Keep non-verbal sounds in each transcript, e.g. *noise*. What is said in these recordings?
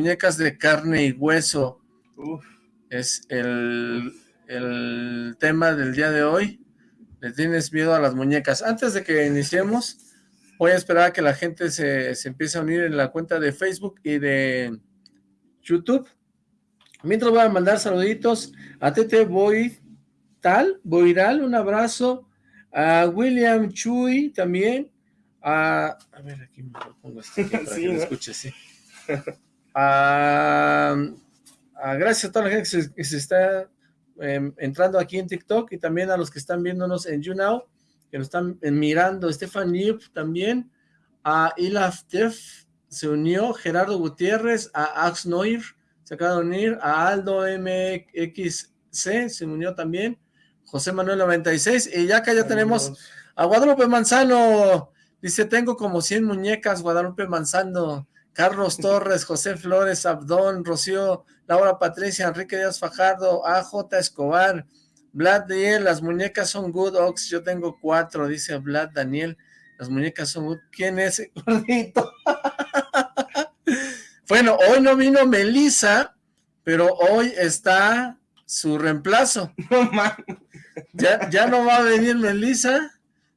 muñecas de carne y hueso. Es el, el tema del día de hoy. ¿Le tienes miedo a las muñecas? Antes de que iniciemos, voy a esperar a que la gente se, se empiece a unir en la cuenta de Facebook y de YouTube. Mientras voy a mandar saluditos a Tete Boy Tal, Boiral, un abrazo, a William Chuy también, a... A ver, aquí me pongo esto *laughs* para que lo escuche, sí. *laughs* A, gracias a toda la gente que se, está em, entrando aquí en TikTok y también a los que están viéndonos en YouNow, que nos están mirando, Stefan Nip también, a Ilaf Tef, se unió. Gerardo Gutiérrez, a Ax Noir, se acaba de unir, a Aldo MXC, se unió también, José Manuel 96, y ya acá ya tenemos a Guadalupe Manzano, dice, tengo como 100 muñecas, Guadalupe Manzano, Carlos Torres, José Flores, Abdón, Rocío, Laura Patricia, Enrique Díaz Fajardo, AJ Escobar, Vlad Daniel, las muñecas son good, Ox, yo tengo cuatro, dice Vlad Daniel, las muñecas son good, ¿quién es ese *laughs* gordito? bueno, hoy no vino Melissa, pero hoy está su reemplazo. *laughs* ya, ya no va a venir Melissa,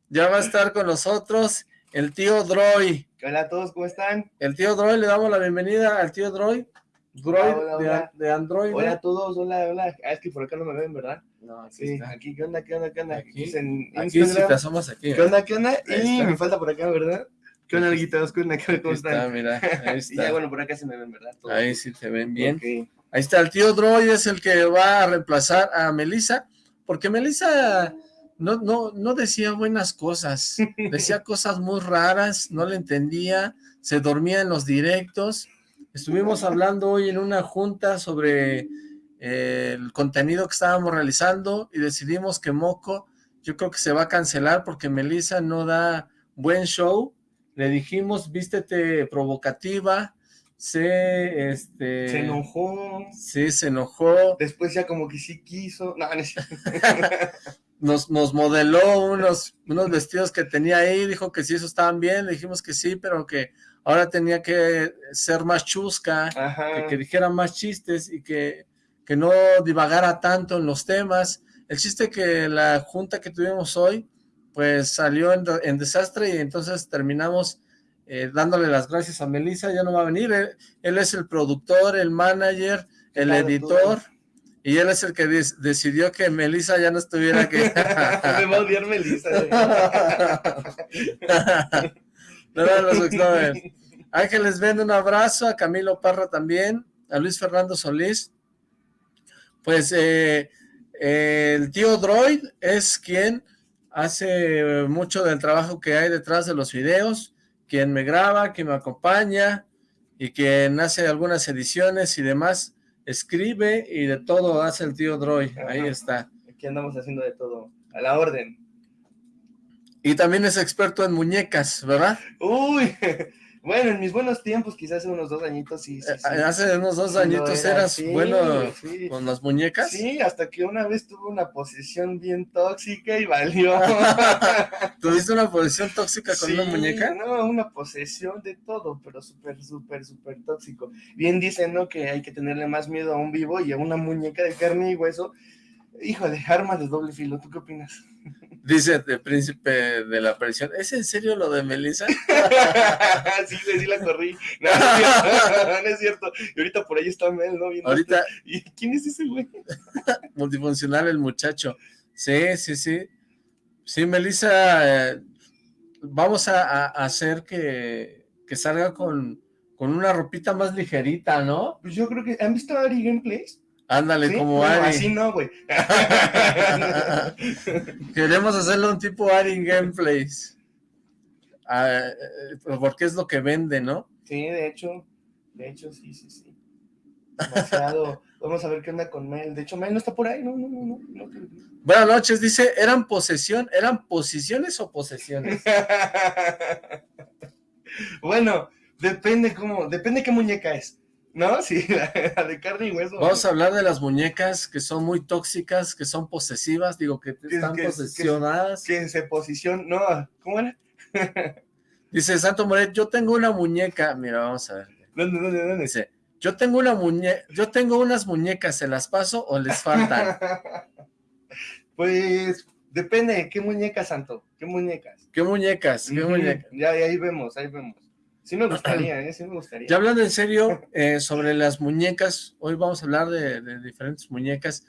ya va a estar con nosotros el tío Droy. Hola a todos, ¿cómo están? El tío Droy, le damos la bienvenida al tío Droy. Droid De, Android. Hola a todos, hola, hola. Ah, es que por acá no me ven, ¿verdad? No, aquí sí, aquí, ¿qué onda, qué onda, qué onda? Aquí, en aquí si te asomas aquí. ¿Qué onda, qué onda? Y me falta por acá, ¿verdad? ¿Qué onda, onda, qué onda? ¿Cómo están? Está, mira, ahí *laughs* está. y ya, bueno, por acá se me ven, ¿verdad? ahí sí te ven bien. Ahí está, el tío Droid es el que va a reemplazar a Melissa, porque Melissa no, no, no decía buenas cosas, decía *laughs* cosas muy raras, no le entendía, se dormía en los directos. Estuvimos hablando hoy en una junta sobre eh, el contenido que estábamos realizando y decidimos que Moco, yo creo que se va a cancelar porque Melissa no da buen show. Le dijimos, vístete provocativa, se, este... Se enojó. Sí, se enojó. Después ya como que sí quiso. No, no *laughs* nos, nos modeló unos, unos vestidos que tenía ahí, dijo que sí, eso estaban bien, le dijimos que sí, pero que ahora tenía que ser más chusca, que, dijera más chistes y que, que no divagara tanto en los temas. El chiste que la junta que tuvimos hoy, pues salió en, desastre y entonces terminamos eh, dándole las gracias a Melissa, ya no va a venir, él, es el productor, el manager, el editor, y él es el que decidió que Melissa ya no estuviera aquí. *laughs* Me va a odiar Melissa. *laughs* no, Ángeles vende un abrazo, a Camilo Parra también, a Luis Fernando Solís. Pues eh, el tío Droid es quien hace mucho del trabajo que hay detrás de los videos, quien me graba, quien me acompaña y quien hace algunas ediciones y demás escribe y de todo hace el tío Droy, ahí está. Aquí andamos haciendo de todo, a la orden. Y también es experto en muñecas, ¿verdad? Uy, *laughs* Bueno, en mis buenos tiempos, quizás hace unos dos añitos, sí, sí, sí. Eh, hace unos dos añitos eras bueno con las muñecas. Sí, hasta que una vez tuve una posición bien tóxica y valió. *laughs* ¿Tuviste una posición tóxica con una muñeca? No, una posesión de todo, pero súper, súper, súper tóxico. Bien dicen, ¿no? Que hay que tenerle más miedo a un vivo y a una muñeca de carne y hueso. Híjole, arma de doble filo, ¿tú qué opinas? Dice el príncipe de la aparición, ¿es en serio lo de Melissa? *laughs* sí, sí la corrí. No, *laughs* no, es cierto. Y ahorita por ahí está Mel, ¿no? ahorita. ¿Y quién es ese güey? *laughs* Multifuncional el muchacho. Sí, sí, sí. Sí, Melissa, eh, vamos a, hacer que, que salga con, con una ropita más ligerita, ¿no? Pues yo creo que, ¿han visto Ari Gameplays? Ándale, como Ari. así no, güey. *laughs* Queremos hacerle un tipo Ari Gameplays. Ah, eh, porque es lo que vende, ¿no? Sí, de hecho, de hecho, sí, sí, sí. Demasiado. *laughs* Vamos a ver qué onda con Mel. De hecho, Mel no está por ahí, no, no, no, no. Buenas noches, dice, ¿eran posesión, eran posiciones o posesiones? *laughs* bueno, depende cómo, depende qué muñeca es. ¿No? Sí, *laughs* la, de carne y hueso. Vamos a hablar de las muñecas que son muy tóxicas, que son posesivas, digo, que están posesionadas. Que, se posicionan, no, ¿cómo era? *laughs* Dice Santo Moret, yo tengo una muñeca, mira, vamos a ver. ¿Dónde, dónde, dónde? Dice, Yo tengo una muñe yo tengo unas muñecas, ¿se las paso o les faltan? *laughs* pues depende, ¿qué muñecas, Santo? ¿Qué muñecas? ¿Qué muñecas? ¿Qué muñecas? Ya, ahí vemos, ahí vemos. Sí me gustaría, ¿eh? Sí me gustaría. Ya hablando en serio eh, sobre las muñecas, hoy vamos a hablar de, de diferentes muñecas.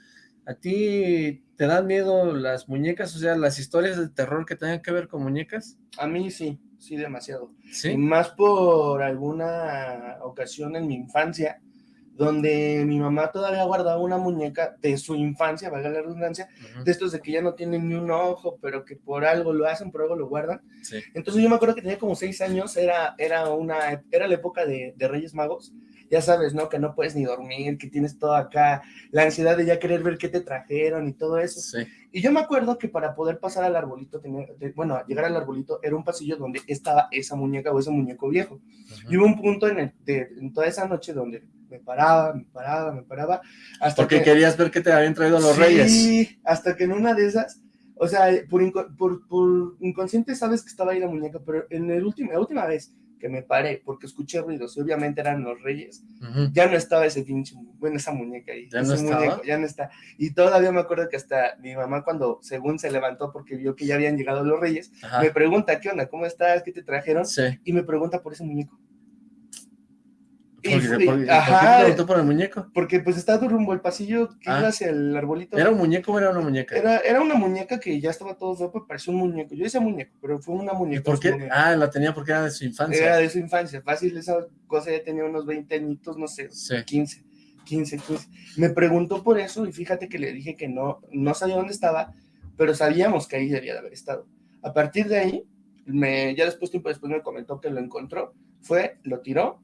¿A ti te dan miedo las muñecas? O sea, las historias de terror que tengan que ver con muñecas. A mí sí sí, demasiado. ¿Sí? más por alguna ocasión en mi infancia, donde mi mamá todavía guardaba una muñeca de su infancia, valga la redundancia, de estos de que ya no tienen ni un ojo, pero que por algo lo hacen, por algo lo guardan. Entonces yo me acuerdo que tenía como seis años, era, era, una, era la época de, de Reyes Magos, ya sabes, ¿no? Que no puedes ni dormir, que tienes todo acá, la ansiedad de ya querer ver qué te trajeron y todo eso. Sí. Y yo me acuerdo que para poder pasar al arbolito, tenía, bueno, llegar al arbolito, era un pasillo donde estaba esa muñeca o ese muñeco viejo. Y hubo un punto en, en toda esa noche donde me paraba, me paraba, me paraba. Hasta Porque querías ver qué te habían traído los reyes. Sí, hasta que en una de esas, o sea, por, por, por inconsciente sabes que estaba ahí la muñeca, pero en el último, la última vez que me paré porque escuché ruidos y obviamente eran los reyes, ya no estaba ese pinche, bueno, esa muñeca ahí. ¿Ya no muñeco, ya no está. Y todavía me acuerdo que hasta mi mamá cuando según se levantó porque vio que ya habían llegado los reyes, me pregunta, ¿qué onda? ¿Cómo estás? ¿Qué te trajeron? Y me pregunta por ese muñeco. ¿Por, qué te por el muñeco? Porque pues está rumbo el pasillo que iba ah. hacia el arbolito. ¿Era un muñeco o era una muñeca? Era, era una muñeca que ya estaba todo feo, pues parecía un muñeco. Yo decía muñeco, pero fue una muñeca. ¿Y por qué? Ah, la tenía porque era de su infancia. Era de su infancia. Fácil, esa cosa ya tenía unos 20 añitos, no sé, 15, 15, 15. Me preguntó por eso y fíjate que le dije que no, no sabía dónde estaba, pero sabíamos que ahí debía de haber estado. A partir de ahí, me, ya después, tiempo después me comentó que lo encontró, fue, lo tiró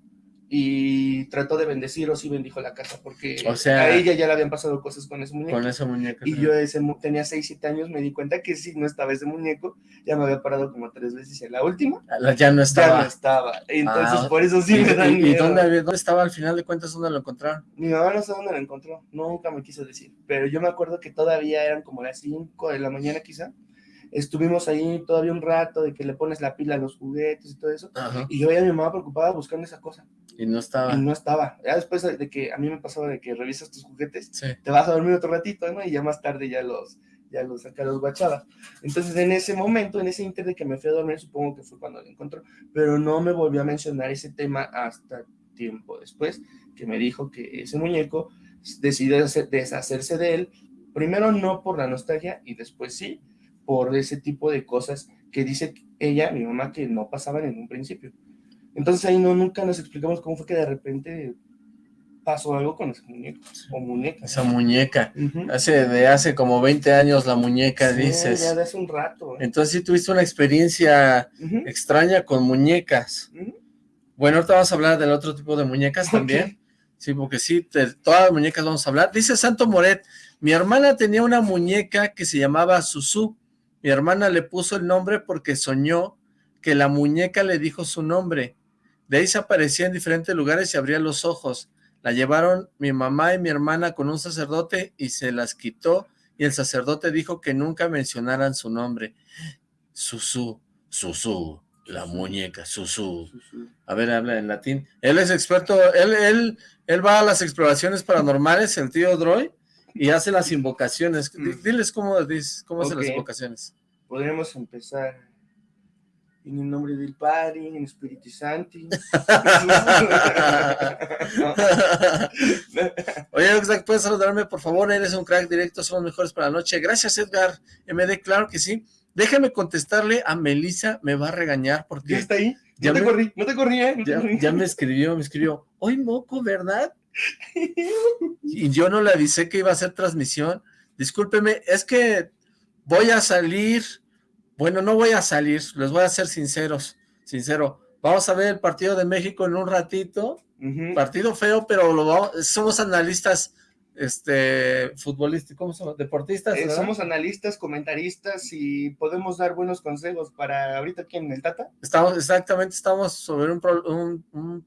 y trató de bendecir o sí bendijo la casa porque a ella ya le habían pasado cosas con ese muñeco. Con ese muñeco. Y yo ese, tenía 6, 7 años, me di cuenta que sí, no estaba ese muñeco, ya me había parado como tres veces y en la última ya no estaba. Ya no estaba. Entonces ah, por eso sí me dan ¿Y, dónde, dónde, estaba al final de cuentas? ¿Dónde lo encontraron? Mi mamá no sé dónde lo encontró, nunca me quiso decir, pero yo me acuerdo que todavía eran como las 5 de la mañana quizá estuvimos ahí todavía un rato de que le pones la pila a los juguetes y todo eso, y yo veía a mi mamá preocupada buscando esa cosa. Y no estaba. Y no estaba. Ya después de que a mí me pasaba de que revisas tus juguetes, te vas a dormir otro ratito, ¿no? Y ya más tarde ya los, ya los acá los guachabas. Entonces, en ese momento, en ese inter de que me fui a dormir, supongo que fue cuando lo encontró, pero no me volvió a mencionar ese tema hasta tiempo después, que me dijo que ese muñeco decidió deshacerse de él, primero no por la nostalgia y después sí, por ese tipo de cosas que dice ella, mi mamá, que no pasaban en un principio. Entonces ahí no, nunca nos explicamos cómo fue que de repente pasó algo con ese muñeco o muñeca. Esa muñeca. hace, de hace como 20 años la muñeca, sí, dices. ya de hace un rato. ¿eh? Entonces sí tuviste una experiencia extraña con muñecas. Bueno, ahorita vamos a hablar del otro tipo de muñecas también. Sí, porque sí, todas las muñecas vamos a hablar. Dice Santo Moret, mi hermana tenía una muñeca que se llamaba Susu. Mi hermana le puso el nombre porque soñó que la muñeca le dijo su nombre. De ahí se aparecía en diferentes lugares y abría los ojos. La llevaron mi mamá y mi hermana con un sacerdote y se las quitó y el sacerdote dijo que nunca mencionaran su nombre. Susu, Susu, la muñeca, Susu. A ver, habla en latín. Él es experto, él, él, él va a las exploraciones paranormales, el tío Droy, y hace las invocaciones. Mm. Diles cómo, cómo hacen las invocaciones. Podríamos empezar en el nombre del Padre, en el Espíritu Santo. *laughs* Oye, Oxlack, ¿puedes saludarme, por favor? Eres un crack directo, son los mejores para la noche. Gracias, Edgar MD, claro que sí. Déjame contestarle a Melissa, me va a regañar porque... ¿Ya está ahí? No te corrí, no te corrí, ¿eh? ya, me escribió, me escribió. Hoy moco, ¿verdad? *laughs* y yo no le avisé que iba a hacer transmisión. Discúlpeme, es que voy a salir bueno, no voy a salir, les voy a ser sinceros, sincero. Vamos a ver el partido de México en un ratito. Partido feo, pero lo somos analistas este futbolistas, ¿cómo somos? Deportistas. Eh, somos analistas, comentaristas y podemos dar buenos consejos para ahorita aquí en el Tata. Estamos, exactamente, estamos sobre un,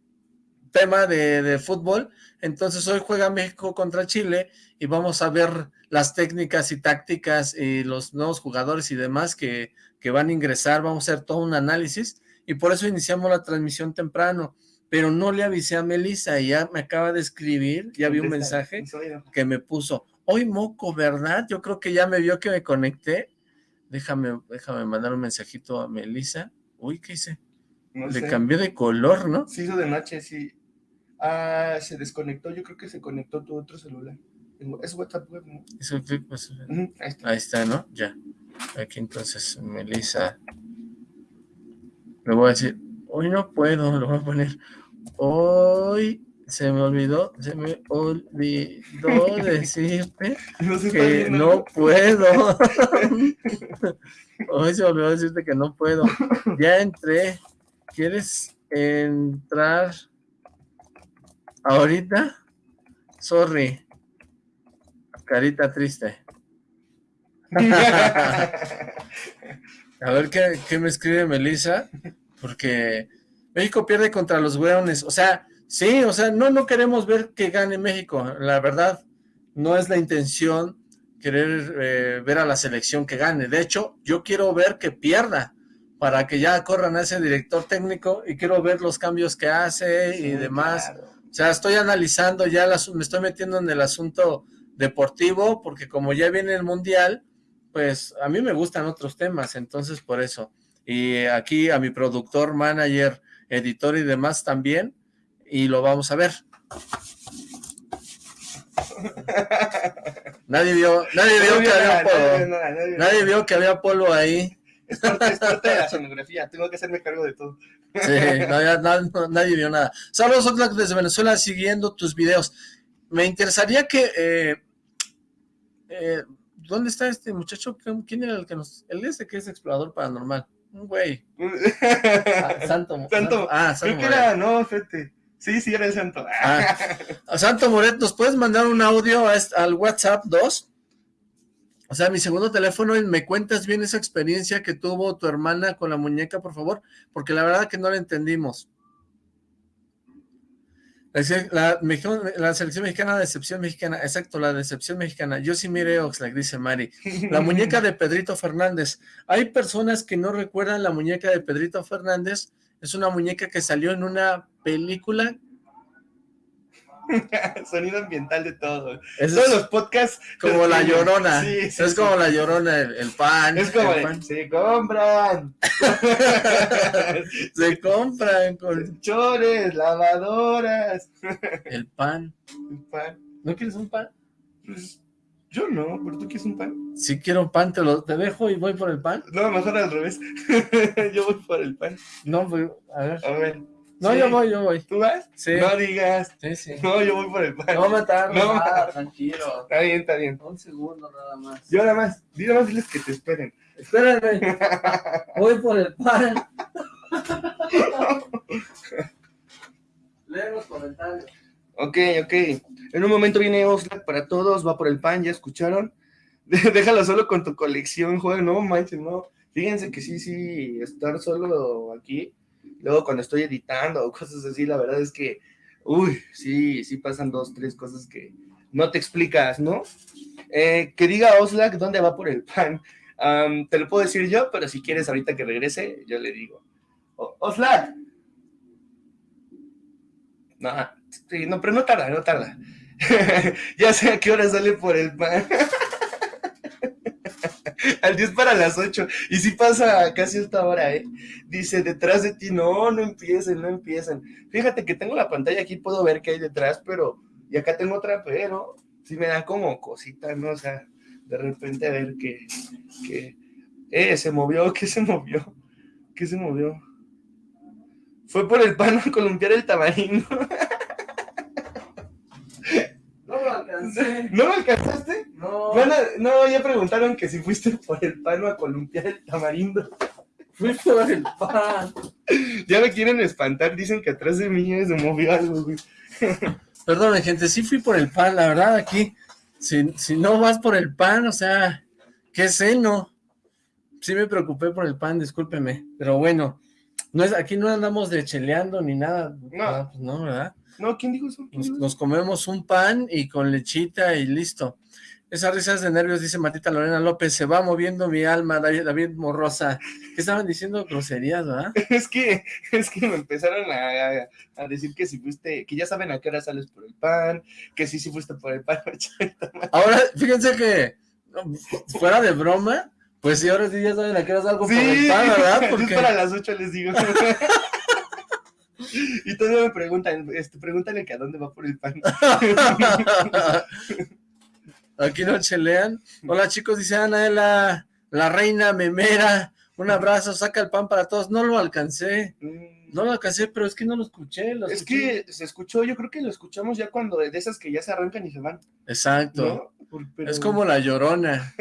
tema de, de, fútbol. Entonces hoy juega México contra Chile y vamos a ver las técnicas y tácticas y los nuevos jugadores y demás que, que van a ingresar, vamos a hacer todo un análisis y por eso iniciamos la transmisión temprano, pero no le avisé a Melissa y ya me acaba de escribir, ya vi un mensaje que me puso, hoy moco, ¿verdad? Yo creo que ya me vio que me conecté. Déjame, déjame mandar un mensajito a Melissa. Uy, ¿qué hice? Le cambió de color, ¿no? Sí, hizo de noche, sí. Ah, se desconectó, yo creo que se conectó tu otro celular. Es WhatsApp web, ¿no? Pues, ahí está, ¿no? Ya. Aquí entonces, Melissa. Le voy a decir, hoy no puedo, lo voy a poner. Hoy se me olvidó, se me olvidó *laughs* decirte que no puedo. *laughs* Hoy se me olvidó decirte que no puedo. Ya entré. ¿Quieres entrar ahorita? Sorry. Carita triste. *laughs* A ver qué, qué me escribe Melissa, porque México pierde contra los weones. O sea, sí, o sea, no, no queremos ver que gane México. La verdad, no es la intención querer eh, ver a la selección que gane. De hecho, yo quiero ver que pierda para que ya corran a ese director técnico y quiero ver los cambios que hace y demás. O sea, estoy analizando ya, me estoy metiendo en el asunto deportivo porque como ya viene el Mundial, pues a mí me gustan otros temas, entonces por eso. Y aquí a mi productor, manager, editor y demás también, y lo vamos a ver. Nadie vio, nadie vio que había polvo. Nadie vio que había polvo ahí. Es parte, de la sonografía, tengo que hacerme cargo de todo. Sí, nadie vio nada. Saludos Oxlack desde Venezuela siguiendo tus videos. Me interesaría que eh, eh, ¿dónde está este muchacho? ¿Quién era el que nos... El ese que es explorador paranormal. Un güey. *laughs* Ah, santo. Santo. Ah, Santo Creo que era, no, fete. Sí, sí, era el Santo. Ah, *laughs* Santo Moret, ¿nos puedes mandar un audio al WhatsApp 2? O sea, mi segundo teléfono y me cuentas bien esa experiencia que tuvo tu hermana con la muñeca, por favor, porque la verdad que no la entendimos. La, la, selección mexicana, decepción mexicana, exacto, la decepción mexicana. Yo sí miré Oxlack, dice Mari. La muñeca de Pedrito Fernández. Hay personas que no recuerdan la muñeca de Pedrito Fernández. Es una muñeca que salió en una película *laughs* Sonido ambiental de todo. Todos los podcasts. Como la llorona. es como la llorona, el, pan. Es como se compran. *laughs* se compran con *laughs* chores, lavadoras. El pan. El pan. ¿No quieres un pan? Pues yo no, pero tú quieres un pan. Si quiero un pan, te lo te dejo y voy por el pan. No, mejor al revés. yo voy por el pan. No, pues, a ver. A ver. No, yo voy, yo voy. ¿Tú vas? Sí. No digas. Sí, sí. No, yo voy por el pan. No matar, no, nada, tranquilo. Está bien, está bien. Un segundo nada más. Yo nada más, dile más diles que te esperen. Espérenme. *laughs* voy por el pan. *laughs* Lee los comentarios. Ok, ok. En un momento viene Oxlack para todos, va por el pan, ¿ya escucharon? *laughs* Déjalo solo con tu colección, joder, no manches, no. Fíjense que sí, sí, estar solo aquí Luego cuando estoy editando o cosas así, la verdad es que, uy, sí, sí pasan dos, tres cosas que no te explicas, ¿no? Eh, que diga Oslak dónde va por el pan. te lo puedo decir yo, pero si quieres ahorita que regrese, yo le digo. Oslak. No, sí, no, pero no tarda, no tarda. *laughs* ya sé a qué hora sale por el pan. *laughs* al 10 para las 8. Y si pasa casi esta hora, ¿eh? Dice, detrás de ti, no, no empiecen, no empiecen. Fíjate que tengo la pantalla aquí, puedo ver qué hay detrás, pero... Y acá tengo otra, pero sí me da como cosita, ¿no? O sea, de repente a ver que... que eh, se movió, *laughs* ¿qué se movió? ¿Qué se movió? Fue por el pan a columpiar el tamarindo. *laughs* *laughs* ¿No lo alcanzaste? No. no, ya preguntaron que si fuiste por el pan o a columpiar el tamarindo. Fui por el pan. Ya me quieren espantar, dicen que atrás de mí se movió algo, güey. Perdón, gente, sí fui por el pan, la verdad, aquí, si, si no vas por el pan, o sea, qué seno. Sí me preocupé por el pan, discúlpeme, pero bueno, no es, aquí no andamos de cheleando ni nada. No. Ah, pues no, ¿verdad? No, ¿quién dijo eso? nos, comemos un pan y con lechita y listo. Esas risas de nervios, dice Matita Lorena López, se va moviendo mi alma, David, Morrosa. ¿Qué estaban diciendo? Groserías, ¿verdad? *laughs* es que, es que me empezaron a, decir que si fuiste, que ya saben a qué hora sales por el pan, que sí, sí fuiste por el pan. *laughs* ahora, fíjense que, fuera de broma, pues sí, ahora sí ya saben a qué hora salgo por el pan, ¿verdad? *laughs* Porque... para las ocho les digo. y todavía me preguntan, este, pregúntale que a dónde va por el pan. Aquí no chelean. Hola chicos, dice Ana, la, la reina memera. Un abrazo, saca el pan para todos. No lo alcancé. No lo alcancé, pero es que no lo escuché. es que se escuchó, yo creo que lo escuchamos ya cuando de esas que ya se arrancan y se van. Exacto. Es como la llorona.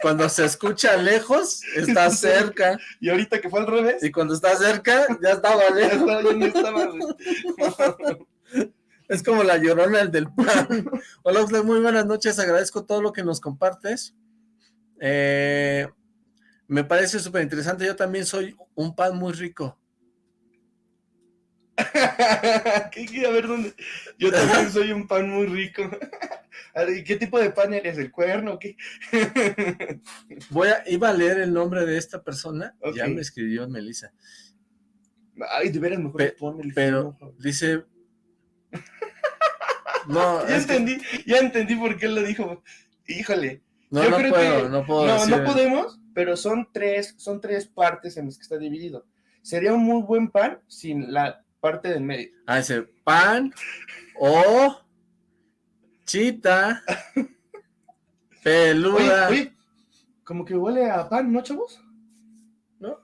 Cuando se escucha lejos, *laughs* está cerca. Y ahorita que fue al revés. Y cuando está cerca, ya estaba *laughs* lejos. Ya estaba, *laughs* Es como la llorona del pan. *laughs* Hola, Oxlack, muy buenas noches. Agradezco todo lo que nos compartes. Eh, me parece súper interesante. Yo también soy un pan muy rico. *laughs* ¿Qué, a ver dónde. Yo también soy un pan muy rico. *laughs* ¿Y qué tipo de pan eres? ¿El cuerno? ¿Qué? Voy a, iba a leer el nombre de esta persona. Ya me escribió Melissa. Ay, de veras mejor el Pero dice no, *laughs* ya entendí, ya entendí por qué lo dijo. Híjole. No, no puedo, no puedo No, no podemos, pero son tres, son tres partes en las que está dividido. Sería un muy buen pan sin la parte del medio. Ah, ese pan o chita *laughs* peluda. Oye, como que huele a pan, ¿no, chavos? ¿No?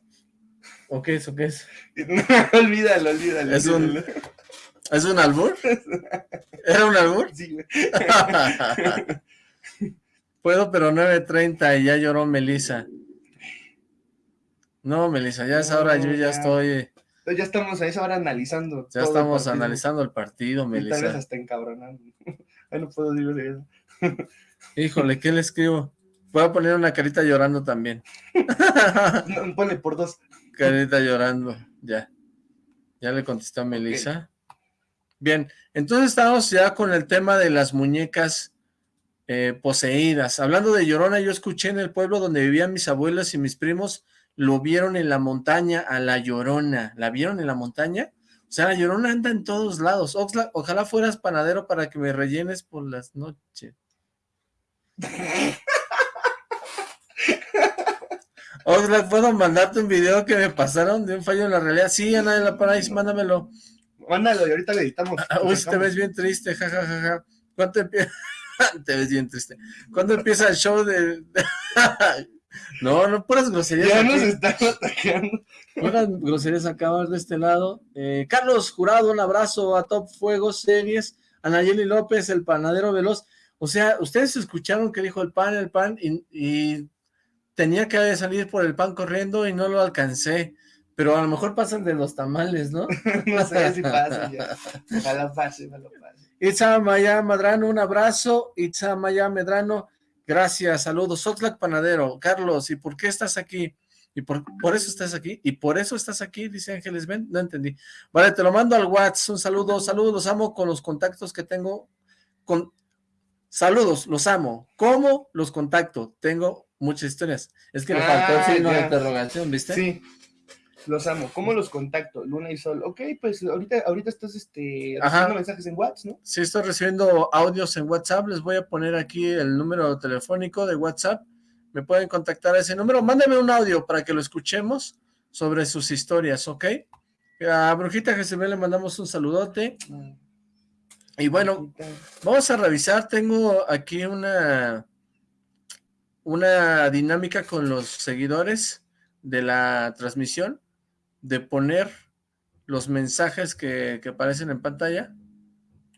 ¿O qué es? ¿O qué es? *laughs* olvídalo, olvídalo. Es un... ¿Es un albur? ¿Era un albur? Sí, güey. *laughs* Puedo, pero 9.30 y ya lloró Melissa. No, Melissa, ya es ahora yo ya, estoy... Ya estamos a esa hora analizando. Ya estamos analizando el partido, Melissa. Tal vez hasta encabronando. *laughs* Ay, no puedo decir eso. *laughs* Híjole, ¿qué le escribo? Voy a poner una carita llorando también. no, ponle por dos. Carita llorando, ya. Ya le contestó a Melissa. Bien, entonces estamos ya con el tema de las muñecas eh, poseídas. Hablando de Llorona, yo escuché en el pueblo donde vivían mis abuelas y mis primos, lo vieron en la montaña a la Llorona. ¿La vieron en la montaña? O sea, la Llorona anda en todos lados. ojalá fueras panadero para que me rellenes por las noches. Oxlack, ¿puedo mandarte un video que me pasaron de un fallo en la realidad? Sí, Ana de la Paradise, mándamelo. Mándalo y ahorita le editamos. *laughs* Uy, te ves bien triste, jajajaja. Ja, ja, ¿Cuánto empieza? *laughs* te ves bien triste. ¿Cuándo empieza el show de...? *laughs* no, no, puras groserías. Ya nos están atacando. Puras groserías acaban de este lado. Eh, Carlos Jurado, un abrazo a Top Fuego Series. Anayeli López, el panadero veloz. O sea, ustedes escucharon que dijo el pan, el pan, y, y tenía que salir por el pan corriendo y no lo alcancé. Pero a lo mejor pasan de los tamales, ¿no? *laughs* no sé si pasa ya. Ojalá pase, ojalá pase. Itza Maya Madrano, un abrazo. Itza Maya Medrano, gracias, saludos. Oxlack Panadero, Carlos, ¿y por qué estás aquí? ¿Y por, por, eso estás aquí? ¿Y por eso estás aquí? Dice Ángeles Ben, no entendí. Vale, te lo mando al WhatsApp, un saludo, saludos, los amo con los contactos que tengo. Con... Saludos, los amo. ¿Cómo los contacto? Tengo muchas historias. Es que me faltó el ah, signo de interrogación, ¿viste? Sí. Los amo. ¿Cómo los contacto? Luna y Sol. Ok, pues ahorita, ahorita estás este, recibiendo mensajes en WhatsApp, ¿no? Sí, estoy recibiendo audios en WhatsApp. Les voy a poner aquí el número telefónico de WhatsApp. Me pueden contactar a ese número. Mándame un audio para que lo escuchemos sobre sus historias, ¿ok? A Brujita Jezebel le mandamos un saludote. Mm. Y bueno, vamos a revisar. Tengo aquí una, una dinámica con los seguidores de la transmisión de poner los mensajes que, aparecen en pantalla.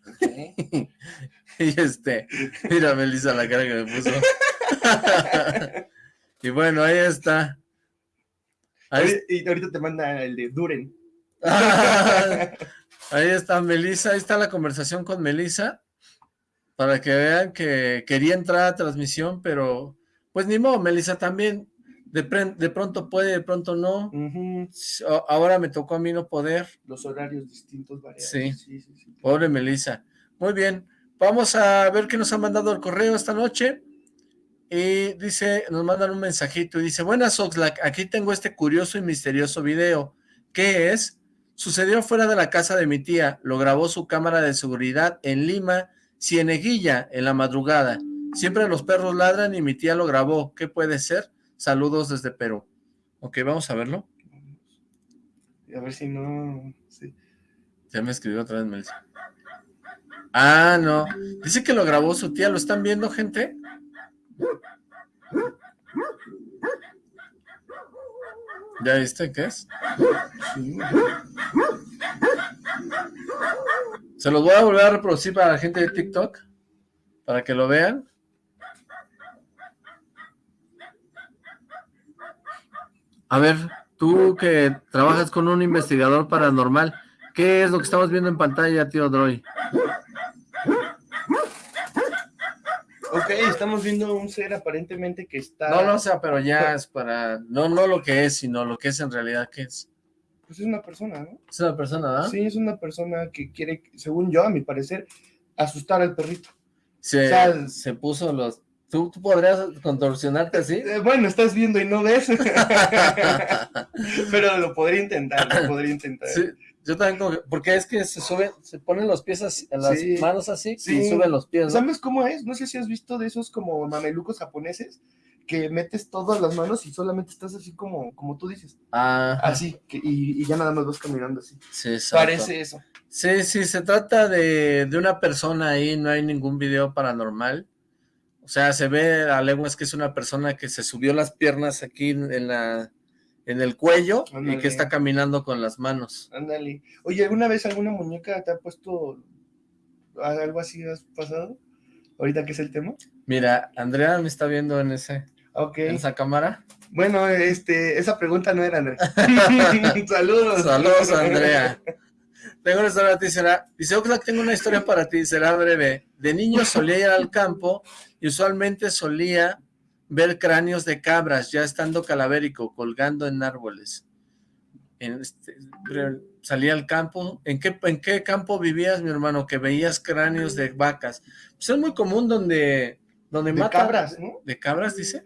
*laughs* y este, mira Melissa la cara que me puso. *laughs* y bueno, ahí está. y ahorita te manda el de Duren. *laughs* ahí está Melissa, ahí está la conversación con Melissa. Para que vean que quería entrar a transmisión, pero pues ni modo, Melissa también de, de, pronto puede, de pronto no. Ahora me tocó a mí no poder. Los horarios distintos variados. Sí. Sí, Pobre Melissa. Muy bien. Vamos a ver qué nos ha mandado el correo esta noche. Y dice, nos mandan un mensajito y dice, buenas Oxlack, aquí tengo este curioso y misterioso video. ¿Qué es? Sucedió fuera de la casa de mi tía, lo grabó su cámara de seguridad en Lima, Cieneguilla, en la madrugada. Siempre los perros ladran y mi tía lo grabó. ¿Qué puede ser? Saludos desde Perú. Ok, vamos a verlo. A ver si no... Ya me escribió otra vez Melissa. Ah, no. Dice que lo grabó su tía. ¿Lo están viendo, gente? ¿Ya viste qué es? Se los voy a volver a reproducir para la gente de TikTok, para que lo vean. A ver, tú que trabajas con un investigador paranormal, ¿qué es lo que estamos viendo en pantalla, tío Droy? Ok, estamos viendo un ser aparentemente que está... No, no, o sea, pero ya es para... No, no lo que es, sino lo que es en realidad, ¿qué es? Pues es una persona, ¿no? Es una persona, ¿verdad? Sí, es una persona que quiere, según yo, a mi parecer, asustar al perrito. Se, se puso los... ¿Tú, ¿Tú, podrías contorsionarte así? Eh, bueno, estás viendo y no ves. *laughs* pero lo podría intentar, lo podría intentar. Sí, yo también como porque es que se suben, se ponen los pies así, las manos así y suben los pies, ¿no? ¿Sabes cómo es? No sé si has visto de esos como mamelucos japoneses que metes todas las manos y solamente estás así como, como tú dices. Ah. Así, que, y, ya nada más vas caminando así. Sí, Parece eso. Sí, sí, se trata de, de, una persona ahí, no hay ningún video paranormal. O sea, se ve a leguas que es una persona que se subió las piernas aquí en la en el cuello y que está caminando con las manos. Ándale. Oye, ¿alguna vez alguna muñeca te ha puesto algo así has pasado? Ahorita que es el tema. Mira, Andrea me está viendo en ese en esa cámara. Bueno, este, esa pregunta no era, Andrea. *laughs* *laughs* Saludos. Saludos, Andrea. *laughs* Tengo una historia para ti, será... Dice, Oxlack, tengo una historia para ti, será breve. De niño solía ir al campo y usualmente solía ver cráneos de cabras ya estando calavérico, colgando en árboles. Este, salía al campo. ¿En qué, ¿En qué campo vivías, mi hermano? Que veías cráneos de vacas. Pues es muy común donde, donde de cabras, ¿no? ¿De cabras, dice?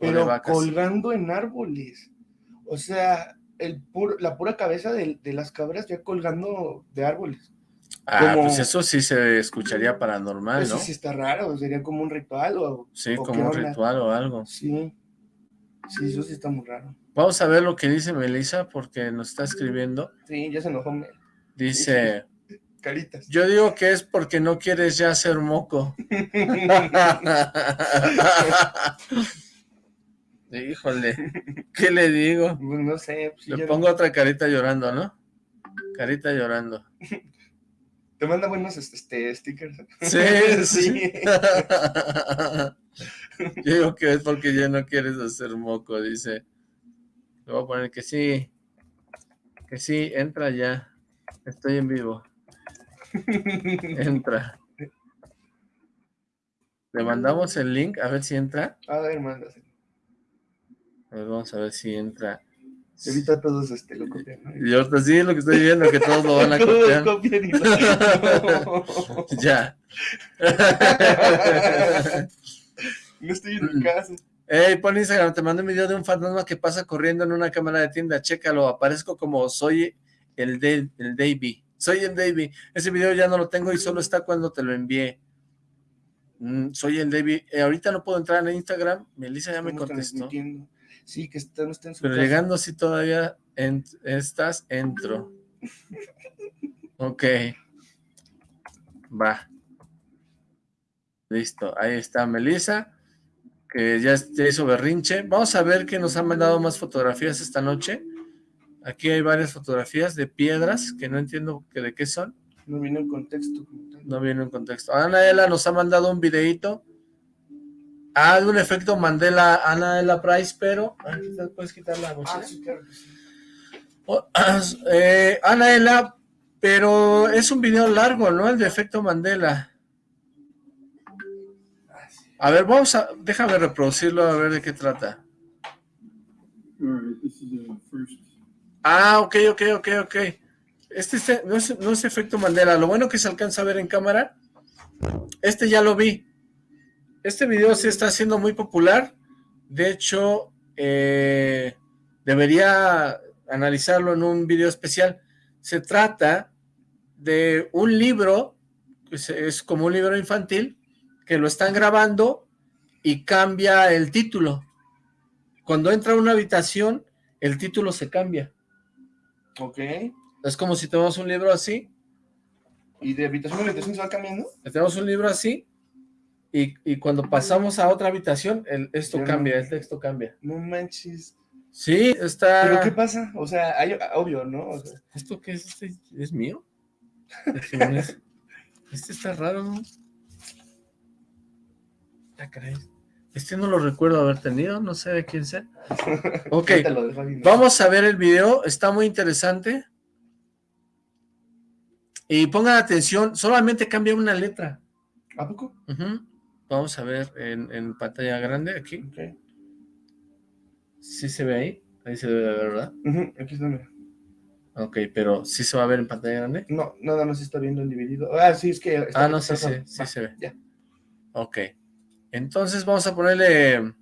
Pero colgando en árboles. O sea, el la pura cabeza de, de las cabras ya colgando de árboles. Ah, pues eso sí se escucharía paranormal, ¿no? Eso sí está raro, sería como un ritual o... Sí, como un ritual o algo. Sí, sí, eso sí está muy raro. Vamos a ver lo que dice Melissa, porque nos está escribiendo. Sí, ya se enojó. Dice... *laughs* Caritas. Yo digo que es porque no quieres ya ser moco. *laughs* *laughs* Híjole, ¿qué le digo? *laughs* Pues no sé. Pues le pongo otra carita llorando, ¿no? Carita llorando. *laughs* Te manda buenos este, stickers. Sí, sí. *laughs* Yo digo que es porque ya no quieres hacer moco, dice. Le voy a poner que sí. Que sí, entra ya. Estoy en vivo. Entra. Le mandamos el link, a ver si entra. A ver, mándaselo. A ver, vamos a ver si entra. Evita todos este, lo copian. ¿no? Y ahorita sí, lo que estoy viendo, que todos lo van a *laughs* copiar. Todos copian y *laughs* lo... ya. *laughs* no estoy en mi casa. Ey, pon Instagram, te mando un video de un fantasma que pasa corriendo en una cámara de tienda, chécalo, aparezco como soy el, de, el Davey, soy el Davey, ese video ya no lo tengo y solo está cuando te lo envié. Mm, soy el Davey, eh, ahorita no puedo entrar en Instagram, Melissa ya me contestó. Sí, que está, no está en su Pero llegando si todavía estás, entro. ok. Va. Listo, ahí está Melissa, que ya, hizo berrinche. Vamos a ver que nos han mandado más fotografías esta noche. Aquí hay varias fotografías de piedras, que no entiendo que de qué son. No viene en contexto. No viene en contexto. Anaela nos ha mandado un videito Ah, de un efecto Mandela Ana de la Price, pero... ¿Puedes quitar la mochila? Ah, sí, claro que sí. Oh, *clears throat* eh, Ana pero es un video largo, ¿no? El de efecto Mandela. A ver, vamos a... Déjame reproducirlo a ver de qué trata. Ah, ok, ok, ok, ok. Este, este no, es, no es efecto Mandela. Lo bueno que se alcanza a ver en cámara. Este ya lo vi. Este video se está haciendo muy popular. De hecho, eh, debería analizarlo en un video especial. Se trata de un libro, pues es como un libro infantil, que lo están grabando y cambia el título. Cuando entra a una habitación, el título se cambia. Ok. Es como si tenemos un libro así. ¿Y de habitación a habitación se va cambiando? Tenemos un libro así, y, cuando pasamos a otra habitación, el, esto cambia, el texto cambia. No manches. Sí, está... ¿Pero qué pasa? O sea, hay, obvio, ¿no? ¿Esto qué es? ¿Este es mío? *laughs* este está raro, ¿no? Ah, este no lo recuerdo haber tenido, no sé de quién sea. *laughs* Ok, vamos a ver el video, está muy interesante. Y pongan atención, solamente cambia una letra. ¿A poco? Vamos a ver en, pantalla grande aquí. Okay. ¿Sí se ve ahí? Ahí se debe ver, ¿verdad? Aquí está, mira. Ok, pero ¿sí se va a ver en pantalla grande? No, nada más está viendo en dividido. Ah, sí, es que... ah, no, sí, sí, sí se ve. Ya. Ok. Entonces vamos a ponerle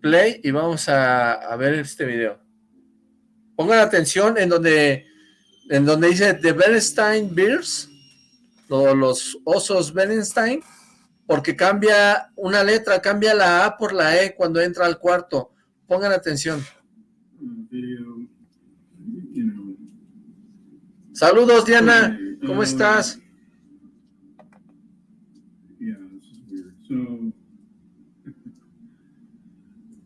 play y vamos a, ver este video. Pongan atención en donde, en donde dice The Bernstein Beers los osos Bernstein, porque cambia una letra, cambia la A por la E cuando entra al cuarto. Pongan atención. Saludos, Diana. ¿Cómo estás?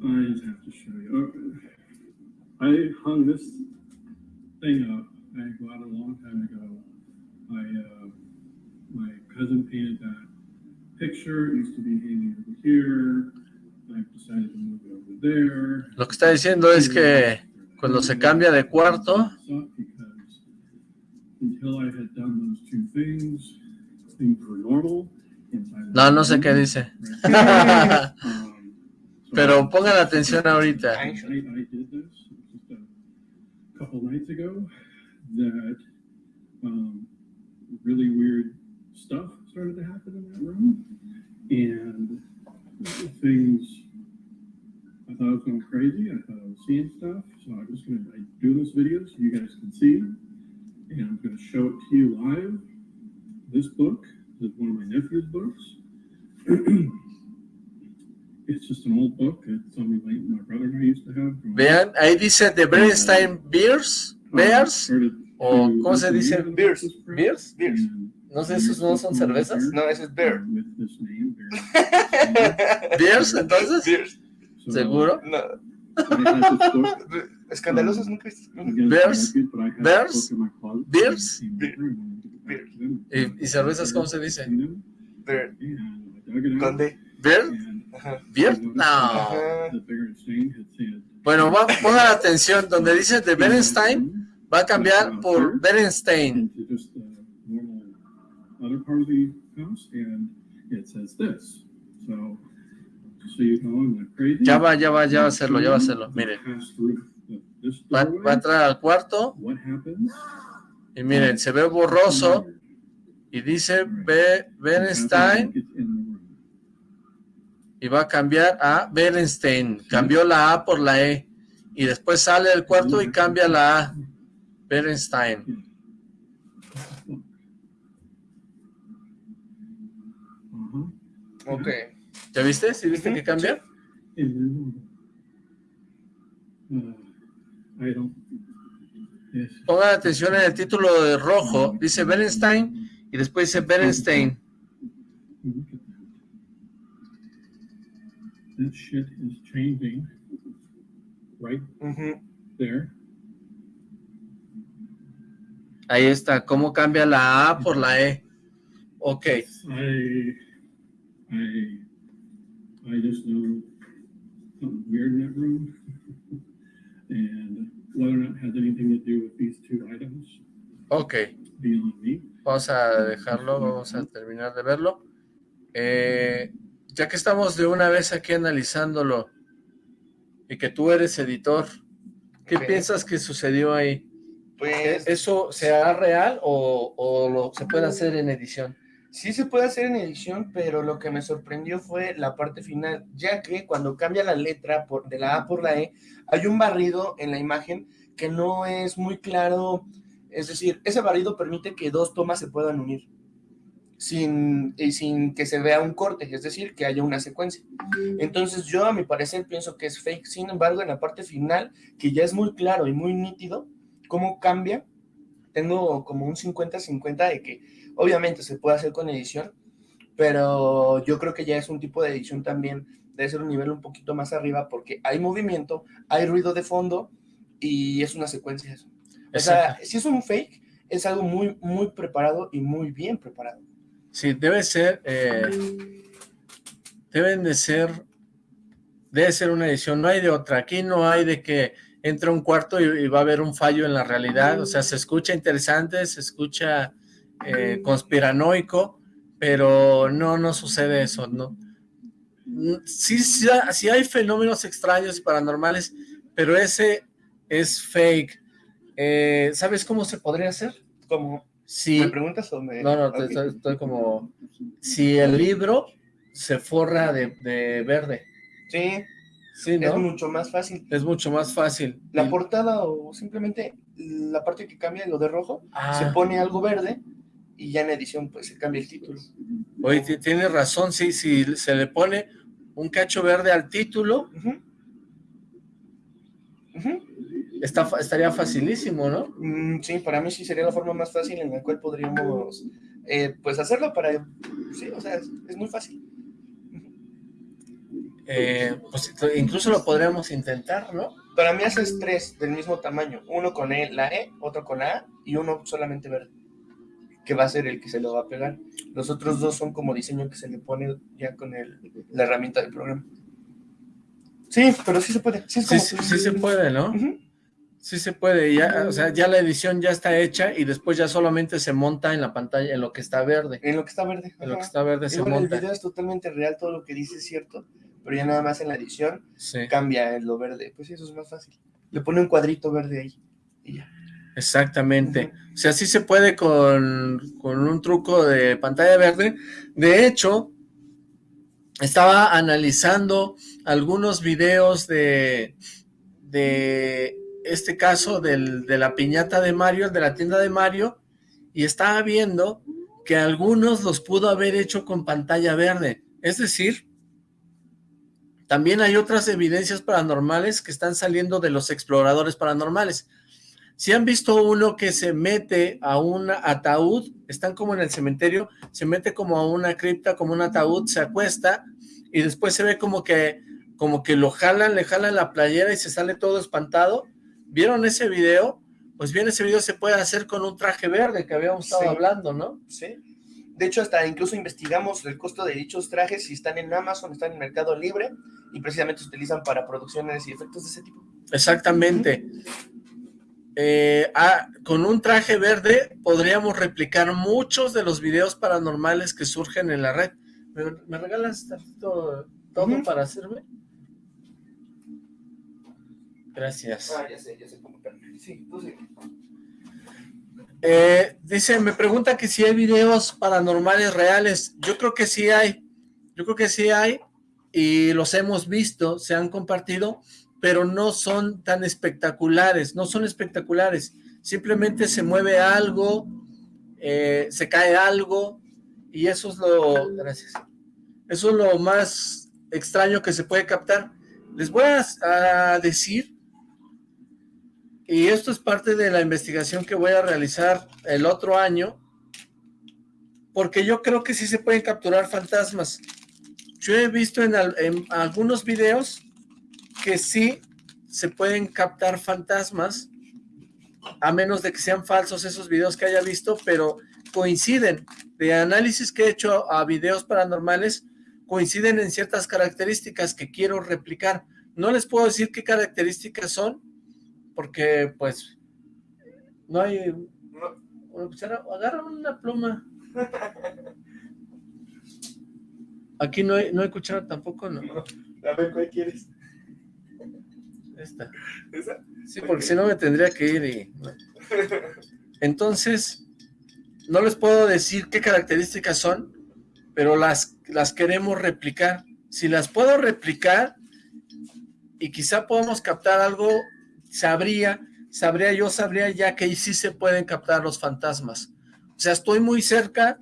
I just have to show you. I hung this thing up. I got a long time ago. I uh, cousin painted that picture. It used to be hanging over here. I decided to move it over there. Lo que está diciendo es que cuando se cambia de cuarto. No, no sé qué dice. *laughs* Pero pongan atención ahorita. Couple nights ago that um, really weird stuff started to happen in that room. And things, I thought I was going crazy. I thought I was seeing stuff. So I'm just going to do this video so you guys can see. And I'm going to show it to you live. This book is one of my nephew's books. *clears throat* it's just an old book. It's something like my brother and I used to have. Vean, ahí dice The Bernstein Bears, uh-huh. Bears, o ¿cómo se dice? Beers. Beers? Beers. No sé, ¿esos no son cervezas? No, ese es beer. *laughs* ¿Beers, entonces? Beers. ¿Seguro? No. Escandalosos nunca Beers. Beers. Beers. ¿Y, cervezas cómo se dice? Beer. ¿Dónde? ¿Beer? ¿Beer? No. Bueno, pongan atención, donde dice de Berenstein, va a cambiar por Berenstein. Other part of the house, and it says this. So, so you know, I'm crazy. Ya va, ya va, ya va a hacerlo, ya va a hacerlo. Mire. Va, va a entrar al cuarto. Y miren, se ve borroso. Y dice B, Bernstein. Y va a cambiar a Bernstein. Cambió la A por la E. Y después sale del cuarto y cambia la A. Bernstein. Ok. ¿Ya viste? ¿Sí viste que cambia? Pongan atención en el título de rojo. Dice Bernstein y después dice Bernstein. This shit is changing. Right there. Ahí está. ¿Cómo cambia la A por la E? Ok. I, I just know something weird in that room, *laughs* and whether or not it has anything to do with these two items. Ok. Vamos a dejarlo, vamos a terminar de verlo. Eh, ya que estamos de una vez aquí analizándolo, y que tú eres editor, ¿qué piensas que sucedió ahí? Pues... ¿Eso será real o, o lo, se puede hacer en edición? Sí se puede hacer en edición, pero lo que me sorprendió fue la parte final, ya que cuando cambia la letra por, de la A por la E, hay un barrido en la imagen que no es muy claro, es decir, ese barrido permite que dos tomas se puedan unir sin, y sin que se vea un corte, es decir, que haya una secuencia. Entonces yo a mi parecer pienso que es fake, sin embargo en la parte final, que ya es muy claro y muy nítido cómo cambia, tengo como un 50-50 de que Obviamente se puede hacer con edición, pero yo creo que ya es un tipo de edición también, debe ser un nivel un poquito más arriba porque hay movimiento, hay ruido de fondo y es una secuencia eso. O sea, si es un fake, es algo muy, muy preparado y muy bien preparado. Sí, debe ser, eh, deben de ser, debe ser una edición, no hay de otra, aquí no hay de que entra un cuarto y, va a haber un fallo en la realidad, o sea, se escucha interesante, se escucha eh, conspiranoico, pero no, no sucede eso, ¿no? Sí, sí, hay fenómenos extraños y paranormales, pero ese es fake. Eh, ¿Sabes cómo se podría hacer? ¿Cómo? Si, ¿Me preguntas o me...? No, no, estoy, como... Si el libro se forra de, verde. Sí, sí ¿no? es mucho más fácil. Es mucho más fácil. La portada o simplemente la parte que cambia lo de rojo, se ah. pone algo verde y ya en edición pues se cambia el título. Oye, tiene razón, sí, si se le pone un cacho verde al título, Está, estaría facilísimo, ¿no? Mm, sí, para mí sí sería la forma más fácil en la cual podríamos eh, pues hacerlo para, sí, o sea, es, muy fácil. Eh, pues incluso lo podríamos intentar, ¿no? Para mí haces tres del mismo tamaño, uno con e, la E, otro con la A y uno solamente verde que va a ser el que se lo va a pegar. Los otros dos son como diseño que se le pone ya con el, la herramienta del programa. Sí, pero sí se puede. Sí, sí, se puede, ¿no? Sí se puede, ya, o sea, ya la edición ya está hecha y después ya solamente se monta en la pantalla, en lo que está verde. En lo que está verde. En lo que está verde se monta. el video es totalmente real, todo lo que dice es cierto, pero ya nada más en la edición cambia en lo verde. Pues sí, eso es más fácil. Le pone un cuadrito verde ahí y ya. Exactamente. O sea, sí se puede con, un truco de pantalla verde. De hecho, estaba analizando algunos videos de, de este caso del, de la piñata de Mario, de la tienda de Mario, y estaba viendo que algunos los pudo haber hecho con pantalla verde. Es decir, también hay otras evidencias paranormales que están saliendo de los exploradores paranormales. Si han visto uno que se mete a un ataúd, están como en el cementerio, se mete como a una cripta, como un ataúd, se acuesta y después se ve como que, como que lo jalan, le jalan la playera y se sale todo espantado. ¿Vieron ese video? Pues bien, ese video se puede hacer con un traje verde que habíamos estado hablando, ¿no? Sí. De hecho, hasta incluso investigamos el costo de dichos trajes, si están en Amazon, están en Mercado Libre, y precisamente se utilizan para producciones y efectos de ese tipo. Exactamente. Eh, ah, con un traje verde podríamos replicar muchos de los videos paranormales que surgen en la red. ¿Me, regalas todo, para hacerme? Gracias. Ah, ya sé, ya sé cómo Sí, tú sí. Eh, dice, me pregunta que si hay videos paranormales reales. Yo creo que sí hay. Yo creo que sí hay. Y los hemos visto, se han compartido pero no son tan espectaculares, no son espectaculares, simplemente se mueve algo, eh, se cae algo, y eso es lo, gracias, eso es lo más extraño que se puede captar. Les voy a, decir, y esto es parte de la investigación que voy a realizar el otro año, porque yo creo que sí se pueden capturar fantasmas. Yo he visto en, en algunos videos que sí se pueden captar fantasmas, a menos de que sean falsos esos videos que haya visto, pero coinciden. De análisis que he hecho a videos paranormales, coinciden en ciertas características que quiero replicar. No les puedo decir qué características son, porque pues no hay... Agarra una pluma. *laughs* Aquí no hay, no hay cuchara tampoco, ¿no? A ver, ¿cuál quieres? Esta. Sí, porque si no me tendría que ir y... Entonces, no les puedo decir qué características son, pero las, las queremos replicar. Si las puedo replicar y quizá podamos captar algo, sabría, sabría yo, sabría ya que ahí sí se pueden captar los fantasmas. O sea, estoy muy cerca,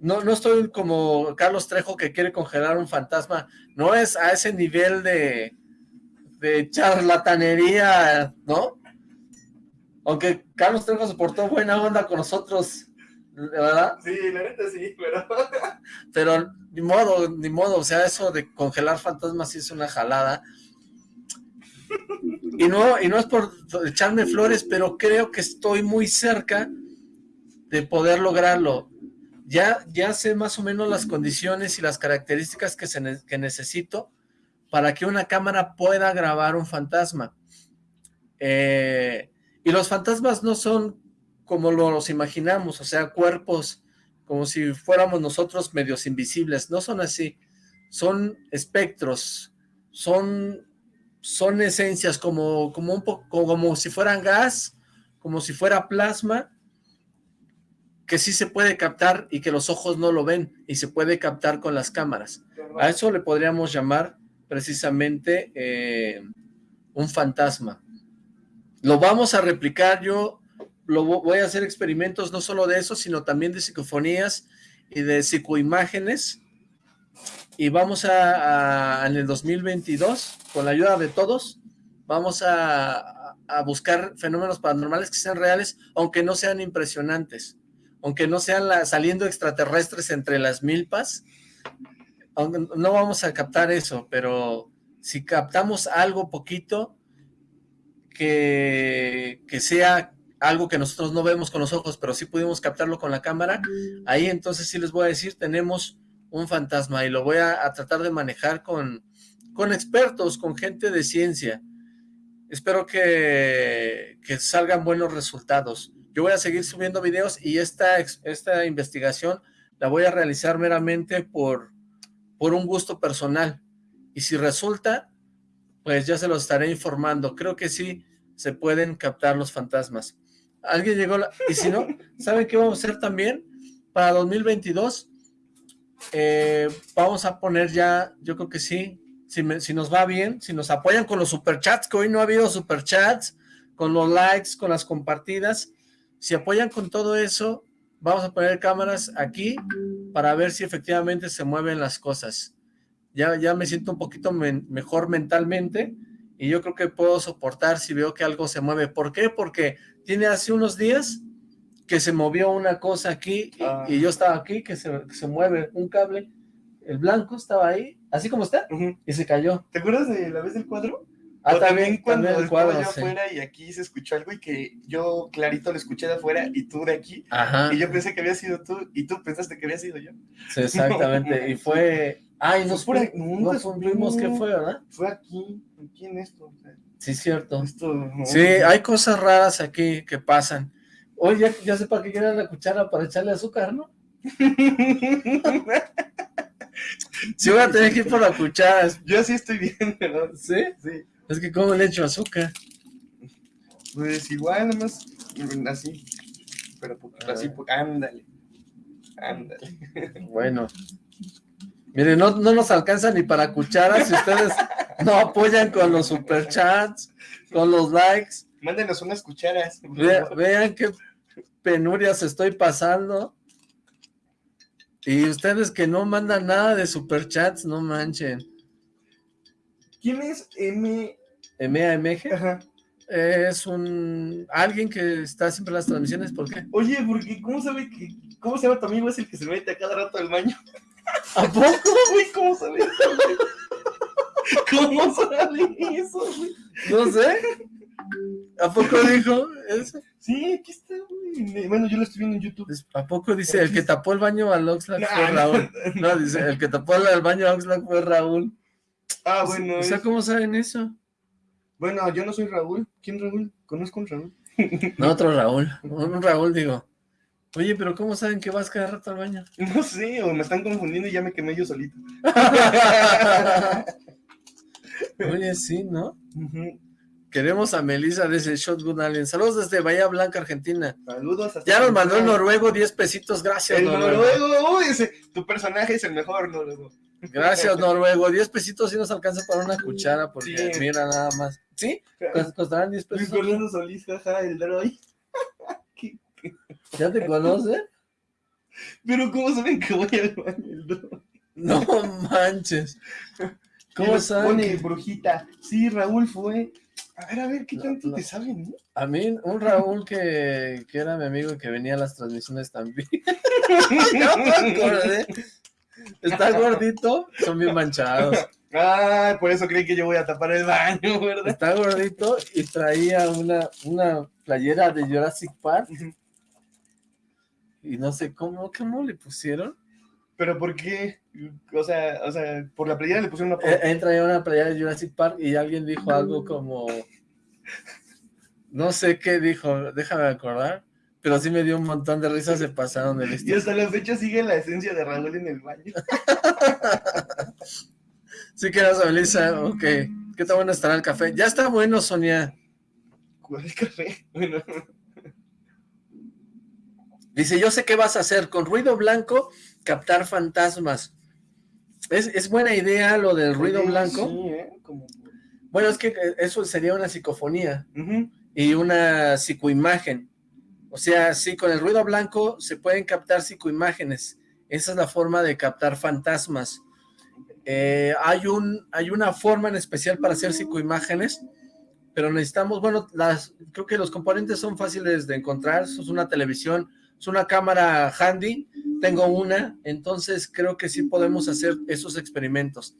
no, no estoy como Carlos Trejo que quiere congelar un fantasma, no es a ese nivel de, de charlatanería, ¿no? Aunque Carlos Trejo se portó buena onda con nosotros, ¿verdad? Sí, la neta sí, pero... *laughs* pero ni modo, ni modo, o sea, eso de congelar fantasmas sí es una jalada. Y no, y no es por echarme flores, pero creo que estoy muy cerca de poder lograrlo. Ya, ya sé más o menos las condiciones y las características que, se que necesito para que una cámara pueda grabar un fantasma. Eh, y los fantasmas no son como los imaginamos, o sea, cuerpos como si fuéramos nosotros medios invisibles, no son así, son espectros, son, son esencias como, como, un poco, como si fueran gas, como si fuera plasma, que sí se puede captar y que los ojos no lo ven, y se puede captar con las cámaras. A eso le podríamos llamar precisamente eh, un fantasma. Lo vamos a replicar, yo lo voy a hacer experimentos no solo de eso, sino también de psicofonías y de psicoimágenes. Y vamos a, en el 2022, con la ayuda de todos, vamos a, a buscar fenómenos paranormales que sean reales, aunque no sean impresionantes, aunque no sean saliendo extraterrestres entre las milpas, no vamos a captar eso, pero si captamos algo poquito, que, que sea algo que nosotros no vemos con los ojos, pero sí pudimos captarlo con la cámara, ahí entonces sí les voy a decir, tenemos un fantasma y lo voy a, tratar de manejar con, con expertos, con gente de ciencia. Espero que, que salgan buenos resultados. Yo voy a seguir subiendo videos y esta, esta investigación la voy a realizar meramente por, por un gusto personal. Y si resulta, pues ya se lo estaré informando. Creo que sí, se pueden captar los fantasmas. Alguien llegó, y si no, *laughs* ¿saben qué vamos a hacer también? Para 2022, eh, vamos a poner ya, yo creo que sí, si, si nos va bien, si nos apoyan con los superchats, que hoy no ha habido superchats, con los likes, con las compartidas, si apoyan con todo eso, vamos a poner cámaras aquí para ver si efectivamente se mueven las cosas. Ya, ya me siento un poquito mejor mentalmente, y yo creo que puedo soportar si veo que algo se mueve. ¿Por qué? Porque tiene hace unos días que se movió una cosa aquí y, ah. yo estaba aquí, que se, se, mueve un cable, el blanco estaba ahí, así como está, y se cayó. ¿Te acuerdas de la vez del cuadro? Ah, también, cuando el cuadro, allá afuera y aquí se escuchó algo y que yo clarito lo escuché de afuera y tú de aquí. Ajá. Y yo pensé que había sido tú y tú pensaste que había sido yo. Sí, exactamente. y fue... Ay, nos, fue, nos fuimos que fue, ¿verdad? Fue aquí, aquí en esto. sí, cierto. sí, hay cosas raras aquí que pasan. Oye, ya, ya sé para qué quieren la cuchara para echarle azúcar, ¿no? *laughs* sí voy a tener que ir por la cuchara. Yo sí estoy bien, ¿verdad? ¿Sí? Sí. Es que ¿cómo le echo azúcar? Pues igual, nada más así. Pero así, ándale. Ándale. *laughs* Bueno, Miren, no, no nos alcanza ni para cucharas si ustedes no apoyan con los superchats, con los likes. Mándenos unas cucharas. vean qué penurias estoy pasando. Y ustedes que no mandan nada de superchats, no manchen. ¿Quién es M... MAMG? Ajá. Es un... alguien que está siempre en las transmisiones, ¿por qué? Oye, porque ¿cómo sabe que... ¿Cómo se llama tu amigo? Es el que se mete a cada rato al baño. ¿A poco, *laughs* güey? ¿Cómo sabes ¿Cómo sabe eso, güey? No sé. ¿A poco dijo eso? Sí, aquí está, güey. Bueno, yo lo estoy viendo en YouTube. ¿A poco dice el que tapó el baño al Oxlack fue Raúl? *laughs* No, dice el que tapó el baño al Oxlack fue Raúl. Ah, bueno. O sea, ¿cómo saben eso? Bueno, yo no soy Raúl. ¿Quién Raúl? Conozco a un Raúl. No, otro Raúl. Un Raúl, digo. Oye, pero ¿cómo saben que vas cada rato al baño? *laughs* No sé, o me están confundiendo y ya me quemé yo solito. *laughs* Oye, sí, ¿no? Queremos a Melissa desde Shotgun Alien. Saludos desde Bahía Blanca, Argentina. Saludos. Hasta ya nos mandó el noruego 10 pesitos. Gracias, el noruego. uy, ese, tu personaje es el mejor, noruego. Gracias, *laughs* noruego. 10 pesitos sí nos alcanza para una cuchara, porque mira nada más. ¿Sí? Costarán 10 pesos. Fernando Solís, jaja, el droid. *laughs* ¿Ya te conoce? Pero ¿cómo saben que voy al baño el droid? No manches. ¿Cómo saben? brujita. Sí, Raúl fue. A ver, a ver, ¿qué tanto te saben? A mí, un Raúl que, que, era mi amigo y que venía a las transmisiones también. *laughs* no me acordé. Está *laughs* gordito, son bien manchados. Ah, por eso creí que yo voy a tapar el baño, ¿verdad? Está gordito y traía una, una playera de Jurassic Park. Y no sé cómo, cómo le pusieron. ¿Pero por qué? O sea, o sea, por la playera le pusieron una... Él, él traía una playera de Jurassic Park y alguien dijo algo como... *laughs* No sé qué dijo, déjame acordar pero sí me dio un montón de risas, se pasaron de listo. *laughs* Y hasta la fecha sigue la esencia de Raúl en el baño. *laughs* sí que eras Melissa, ok. ¿Qué tan bueno estará el café? Ya está bueno, Sonia. ¿Cuál café? Bueno. Dice, yo sé qué vas a hacer, con ruido blanco, captar fantasmas. Es, buena idea lo del ruido blanco. Sí, ¿eh? Bueno, es que eso sería una psicofonía y una psicoimagen. O sea, sí, con el ruido blanco se pueden captar psicoimágenes. Esa es la forma de captar fantasmas. Eh, hay, un, hay una forma en especial para hacer psicoimágenes, pero necesitamos, bueno, las, creo que los componentes son fáciles de encontrar. es una televisión, es una cámara handy, tengo una, entonces creo que sí podemos hacer esos experimentos.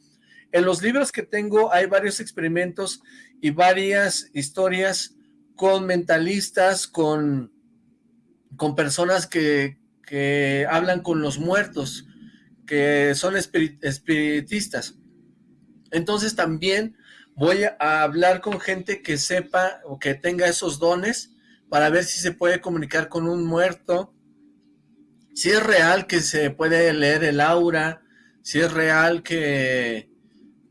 En los libros que tengo hay varios experimentos y varias historias con mentalistas, con con personas que, hablan con los muertos, que son espiritistas. Entonces también voy a hablar con gente que sepa o que tenga esos dones para ver si se puede comunicar con un muerto, si es real que se puede leer el aura, si es real que,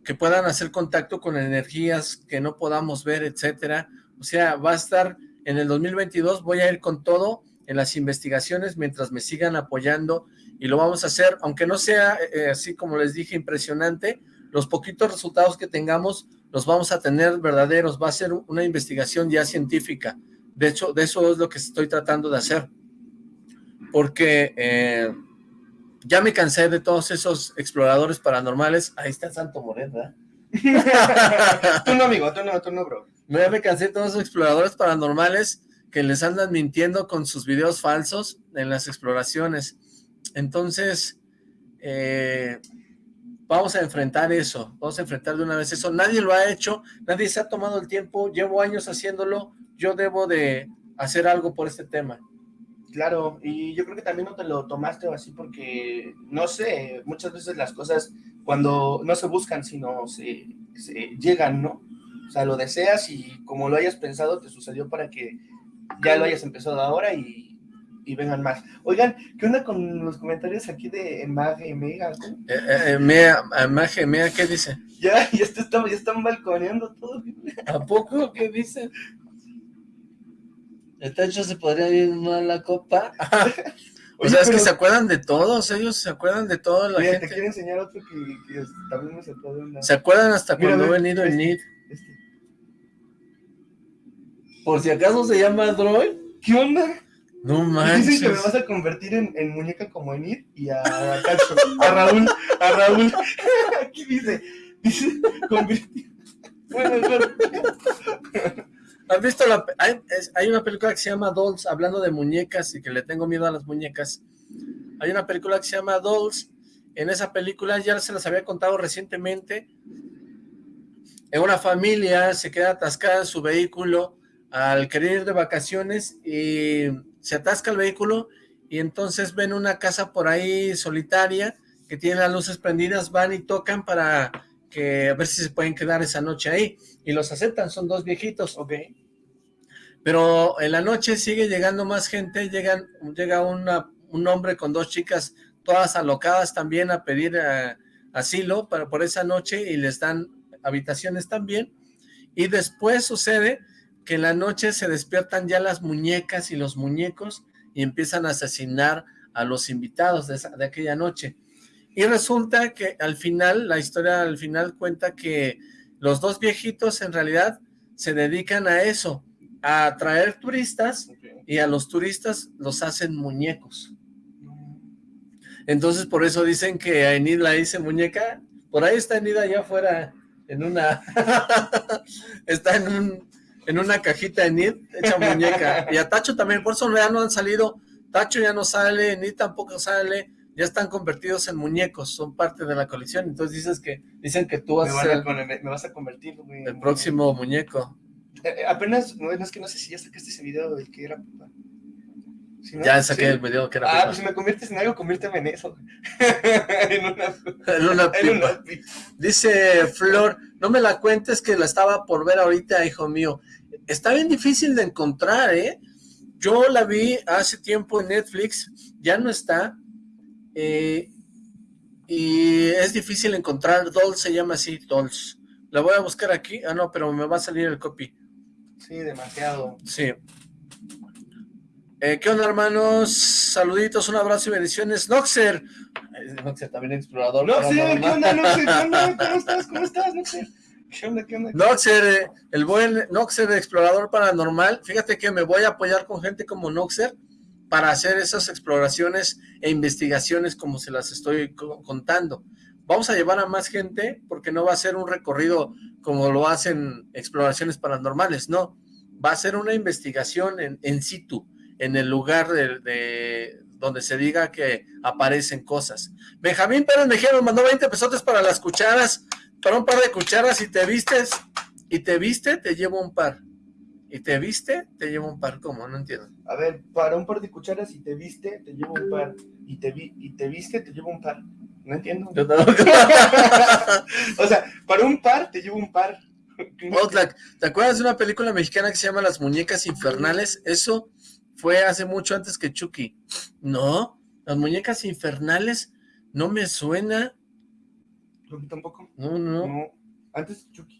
que puedan hacer contacto con energías que no podamos ver, etcétera. O sea, va a estar en el 2022, voy a ir con todo en las investigaciones mientras me sigan apoyando y lo vamos a hacer, aunque no sea eh, así como les dije impresionante, los poquitos resultados que tengamos los vamos a tener verdaderos, va a ser una investigación ya científica, de hecho de eso es lo que estoy tratando de hacer, porque eh, ya me cansé de todos esos exploradores paranormales, ahí está Santo Moret, ¿verdad? *laughs* tú no amigo, tú no, tú no bro. Ya me cansé de todos esos exploradores paranormales que les andan mintiendo con sus videos falsos en las exploraciones. Entonces, eh, vamos a enfrentar eso, vamos a enfrentar de una vez eso. Nadie lo ha hecho, nadie se ha tomado el tiempo, llevo años haciéndolo, yo debo de hacer algo por este tema. Claro, y yo creo que también no te lo tomaste así porque, no sé, muchas veces las cosas cuando no se buscan, sino se, se llegan, ¿no? O sea, lo deseas y como lo hayas pensado, te sucedió para que ya lo hayas empezado ahora y, y vengan más. Oigan, ¿qué onda con los comentarios aquí de Mage Mega? Eh, eh, eh Mega, Mage Mega, ¿qué dice? Ya, *laughs* ya, está, ya están balconeando todo. ¿A poco? ¿Qué dice? ¿Esta hecho se podría ir mal la copa? *laughs* o sea, es que se acuerdan de todos, ellos se acuerdan de todo la gente. te quiero enseñar otro que, que también me sacó de una... ¿Se acuerdan hasta cuando he venido en NID? Por si acaso se llama Droid. ¿Qué onda? No manches. Dicen que me vas a convertir en, muñeca como Enid y a, a, a Raúl, a Raúl. *laughs* Aquí dice, dice, convertir. Bueno, ¿Has visto la, hay, hay, una película que se llama Dolls, hablando de muñecas y que le tengo miedo a las muñecas. Hay una película que se llama Dolls. En esa película ya se las había contado recientemente. En una familia se queda atascada en su vehículo al querer ir de vacaciones y se atasca el vehículo y entonces ven una casa por ahí solitaria que tiene las luces prendidas, van y tocan para que a ver si se pueden quedar esa noche ahí. Y los aceptan, son dos viejitos, ok. Pero en la noche sigue llegando más gente, llegan, llega una, un hombre con dos chicas todas alocadas también a pedir eh, asilo para, por esa noche y les dan habitaciones también. Y después sucede que en la noche se despiertan ya las muñecas y los muñecos y empiezan a asesinar a los invitados de, de aquella noche. Y resulta que al final, la historia al final cuenta que los dos viejitos en realidad se dedican a eso, a atraer turistas y a los turistas los hacen muñecos. Entonces por eso dicen que a Enid la dice muñeca, por ahí está Enid allá afuera en una, *laughs* está en un, en una cajita Enid hecha muñeca, y a Tacho también, por eso ya no han salido, Tacho ya no sale, Enid tampoco sale, ya están convertidos en muñecos, son parte de la colección, entonces dices que, dicen que tú vas, me, a, me, vas a convertir, el próximo muñeco. Eh, eh, apenas, no, es que no sé si ya sacaste ese video del que era ya saqué el video que era Ah, pues si me conviertes en algo, conviérteme en eso. *laughs* *laughs* en una, en una Dice Flor, no me la cuentes que la estaba por ver ahorita, hijo mío. Está bien difícil de encontrar, ¿eh? Yo la vi hace tiempo en Netflix, ya no está, eh, y es difícil encontrar, Dolls se llama así, Dolls. La voy a buscar aquí, ah no, pero me va a salir el copy. Sí, demasiado. Sí. Eh, ¿Qué onda, hermanos? Saluditos, un abrazo y bendiciones. Noxer. Noxer también explorador. Noxer, ¿qué onda, Noxer? ¿Qué *laughs* onda? ¿Cómo estás? ¿Cómo estás, Noxer? Noxer, eh, el buen Noxer explorador paranormal. Fíjate que me voy a apoyar con gente como Noxer para hacer esas exploraciones e investigaciones como se las estoy contando. Vamos a llevar a más gente porque no va a ser un recorrido como lo hacen exploraciones paranormales, no. Va a ser una investigación en, situ, en el lugar de, donde se diga que aparecen cosas. Benjamín Pérez Mejía nos mandó 20 pesos para las cucharas, para un par de cucharas, y te vistes, y te viste, te llevo un par. ¿Y te viste? Te llevo un par, ¿cómo? No entiendo. A ver, para un par de cucharas y te viste, te llevo un par. Y te, vi, y te viste, te llevo un par. No entiendo. *laughs* o sea, para un par, te llevo un par. *laughs* ¿te acuerdas de una película mexicana que se llama Las Muñecas Infernales? Eso fue hace mucho antes que Chucky. No, Las Muñecas Infernales no me suena. ¿Tampoco? No, no. no. ¿Antes Chucky?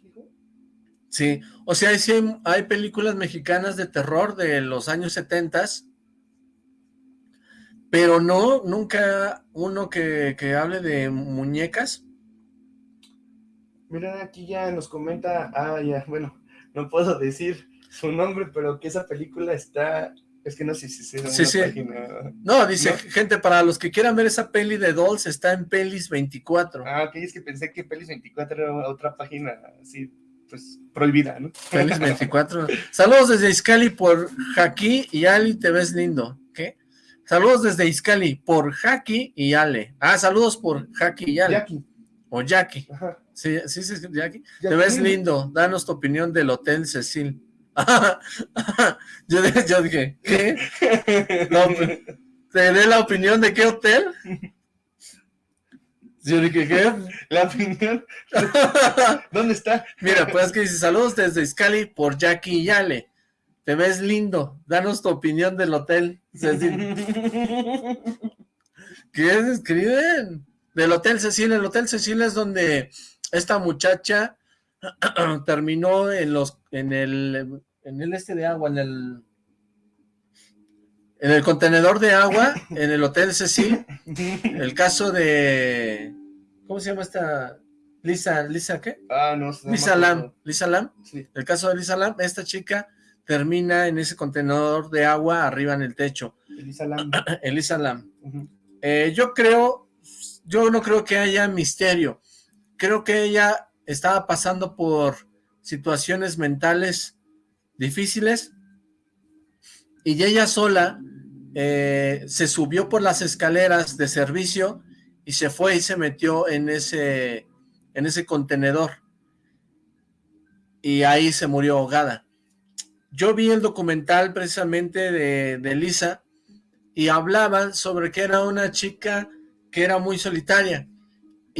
Sí, o sea, sí hay, películas mexicanas de terror de los años 70, pero no, nunca uno que, hable de muñecas. Mira, aquí ya nos comenta, ah, ya, bueno, no puedo decir su nombre, pero que esa película está, es que no sé si es sí, sí. No, dice, gente, para los que quieran ver esa peli de Dolls, está en Pelis 24. Ah, ok, es que pensé que Pelis 24 era otra página así pues prohibida, ¿no? Feliz 24. *laughs* Saludos desde Iscali por Jaqui y Ali, te ves lindo. ¿Qué? Saludos desde Iscali por Jaqui y Ale. Ah, saludos por Jaqui y Ale. Jackie. O Jackie. Sí, sí, sí, Jackie. Te ves lindo. Danos tu opinión del Hotel Cecil. *laughs* yo, yo dije, ¿qué? ¿Te dé la opinión de qué hotel? Yo dije, ¿qué? La opinión. *laughs* ¿Dónde está? Mira, pues que dice, saludos desde Scali por Jackie y Ale. Te ves lindo. Danos tu opinión del hotel. *laughs* ¿Qué escriben? Del Hotel Cecilia. El Hotel Cecilia es donde esta muchacha *clears throat* terminó en los, en el, en el este de agua, en el, en el contenedor de agua, *laughs* en el Hotel Cecil. *laughs* El caso de, ¿Cómo se llama esta? Lisa, ¿Lisa qué? Ah, no sé. Lisa Lam. Lisa Lam. Sí. El caso de Lisa Lam, esta chica termina en ese contenedor de agua arriba en el techo. Elisa Lam. *clears throat* Elisa Lam. Eh, yo creo, yo no creo que haya misterio. Creo que ella estaba pasando por situaciones mentales difíciles y ella sola eh, se subió por las escaleras de servicio y se fue y se metió en ese, en ese contenedor. Y ahí se murió ahogada. Yo vi el documental precisamente de, de Lisa y hablaban sobre que era una chica que era muy solitaria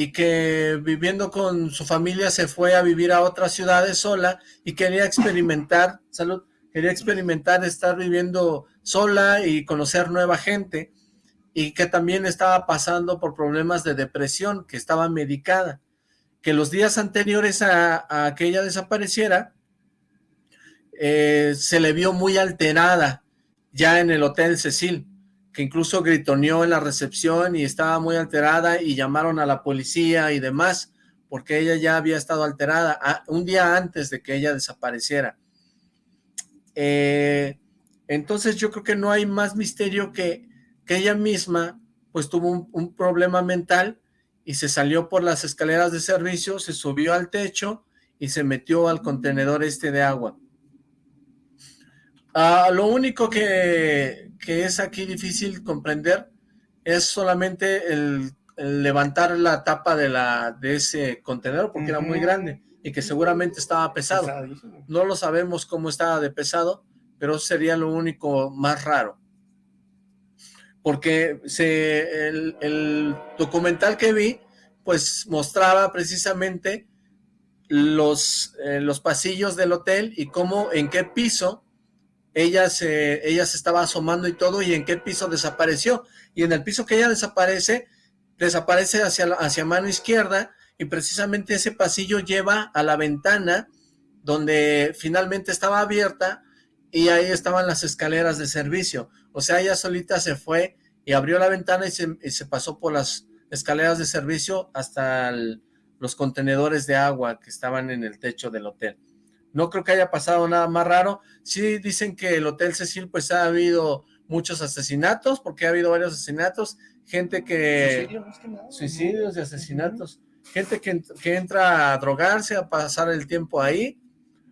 y que viviendo con su familia se fue a vivir a otras ciudades sola y quería experimentar, *laughs* salud, quería experimentar estar viviendo sola y conocer nueva gente y que también estaba pasando por problemas de depresión, que estaba medicada, que los días anteriores a, que ella desapareciera, eh, se le vio muy alterada ya en el Hotel Cecil, que incluso gritoneó en la recepción y estaba muy alterada y llamaron a la policía y demás, porque ella ya había estado alterada un día antes de que ella desapareciera. Eh, entonces yo creo que no hay más misterio que, que ella misma pues tuvo un, problema mental y se salió por las escaleras de servicio, se subió al techo y se metió al contenedor este de agua. Ah, lo único que, que, es aquí difícil comprender es solamente el, levantar la tapa de, la, de ese contenedor porque era muy grande y que seguramente estaba pesado. No lo sabemos cómo estaba de pesado, pero sería lo único más raro. Porque se, el, documental que vi, pues mostraba precisamente los, eh, los pasillos del hotel y cómo, en qué piso ella se, ella se estaba asomando y todo, y en qué piso desapareció. Y en el piso que ella desaparece, desaparece hacia, hacia mano izquierda, y precisamente ese pasillo lleva a la ventana donde finalmente estaba abierta y ahí estaban las escaleras de servicio. O sea, ella solita se fue y abrió la ventana y se, pasó por las escaleras de servicio hasta los contenedores de agua que estaban en el techo del hotel. No creo que haya pasado nada más raro. Sí dicen que el Hotel Cecil pues ha habido muchos asesinatos, porque ha habido varios asesinatos, gente que... Suicidios y asesinatos. Gente que, que entra a drogarse, a pasar el tiempo ahí,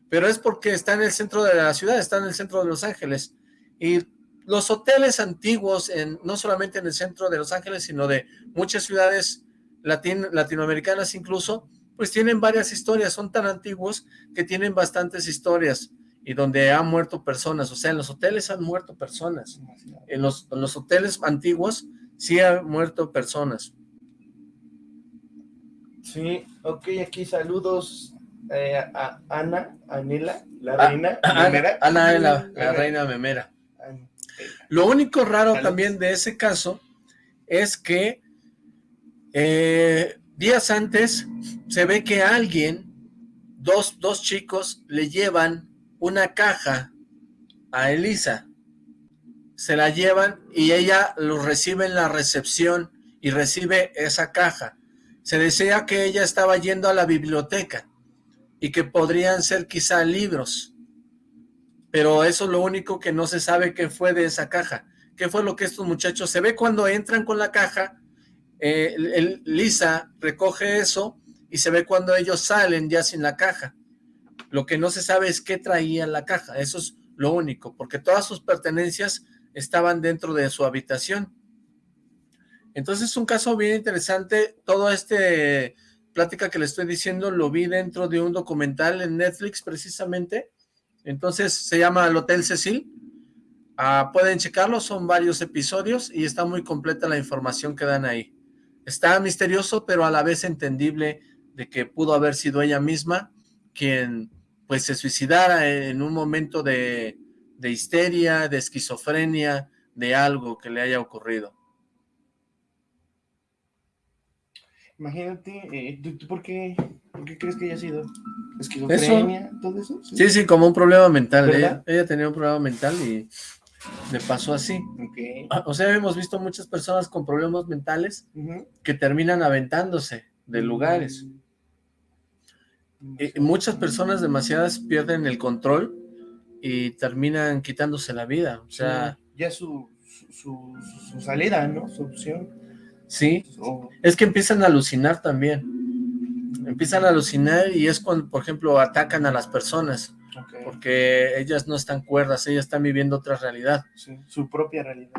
pero es porque está en el centro de la ciudad, está en el centro de Los Ángeles. Y los hoteles antiguos, en, no solamente en el centro de Los Ángeles, sino de muchas ciudades latinoamericanas incluso, pues tienen varias historias, son tan antiguos que tienen bastantes historias y donde han muerto personas, o sea, en los hoteles han muerto personas, en los, en los hoteles antiguos sí han muerto personas. Sí, ok, aquí saludos eh, a Ana, Anela, la ah, reina memera. Ana, la, la reina memera. Lo único raro también de ese caso es que eh, días antes se ve que alguien, dos, dos chicos, le llevan una caja a Elisa. Se la llevan y ella lo recibe en la recepción y recibe esa caja. Se decía que ella estaba yendo a la biblioteca y que podrían ser quizá libros. Pero eso es lo único que no se sabe qué fue de esa caja. ¿Qué fue lo que estos muchachos? Se ve cuando entran con la caja, eh, Lisa recoge eso y se ve cuando ellos salen ya sin la caja. Lo que no se sabe es qué traía la caja. Eso es lo único, porque todas sus pertenencias estaban dentro de su habitación. Entonces es un caso bien interesante. Todo este plática que le estoy diciendo lo vi dentro de un documental en Netflix precisamente. Entonces se llama El Hotel Cecil. Ah, pueden checarlo, son varios episodios y está muy completa la información que dan ahí. Está misterioso, pero a la vez entendible de que pudo haber sido ella misma quien pues se suicidara en un momento de, de histeria, de esquizofrenia, de algo que le haya ocurrido. Imagínate, eh, ¿tú, por, qué, crees que haya sido? ¿Esquizofrenia? ¿Todo eso? ¿Sí? sí, como un problema mental. Ella, ella, tenía un problema mental y le pasó así. O sea, hemos visto muchas personas con problemas mentales que terminan aventándose de lugares. Y muchas personas demasiadas pierden el control y terminan quitándose la vida. O sea... ya su, su, su salida, ¿no? Su opción. Sí, es que empiezan a alucinar también. Empiezan a alucinar y es cuando, por ejemplo, atacan a las personas. Porque ellas no están cuerdas, ellas están viviendo otra realidad. su propia realidad.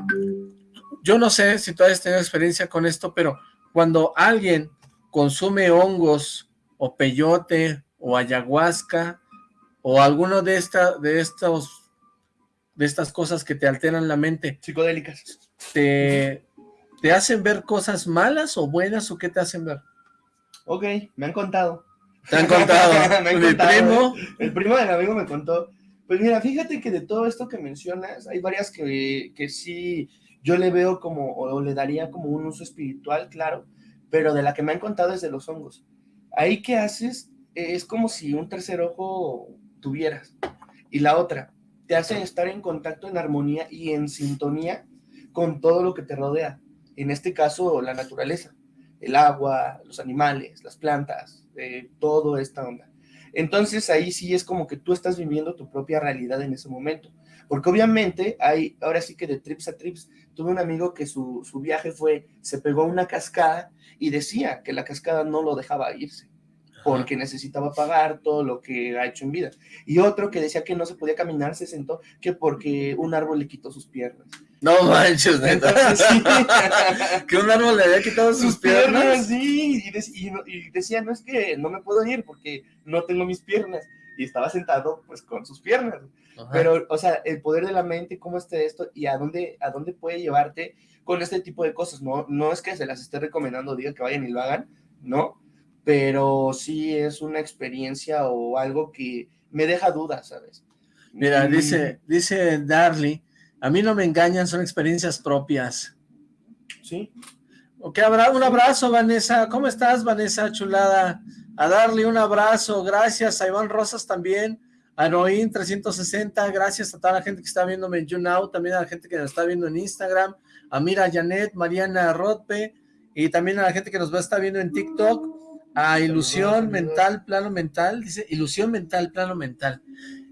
Yo no sé si tú has tenido experiencia con esto, pero cuando alguien consume hongos o peyote o ayahuasca o alguno de, esta, de, estos, de estas cosas que te alteran la mente. Psicodélicas. Te, ¿Te hacen ver cosas malas o buenas o qué te hacen ver? Ok, me han contado. ¿Te han contado? *laughs* ¿Mi primo? El primo del amigo me contó. Pues mira, fíjate que de todo esto que mencionas, hay varias que, que sí yo le veo como, o le daría como un uso espiritual, claro, pero de la que me han contado es de los hongos. Ahí que haces es como si un tercer ojo tuvieras. Y la otra, te hace estar en contacto, en armonía y en sintonía con todo lo que te rodea. En este caso, la naturaleza, el agua, los animales, las plantas, eh, todo esta onda. Entonces ahí sí es como que tú estás viviendo tu propia realidad en ese momento. Porque obviamente hay, ahora sí que de trips a trips, tuve un amigo que su, su viaje fue, se pegó a una cascada y decía que la cascada no lo dejaba irse porque necesitaba pagar todo lo que ha hecho en vida. Y otro que decía que no se podía caminar, se sentó que porque un árbol le quitó sus piernas. No manches, neta. *laughs* que un árbol le había quitado sus, piernas. Sí, y, decía, no es que no me puedo ir porque no tengo mis piernas. Y estaba sentado pues con sus piernas. Pero, o sea, el poder de la mente, cómo está esto y a dónde, a dónde puede llevarte con este tipo de cosas. No, no es que se las esté recomendando, diga que vayan y lo hagan, no, pero sí es una experiencia o algo que me deja dudas, ¿sabes? Mira, dice, dice Darly, a mí no me engañan, son experiencias propias. Sí. Ok, habrá un abrazo, Vanessa. ¿Cómo estás, Vanessa, chulada? A Darly un abrazo, gracias. A Iván Rosas también. A Noín 360, gracias a toda la gente que está viéndome en YouNow, también a la gente que nos está viendo en Instagram, a Mira Janet, Mariana Rodpe, y también a la gente que nos va a estar viendo en TikTok, a ilusión mental, plano mental, dice ilusión mental, plano mental.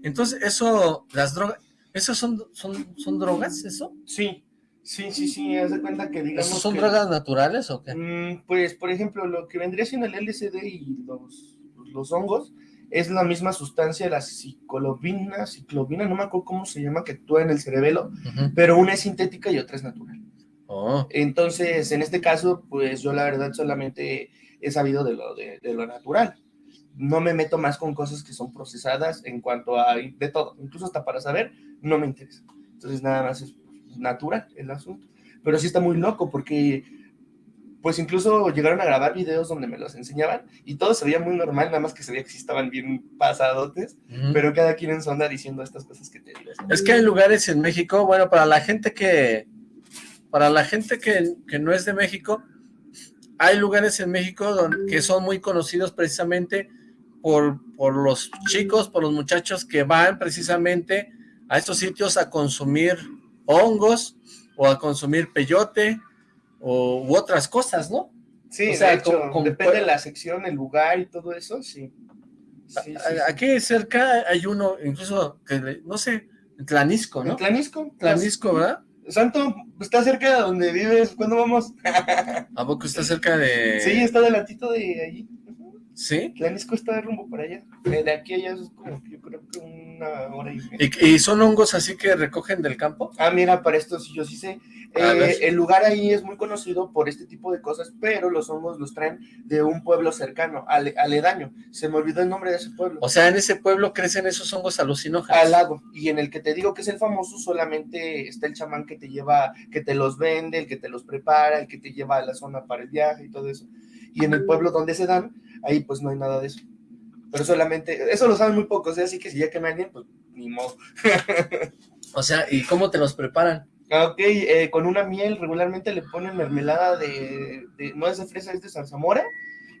Entonces, eso, las drogas, ¿esas son, son, son drogas, eso? Sí, sí, sí, sí, haz de cuenta que digamos son drogas naturales o qué? Mm, pues, por ejemplo, lo que vendría siendo el LSD y los, los hongos, es la misma sustancia, la ciclovina, ciclovina, no me acuerdo cómo se llama, que actúa en el cerebelo, pero una es sintética y otra es natural. Oh. Entonces, en este caso, pues yo la verdad solamente he sabido de lo, de, lo natural. No me meto más con cosas que son procesadas en cuanto a de todo, incluso hasta para saber, no me interesa. Entonces nada más es natural el asunto. Pero sí está muy loco porque pues incluso llegaron a grabar videos donde me los enseñaban y todo se veía muy normal, nada más que se veía que sí estaban bien pasadotes, pero cada quien en su onda diciendo estas cosas que te digo. Es que hay lugares en México, bueno, para la gente que, para la gente que, que no es de México, hay lugares en México donde, que son muy conocidos precisamente por, por los chicos, por los muchachos que van precisamente a estos sitios a consumir hongos o a consumir peyote o, u otras cosas, ¿no? Sí, o sea, depende de la sección, el lugar y todo eso, sí. Aquí cerca hay uno, incluso, que no sé, en Tlanisco, ¿no? Tlanisco. Tlanisco, ¿verdad? Santo, está cerca de donde vives, ¿cuándo vamos? *laughs* ¿A poco está cerca de...? Sí, está delantito de allí. ¿Sí? Tlanisco está de rumbo para allá. De aquí a allá es como, yo creo que una hora y media. ¿Y, son hongos así que recogen del campo? Ah, mira, para esto sí yo sí sé. Eh, el lugar ahí es muy conocido por este tipo de cosas, pero los hongos los traen de un pueblo cercano, aledaño. Se me olvidó el nombre de ese pueblo. O sea, en ese pueblo crecen esos hongos alucinógenos. Al lado. Y en el que te digo que es el famoso, solamente está el chamán que te lleva, que te los vende, el que te los prepara, el que te lleva a la zona para el viaje y todo eso. Y en el pueblo donde se dan, ahí pues no hay nada de eso. Pero solamente, eso lo saben muy pocos, ¿eh? así que si ya que me alguien, pues ni modo. o sea, ¿y cómo te los preparan? Ah, ok, eh, con una miel regularmente le ponen mermelada de, no es de fresa, es de zarzamora,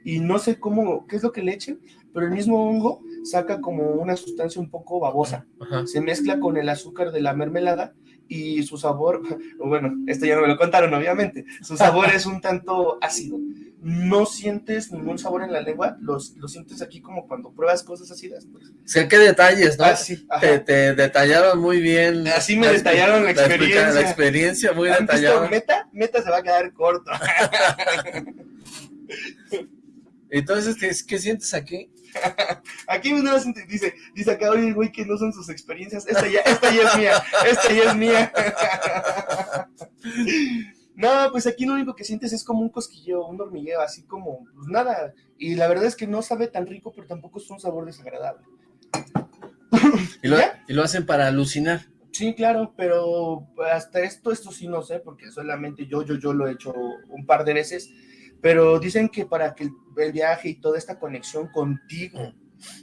y no sé cómo, qué es lo que le echen, pero el mismo hongo saca como una sustancia un poco babosa. Se mezcla con el azúcar de la mermelada y su sabor, *laughs* bueno, esto ya no me lo contaron obviamente, su sabor es un tanto ácido no sientes ningún sabor en la lengua, los, lo sientes aquí como cuando pruebas cosas ácidas. Pues. Sé qué detalles, ¿no? Ah, te, detallaron muy bien. Así me detallaron la, experiencia. La experiencia muy detallada. Meta, meta se va a quedar corto. *laughs* Entonces, ¿qué, ¿qué, sientes aquí? *laughs* Aquí uno dice, dice acá, oye, güey, que no son sus experiencias. Esta ya, esta ya es mía, esta ya es mía. *laughs* No, pues aquí lo único que sientes es como un cosquilleo, un hormigueo, así como, pues nada. Y la verdad es que no sabe tan rico, pero tampoco es un sabor desagradable. *laughs* ¿Y lo, ¿Y lo hacen para alucinar? Sí, claro, pero hasta esto, esto sí no sé, porque solamente yo, yo, yo lo he hecho un par de veces, pero dicen que para que el, viaje y toda esta conexión contigo,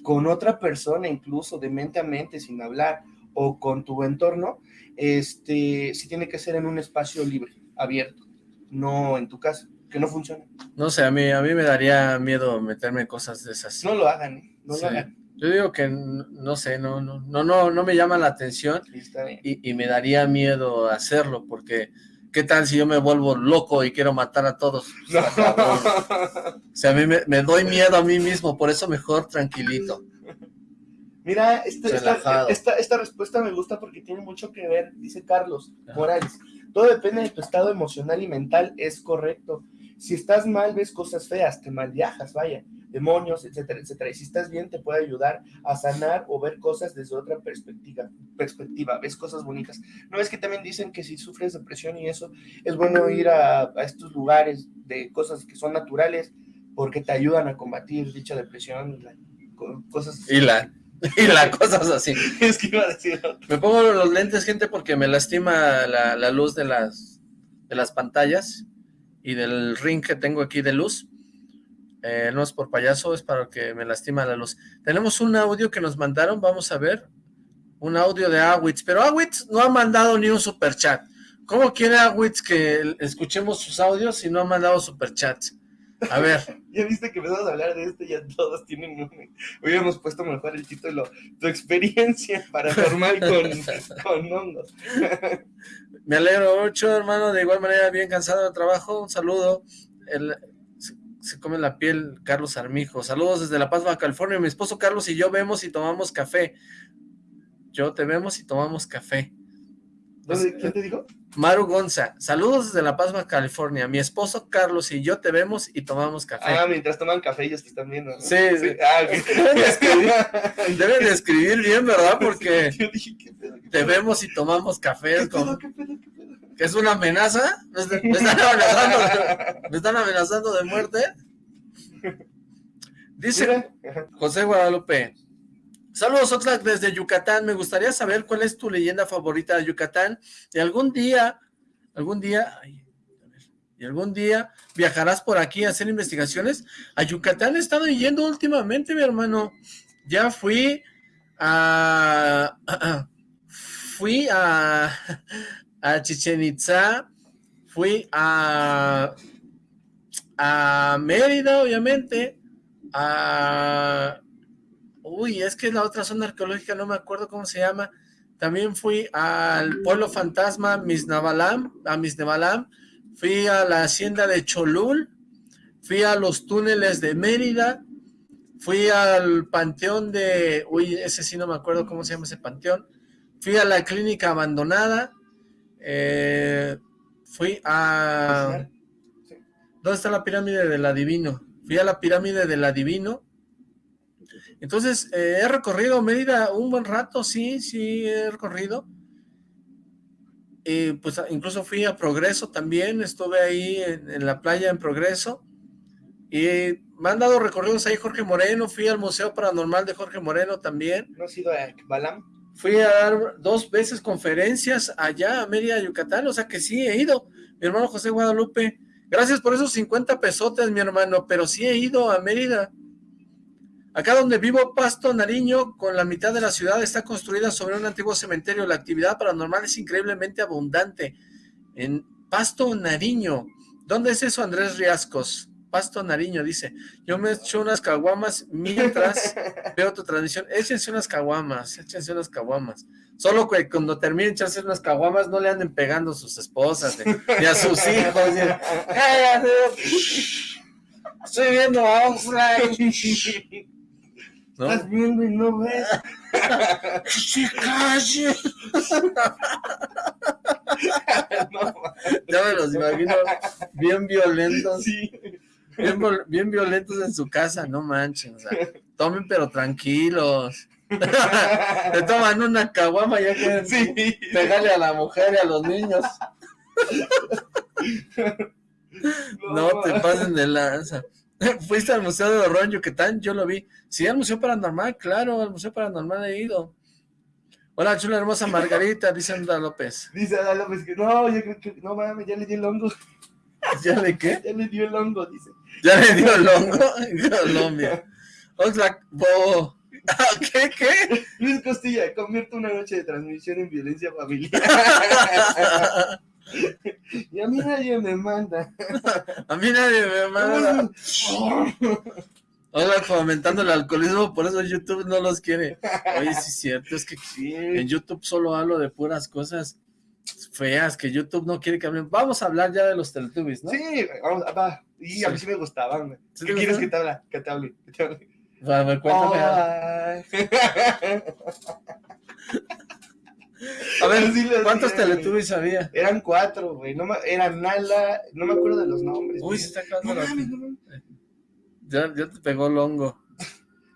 con otra persona, incluso de mente a mente, sin hablar, o con tu entorno, este, sí tiene que ser en un espacio libre abierto, no en tu casa, que no funciona. No sé, a mí, a mí me daría miedo meterme en cosas de esas. No lo hagan, ¿eh? no lo hagan. Yo digo que no sé, no, no, no, no, no me llama la atención y, y, me daría miedo hacerlo porque ¿qué tal si yo me vuelvo loco y quiero matar a todos? O sea, a mí me, me, doy miedo a mí mismo, por eso mejor tranquilito. Mira, esta, esta, esta, respuesta me gusta porque tiene mucho que ver, dice Carlos Morales. Todo depende de tu estado emocional y mental, es correcto. Si estás mal, ves cosas feas, te mal viajas, vaya, demonios, etcétera, etcétera. Y si estás bien, te puede ayudar a sanar o ver cosas desde otra perspectiva, perspectiva, ves cosas bonitas. ¿No es que también dicen que si sufres depresión y eso, es bueno ir a, estos lugares de cosas que son naturales porque te ayudan a combatir dicha depresión, cosas... Y la *laughs* y la cosas así. *laughs* Es que iba a decir Me pongo los lentes, gente, porque me lastima la, la luz de las, de las pantallas y del ring que tengo aquí de luz. Eh, no es por payaso, es para que me lastima la luz. Tenemos un audio que nos mandaron, vamos a ver. Un audio de Awitz, pero Awitz no ha mandado ni un super chat. ¿Cómo quiere Awitz que escuchemos sus audios si no ha mandado super chats? A ver. *laughs* ya viste que empezamos a hablar de esto, ya todos tienen un... Hubiéramos puesto mejor el título, tu experiencia paranormal con, *laughs* con hongos. Me alegro mucho, hermano, de igual manera, bien cansado de trabajo, un saludo. El, se, come la piel Carlos Armijo. Saludos desde La Paz, Baja California. Mi esposo Carlos y yo vemos y tomamos café. Yo te vemos y tomamos café. ¿Quién te dijo? Maru Gonza, saludos desde La Paz, Baja California. Mi esposo Carlos y yo te vemos y tomamos café. Ah, mientras toman café ellos te están viendo. ¿no? Sí, sí. Ah, *laughs* *laughs* Deben, de escribir, bien, ¿verdad? Porque te vemos y tomamos café. ¿Que es una amenaza? ¿Me, están amenazando, *laughs* ¿Me están amenazando de muerte? Dice José Guadalupe, Saludos Oxlack desde Yucatán, me gustaría saber cuál es tu leyenda favorita de Yucatán y algún día, algún día, y algún día viajarás por aquí a hacer investigaciones. A Yucatán he estado yendo últimamente, mi hermano. Ya fui a... *clears throat* fui a, a Chichen Itza, fui a, a Mérida, obviamente, a Uy, es que la otra zona arqueológica no me acuerdo cómo se llama. También fui al pueblo fantasma Misnavalam, a Misnevalam. Fui a la hacienda de Cholul. Fui a los túneles de Mérida. Fui al panteón de... Uy, ese sí no me acuerdo cómo se llama ese panteón. Fui a la clínica abandonada. Eh, fui a... ¿Dónde está la pirámide del adivino? Fui a la pirámide del adivino entonces, eh, he recorrido Mérida un buen rato, sí, sí, he recorrido. Y pues incluso fui a Progreso también, estuve ahí en, la playa en Progreso. Y me han dado recorridos ahí Jorge Moreno, fui al Museo Paranormal de Jorge Moreno también. ¿No has ido a Balam? Fui a dar dos veces conferencias allá a Mérida, Yucatán, o sea que sí he ido. Mi hermano José Guadalupe, gracias por esos 50 pesotes, mi hermano, pero sí he ido a Mérida. Acá donde vivo, Pasto Nariño, con la mitad de la ciudad, está construida sobre un antiguo cementerio. La actividad paranormal es increíblemente abundante. En Pasto Nariño. ¿Dónde es eso, Andrés Riascos? Pasto Nariño, dice. Yo me echo unas caguamas mientras *laughs* veo tu transmisión. Échense unas caguamas, échense unas caguamas. Solo que cuando terminen de echarse unas caguamas, no le anden pegando a sus esposas ni a sus *laughs* hijos. Estoy viendo a Oxlade. *laughs* Estás viendo y no ves. ¡Sí, calle! ya me los imagino bien violentos. Bien, violentos en su casa, no manchen. O sea, tomen pero tranquilos. *laughs* Te toman una caguama ya pueden pegarle a la mujer y a los niños. *laughs* no te pasen de lanza. *laughs* ¿Fuiste al Museo de Horror en Yucatán? Yo lo vi. Sí, al Museo Paranormal, claro, al Museo Paranormal he ido. Hola, chula hermosa Margarita, dice Andra López. Dice Andra López que no, yo creo que no mames, ya le di el hongo. ¿Ya le qué? Ya le dio el hongo, dice. ¿Ya le dio el hongo? En Colombia. Oxlack, bobo. *laughs* ¿Qué? ¿Qué? Luis Costilla, convierte una noche de transmisión en violencia familiar. *laughs* y a mí nadie me manda. *laughs* a mí nadie me manda. Ahora fomentando el alcoholismo, por eso YouTube no los quiere. Oye, sí es cierto, es que en YouTube solo hablo de puras cosas feas que YouTube no quiere que hablen. Vamos a hablar ya de los Teletubbies, ¿no? Sí, vamos, va. Y a mí sí me gustaban. ¿Qué quieres que te, hable? que te hable? Que te hable. Va, me cuéntame. A ver, *laughs* ¿cuántos Teletubbies había? Eran cuatro, güey. No, eran Nala, no me acuerdo de los nombres. Uy, se está acabando la... Ya, ya te pegó el hongo.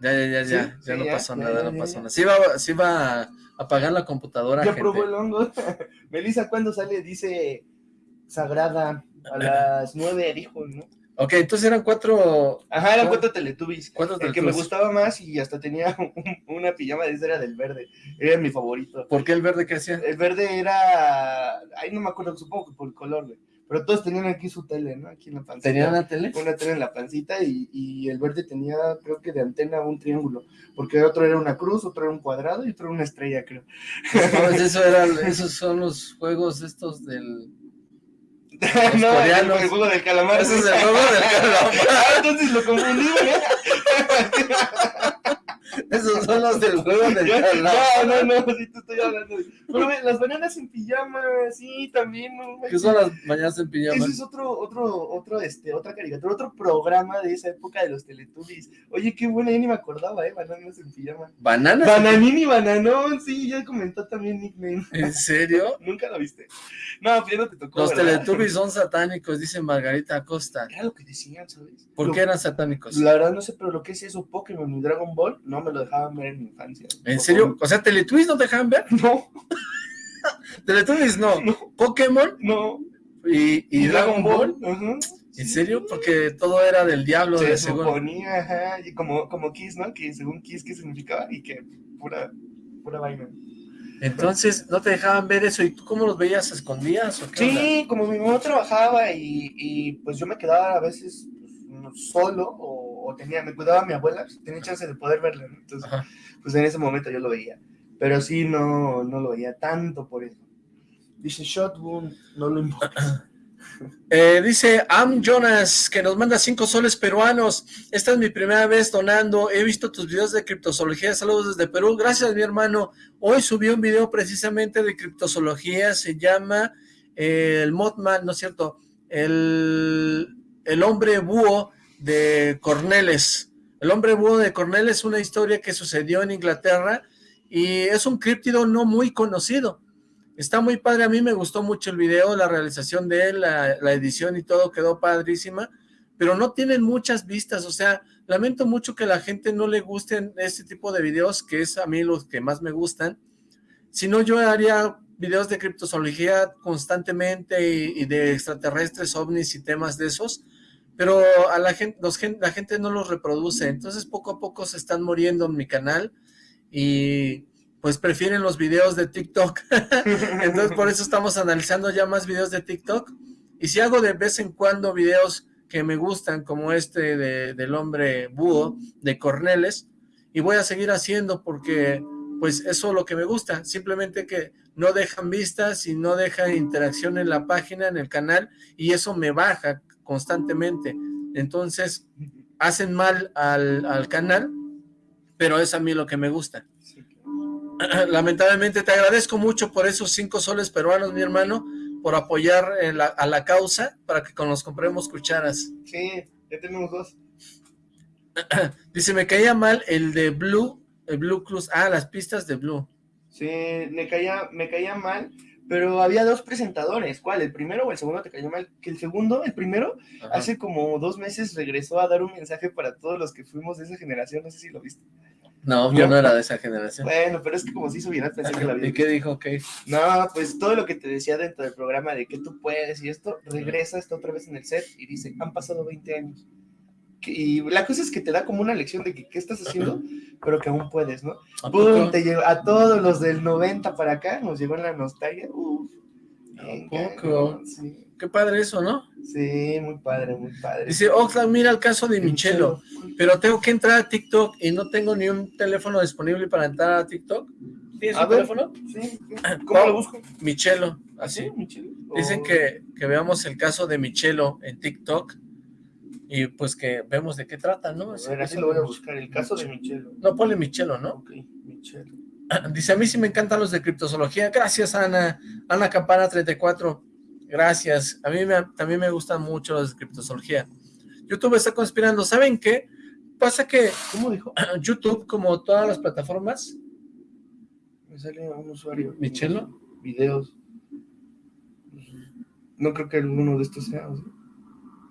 Ya, ya, ya, ya. ya no pasó nada, no pasó nada. Sí va, sí va a apagar la computadora, Ya probó el hongo. *laughs* Melissa, ¿cuándo sale? Dice Sagrada. A las nueve, dijo, ¿no? Ok, entonces eran cuatro... Ajá, eran cuatro teletubbies. Cuatro El que me gustaba más y hasta tenía *laughs* una pijama de era del verde. Era mi favorito. ¿Por qué el verde qué hacía? El verde era... Ay, no me acuerdo, supongo que por el color, güey. Pero todos tenían aquí su tele, ¿no? Aquí en la pancita. ¿Tenían una tele? Una tele en la pancita y, y, el verde tenía, creo que de antena, un triángulo. Porque otro era una cruz, otro era un cuadrado y otro era una estrella, creo. Pues *laughs* eso era, esos son los juegos estos del *laughs* no, el, el, juego del calamar. Ese es el juego del *laughs* calamar. Ah, entonces lo confundí, ¿eh? Esos son los del juego del. No, no, no, sí te estoy hablando. Pero las bananas en pijama, sí, también. No, ¿Qué son las bananas en pijama? Ese es otro, otro, otro, este, otra caricatura, otro programa de esa época de los Teletubbies. Oye, qué buena, ya ni me acordaba, ¿eh? Bananas en pijama. ¿Bananas? Bananín y bananón, sí, ya comentó también nickname. ¿En serio? *laughs* Nunca lo viste. No, pues ya no te tocó. Los Teletubbies son satánicos, dice Margarita Acosta. Era lo que decían, ¿sabes? ¿Por qué eran satánicos? La verdad no sé, pero lo que es eso, Pokémon y Dragon Ball, no me lo dejaban ver en mi infancia. ¿En serio? O sea, ¿Teletubbies no te dejaban ver? No. *laughs* ¿Teletubbies no? ¿Pokémon? No. ¿Y, Dragon, Ball? ¿En serio? Porque todo era del diablo. Se de suponía, ajá, y como, como Kiss, ¿no? Que según Kiss, ¿qué significaba? Y que pura, pura vaina. Entonces, ¿no te dejaban ver eso? ¿Y tú cómo los veías? ¿Escondías o qué Sí, como mi mamá trabajaba y, y, pues yo me quedaba a veces pues, solo o, tenía, me cuidaba mi abuela, pues, tenía chance de poder verla, Entonces, pues en ese momento yo lo veía. Pero sí, no, no lo veía tanto por eso. Dice Shotgun, no lo importa. *clears throat* Eh, dice Am Jonas, que nos manda cinco soles peruanos. Esta es mi primera vez donando. He visto tus videos de criptozoología. Saludos desde Perú. Gracias, mi hermano. Hoy subí un video precisamente de criptozoología. Se llama eh, el Mothman, ¿no es cierto? El, el hombre búho de Corneles. El hombre búho de Corneles es una historia que sucedió en Inglaterra y es un críptido no muy conocido. Está muy padre, a mí me gustó mucho el video, la realización de él, la, edición y todo quedó padrísima, pero no tienen muchas vistas, o sea, lamento mucho que la gente no le gusten este tipo de videos, que es a mí los que más me gustan, si no yo haría videos de criptozoología constantemente y, de extraterrestres, ovnis y temas de esos, pero a la gente, la gente no los reproduce, entonces poco a poco se están muriendo en mi canal, y pues prefieren los videos de TikTok. *laughs* Entonces por eso estamos analizando ya más videos de TikTok. Y si hago de vez en cuando videos que me gustan, como este de, del hombre búho de Corneles, y voy a seguir haciendo porque pues eso es lo que me gusta, simplemente que no dejan vistas y no dejan interacción en la página, en el canal, y eso me baja constantemente. Entonces, hacen mal al, al canal, pero es a mí lo que me gusta. *clears throat* Lamentablemente te agradezco mucho por esos cinco soles peruanos, mi hermano, por apoyar a la causa para que nos compremos cucharas. Sí, ya tenemos dos. *clears throat* Dice, me caía mal el de Blue, el Blue Cruz, ah, las pistas de Blue. Sí, me caía, me caía mal, pero había dos presentadores, ¿cuál? ¿El primero o el segundo te cayó mal? Que el segundo, el primero, hace como dos meses regresó a dar un mensaje para todos los que fuimos de esa generación, no sé si lo viste. No, yo no era de esa generación. Bueno, pero es que como si subiera pensé que la vida. ¿Y qué dijo? Okay. No, pues todo lo que te decía dentro del programa de que tú puedes y esto, regresa, está otra vez en el set y dice, han pasado 20 años. Y la cosa es que te da como una lección de que qué estás haciendo, pero que aún puedes, ¿no? ¿A, te a todos los del 90 para acá nos llegó en la nostalgia. Uf, poco? Sí. Qué padre eso, ¿no? Sí, muy padre, muy padre. Dice, Oxlack, mira el caso de Michelo, pero tengo que entrar a TikTok y no tengo ni un teléfono disponible para entrar a TikTok. ¿Tienes un teléfono? Sí. *clears throat* ¿Cómo lo busco? Michelo, así. Michelo? Dicen oh. que, que veamos el caso de Michelo en TikTok y pues que vemos de qué trata, ¿no? A ver, así lo voy a buscar, el caso de Michelo. No, ponle Michelo, ¿no? Ok, Michelo. *laughs* Dice, a mí sí me encantan los de criptozoología. Gracias, Ana. Ana Campana 34. Gracias. A mí también me gustan mucho los de criptozoología. YouTube está conspirando. ¿Saben qué? Pasa que, ¿cómo dijo? *clears throat* YouTube, como todas las plataformas. Me sale un usuario. ¿Michelo? Videos. No creo que alguno de estos sea.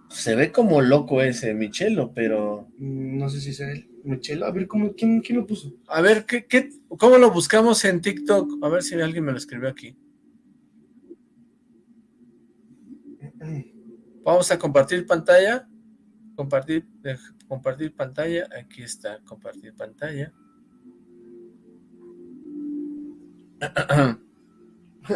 Se ve como loco ese Michelo, pero... Mm, no sé si sea él. Michelo, a ver, ¿cómo, quién, quién, lo puso? A ver, ¿qué, qué, ¿cómo lo buscamos en TikTok? A ver si alguien me lo escribió aquí. Vamos a compartir pantalla. Compartir, eh, compartir pantalla. Aquí está, compartir pantalla. *laughs*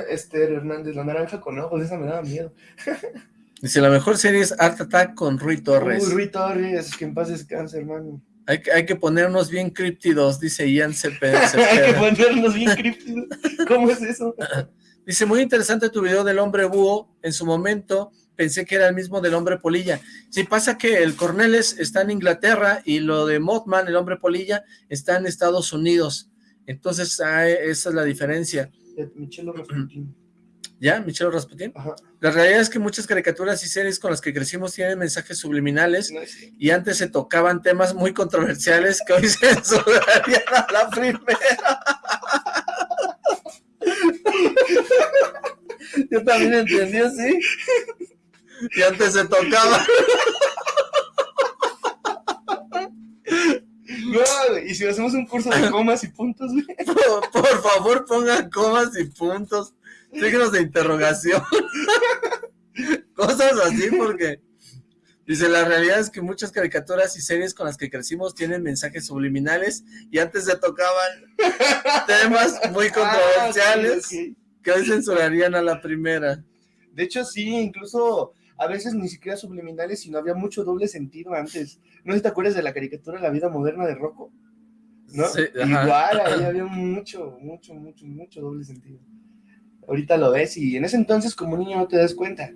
Esther Hernández, la naranja con ojos, esa me daba miedo. *laughs* Dice, la mejor serie es Art Attack con Rui Torres. Uy, Rui Torres, que en paz descanse, hermano. Hay, hay que ponernos bien críptidos, dice Ian Cepeda. *laughs* hay que ponernos bien críptidos. ¿Cómo es eso? *laughs* dice, muy interesante tu video del hombre búho. En su momento pensé que era el mismo del hombre polilla. Sí, pasa que el Corneles está en Inglaterra y lo de Mothman, el hombre polilla, está en Estados Unidos. Entonces, ah, esa es la diferencia. Michelo ¿Ya? Michelle Rasputin. La realidad es que muchas caricaturas y series con las que crecimos tienen mensajes subliminales y antes se tocaban temas muy controversiales que hoy *laughs* se censurarían a la primera. Yo también entendí así. Y antes se tocaba. No, y si hacemos un curso de comas y puntos, por favor, pongan comas y puntos signos de interrogación, *laughs* cosas así, porque dice, la realidad es que muchas caricaturas y series con las que crecimos tienen mensajes subliminales y antes se tocaban temas muy ah, controversiales que hoy censurarían a la primera. De hecho, sí, incluso a veces ni siquiera subliminales, sino había mucho doble sentido antes. ¿No sé si te acuerdas de la caricatura La vida moderna de Rocco? ¿No? Igual, *clears throat* había mucho, mucho, mucho, mucho doble sentido ahorita lo ves y en ese entonces como niño no te das cuenta.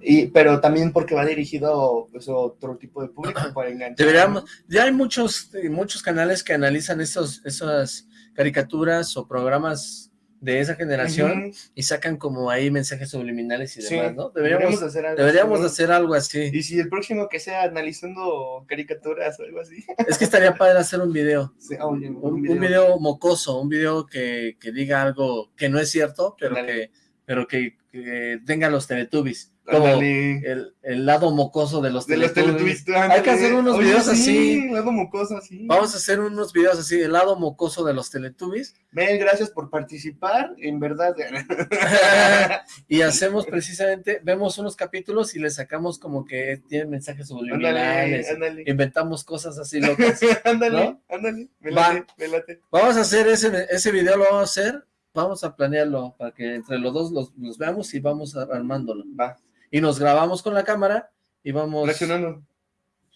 Y, pero también porque va dirigido pues, a otro tipo de público para enganchar. Deberíamos, ya hay muchos, muchos canales que analizan esos, esas caricaturas o programas de esa generación y sacan como ahí mensajes subliminales y demás, ¿no? Deberíamos, hacer algo, deberíamos hacer algo así. Y si el próximo que sea analizando caricaturas o algo así. Es que estaría padre hacer un video. Ah, un, video. mocoso, un video que, que, diga algo que no es cierto, pero que, pero que, que tenga los Teletubbies como el, el, lado mocoso de los de Teletubbies. Hay que hacer unos videos así. lado mocoso, así. Vamos a hacer unos videos así, el lado mocoso de los Teletubbies. Mel, gracias por participar, en verdad. *laughs* *laughs* y hacemos precisamente, vemos unos capítulos y le sacamos como que tienen mensajes subliminales. Inventamos cosas así *laughs* locas. ándale, ándale, me late, Vamos a hacer ese, ese video, lo vamos a hacer vamos a planearlo para que entre los dos los, veamos y vamos armándolo. Va y nos grabamos con la cámara y vamos... Reaccionando.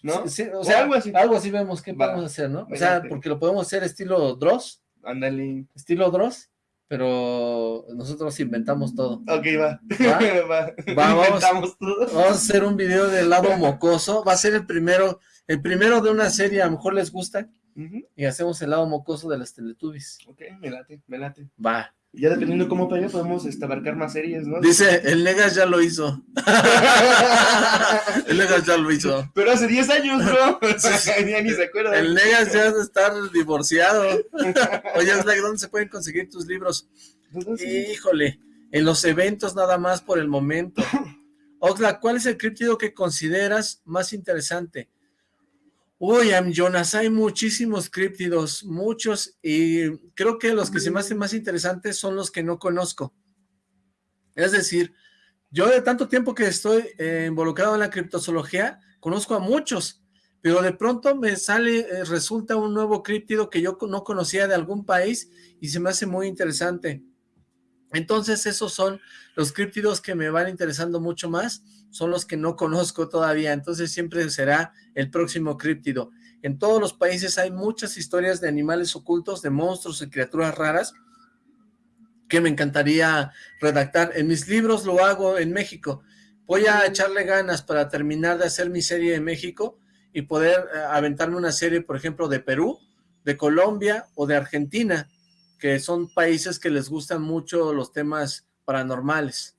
¿No? Sí, o, sea, algo así. Algo así vemos qué podemos hacer, ¿no? O sea, porque lo podemos hacer estilo Dross. Ándale. Estilo Dross, pero nosotros inventamos todo. Ok, va. ¿Va? *laughs* vamos, todo. vamos a hacer un video del lado mocoso. Va a ser el primero, el primero de una serie, a lo mejor les gusta. Y hacemos el lado mocoso de las Teletubbies. Ok, me late, me late. Va. Ya dependiendo cómo pegue, podemos este, abarcar más series, ¿no? Dice, el Negas ya lo hizo. *laughs* el Negas ya lo hizo. Pero hace 10 años, bro. *laughs* ya ni se acuerda. El Negas ya de estar divorciado. Oye, ¿dónde se pueden conseguir tus libros? Híjole, en los eventos nada más por el momento. Oxla, ¿cuál es el críptido que consideras más interesante? Uy, Jonas, hay muchísimos críptidos, muchos, y creo que los que se me hacen más interesantes son los que no conozco. Es decir, yo de tanto tiempo que estoy eh, involucrado en la criptozoología, conozco a muchos, pero de pronto me sale, eh, resulta un nuevo críptido que yo no conocía de algún país y se me hace muy interesante. Entonces esos son los críptidos que me van interesando mucho más, son los que no conozco todavía, entonces siempre será el próximo críptido. En todos los países hay muchas historias de animales ocultos, de monstruos y criaturas raras, que me encantaría redactar. En mis libros lo hago en México, voy a echarle ganas para terminar de hacer mi serie de México y poder eh, aventarme una serie, por ejemplo, de Perú, de Colombia o de Argentina, que son países que les gustan mucho los temas paranormales.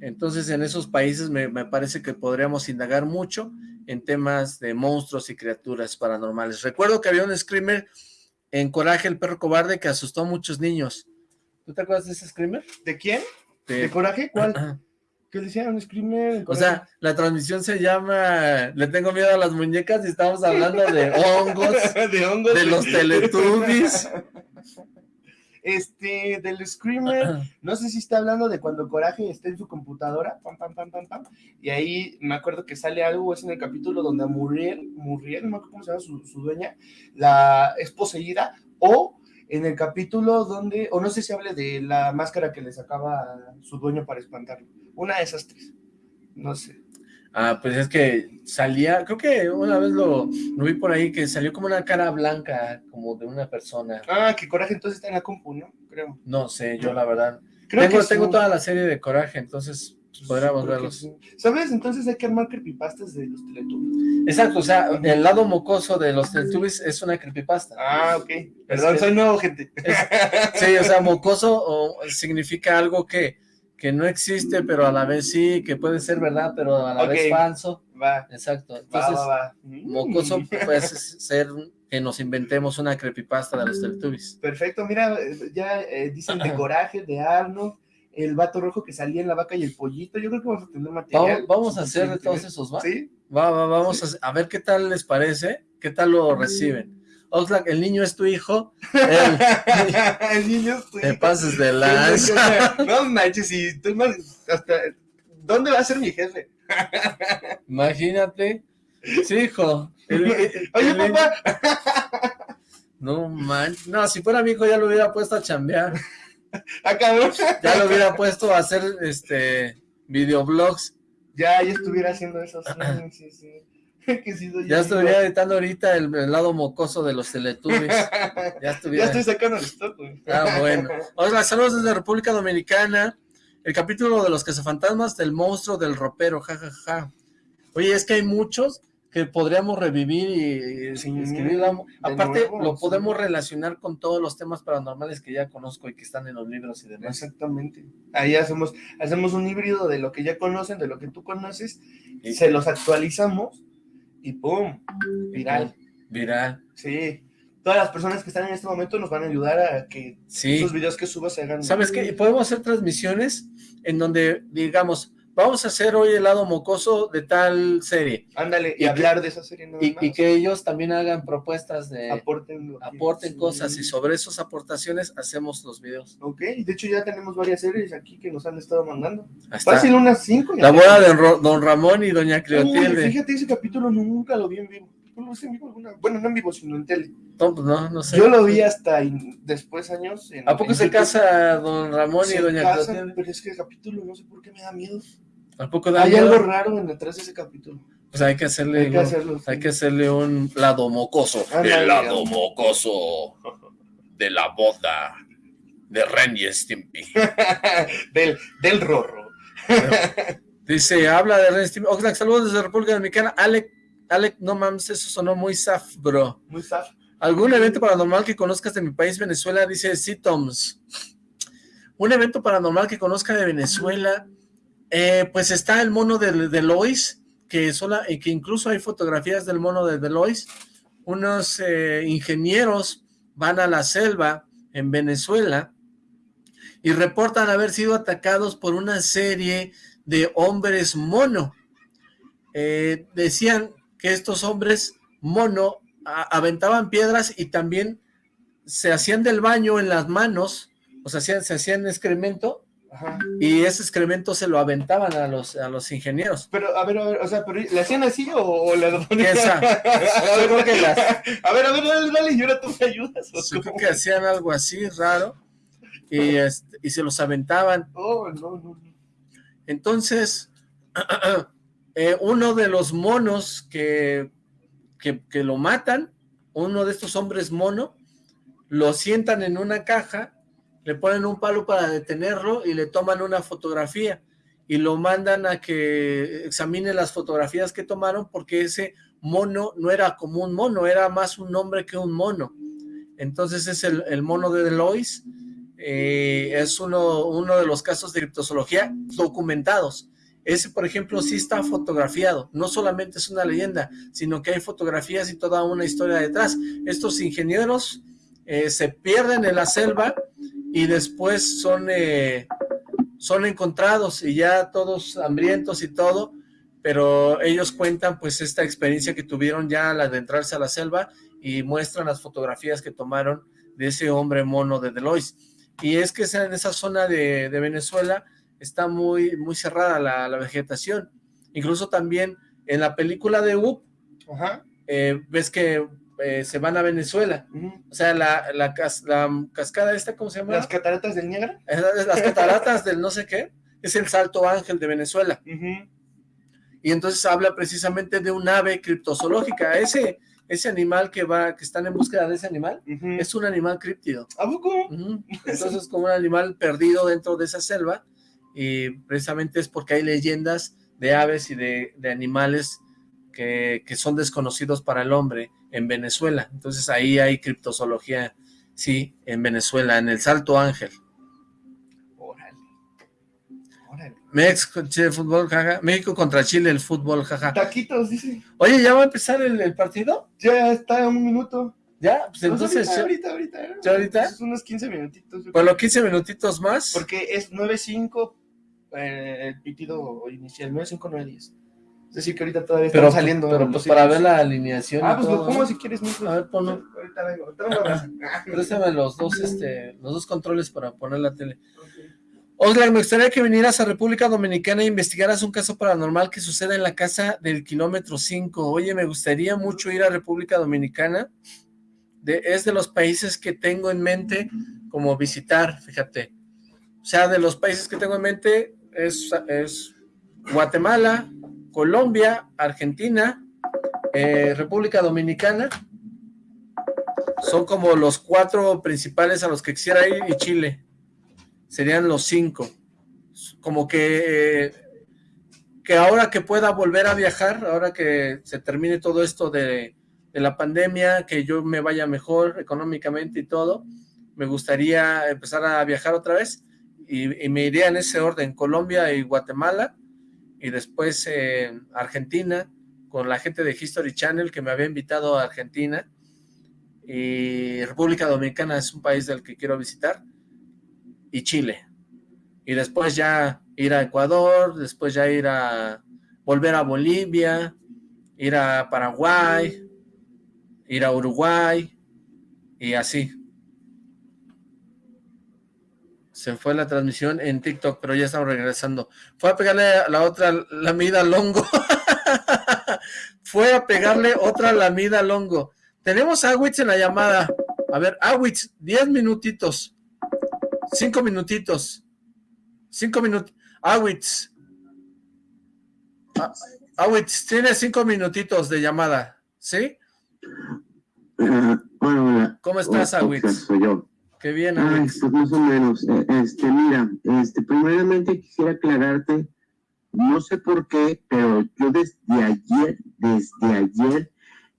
Entonces en esos países me, parece que podríamos indagar mucho en temas de monstruos y criaturas paranormales. Recuerdo que había un screamer en Coraje el perro cobarde que asustó a muchos niños. ¿Tú te acuerdas de ese screamer? ¿De quién? ¿De, Coraje? ¿Cuál? ¿Qué decía? ¿Un screamer? O sea, la transmisión se llama Le tengo miedo a las muñecas y estamos hablando de hongos, *laughs* de, hongos de los teletubbies. *laughs* Este, del Screamer, *clears throat* no sé si está hablando de cuando Coraje está en su computadora, pam, pam, pam, pam, pam, y ahí me acuerdo que sale algo, es en el capítulo donde Muriel, Muriel, no me acuerdo cómo se llama su, su dueña, la es poseída, o en el capítulo donde, o no sé si hable de la máscara que le sacaba su dueño para espantarlo, una de esas tres, no sé. Ah, pues es que salía, creo que una vez lo, vi por ahí, que salió como una cara blanca, como de una persona. Ah, que Coraje entonces está en la compu, ¿no? Creo. No sé, yo la verdad. Creo tengo, que tengo toda la serie de Coraje, entonces pues, podríamos verlos. ¿Sabes? Entonces hay que armar creepypastas de los Teletubbies. Exacto, o sea, el lado mocoso de los Teletubbies es una creepypasta. Ah, ok. Perdón, soy nuevo, gente. sí, o sea, mocoso o, significa algo que que no existe, pero a la vez sí, que puede ser verdad, pero a la vez falso. Va. Exacto. Entonces, mocoso puede ser que nos inventemos una creepypasta de los Teletubbies. Perfecto, mira, ya eh, dicen de *clears throat* Coraje, de Arnold, el vato rojo que salía en la vaca y el pollito, yo creo que vamos a tener material. Vamos, a hacer de todos esos, ¿va? Sí. Va, va, vamos a, a ver qué tal les parece, qué tal lo reciben. Oxlack, el niño es tu hijo. *laughs* El, niño es tu hijo. Te pases de lanza. No manches, y tú hasta, ¿dónde va a ser mi jefe? Imagínate. Sí, hijo. Oye, papá. No manches. No, si fuera mi hijo ya lo hubiera puesto a chambear. Acabó. Ah, ya lo hubiera puesto a hacer este videoblogs. Ya, ya estuviera haciendo eso. Sí, sí, sí. *laughs* ya estuviera editando ahorita el, lado mocoso de los teletubbies. *laughs* Ya, estuviera... ya estoy sacando el stock, Ah, bueno. Hola, saludos desde República Dominicana. El capítulo de los cazafantasmas del monstruo del ropero, jajaja. Ja, ja. Oye, es que hay muchos que podríamos revivir y, escribir. Aparte, lo podemos relacionar con todos los temas paranormales que ya conozco y que están en los libros y demás. Exactamente. Ahí hacemos, hacemos un híbrido de lo que ya conocen, de lo que tú conoces, y se los actualizamos y ¡pum! Viral. Viral. Sí. Todas las personas que están en este momento nos van a ayudar a que esos videos que subas se hagan... ¿Sabes qué? Podemos hacer transmisiones en donde, digamos, vamos a hacer hoy el lado mocoso de tal serie. Ándale, y, hablar de esa serie y, que ellos también hagan propuestas de... Aporten. Aporten cosas y sobre esas aportaciones hacemos los videos. Ok, de hecho ya tenemos varias series aquí que nos han estado mandando. Fácil unas cinco. La boda de Don Ramón y Doña Cleotilde. fíjate, ese capítulo nunca lo vi en vivo. Bueno, no en vivo, sino en tele. No, pues no, no sé. Yo lo vi hasta después años. ¿A poco se casa Don Ramón y Doña Cleotilde? Pero es que el capítulo no sé por qué me da miedo. Tampoco Hay algo raro en detrás de ese capítulo. Pues hay que hacerle, hay que, un, hay que hacerle un lado mocoso. el lado mocoso de la boda de Ren y Stimpy. *laughs* del, del Rorro. Dice, habla de Ren y Stimpy. Oxlack, saludos desde República Dominicana. Alec, Alec, no mames, eso sonó muy saf, bro. Muy saf. ¿Algún evento paranormal que conozcas de mi país, Venezuela? Dice sí, Toms. Un evento paranormal que conozca de Venezuela... Eh, pues está el mono de Delois, que, sola, que incluso hay fotografías del mono de Delois. Unos eh, ingenieros van a la selva en Venezuela y reportan haber sido atacados por una serie de hombres mono. Eh, decían que estos hombres mono aventaban piedras y también se hacían del baño en las manos, o sea, se hacían excremento y ese excremento se lo aventaban a los, a los ingenieros. Pero, a ver, a ver, o sea, pero ¿le hacían así o, le ponían? Yo creo *laughs* que las... A ver, a ver, dale, dale, y ahora tú me ayudas. Yo creo que hacían algo así raro y, este, y se los aventaban. Oh, no, no, Entonces, *clears throat* eh, uno de los monos que, que, lo matan, uno de estos hombres mono, lo sientan en una caja le ponen un palo para detenerlo y le toman una fotografía y lo mandan a que examine las fotografías que tomaron porque ese mono no era como un mono, era más un hombre que un mono. Entonces es el, mono de Delois, eh, es uno, uno de los casos de criptozoología documentados. Ese, por ejemplo, sí está fotografiado, no solamente es una leyenda, sino que hay fotografías y toda una historia detrás. Estos ingenieros eh, se pierden en la selva y después son, eh, son encontrados y ya todos hambrientos y todo, pero ellos cuentan pues esta experiencia que tuvieron ya al adentrarse a la selva y muestran las fotografías que tomaron de ese hombre mono de Delois. Y es que en esa zona de, Venezuela está muy, muy cerrada la, vegetación. Incluso también en la película de Up, eh, ves que eh, se van a Venezuela. O sea, la, la, cascada esta, ¿cómo se llama? Las cataratas del Niágara. Las cataratas del no sé qué. Es el Salto Ángel de Venezuela y entonces habla precisamente de un ave criptozoológica. Ese, ese animal que va, que están en búsqueda de ese animal, es un animal críptido. ¿A poco? *laughs* Entonces como un animal perdido dentro de esa selva, y precisamente es porque hay leyendas de aves y de, animales que, que, son desconocidos para el hombre en Venezuela. Entonces ahí hay criptozoología, sí, en Venezuela, en el Salto Ángel. México, Chile, fútbol, jaja. México contra Chile, el fútbol, jaja. Taquitos, dice. Oye, ¿ya va a empezar el, partido? Ya está un minuto. ¿Ya? Pues entonces... ahorita, ahorita, ahorita. ¿Ya ahorita? Es unos 15 minutitos. Los 15 minutitos más. Porque es 9-5 eh, el pitido inicial, 9-5, 9-10. Es decir, que ahorita todavía pero, saliendo. Pero pues para ver la alineación. Ah, pues lo pongo si quieres. A ver, ponlo. Ahorita vengo. *laughs* Préstame los dos, este, los dos controles para poner la tele. Oxlack, me gustaría que vinieras a República Dominicana e investigaras un caso paranormal que sucede en la casa del kilómetro 5. Oye, me gustaría mucho ir a República Dominicana. es de los países que tengo en mente como visitar, fíjate. O sea, de los países que tengo en mente es, es Guatemala, Colombia, Argentina, eh, República Dominicana. Son como los cuatro principales a los que quisiera ir y Chile serían los cinco. Como que, que ahora que pueda volver a viajar, ahora que se termine todo esto de, la pandemia, que yo me vaya mejor económicamente y todo, me gustaría empezar a viajar otra vez y, me iría en ese orden, Colombia y Guatemala, y después Argentina, con la gente de History Channel que me había invitado a Argentina, y República Dominicana es un país del que quiero visitar, y Chile. Y después ya ir a Ecuador, después ya ir a volver a Bolivia, ir a Paraguay, ir a Uruguay y así. Se fue la transmisión en TikTok, pero ya estamos regresando. Fue a pegarle a la otra lamida longo. *laughs* fue a pegarle otra lamida longo. Tenemos a Awitz en la llamada. A ver, Awitz, 10 minutitos. Cinco minutitos. Cinco minutos. Awitz. Awitz, tiene cinco minutitos de llamada, ¿sí? ¿Cómo estás, Awitz? Soy yo. Qué bien, Awitz. pues más o menos. Eh, este, mira, este, primeramente quisiera aclararte, no sé por qué, pero yo desde ayer, desde ayer,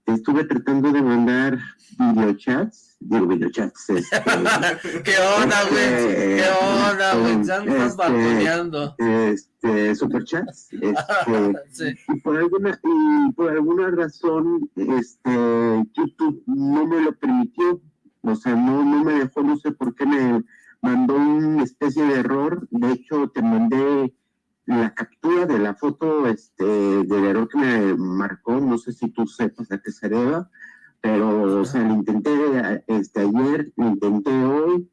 estuve tratando de mandar videochats, digo videochats. Este, *laughs* ¿Qué onda, güey? ¿Qué eh, onda, güey? Ya me estás balconeando. Este, superchats. Este, *laughs* y, por alguna, y por alguna razón, este, YouTube no me lo permitió. O sea, no, no me dejó, no sé por qué me mandó una especie de error. De hecho, te mandé la captura de la foto este, del error que me marcó, no sé si tú sepas a qué se deba, pero o sea, lo intenté este, ayer, lo intenté hoy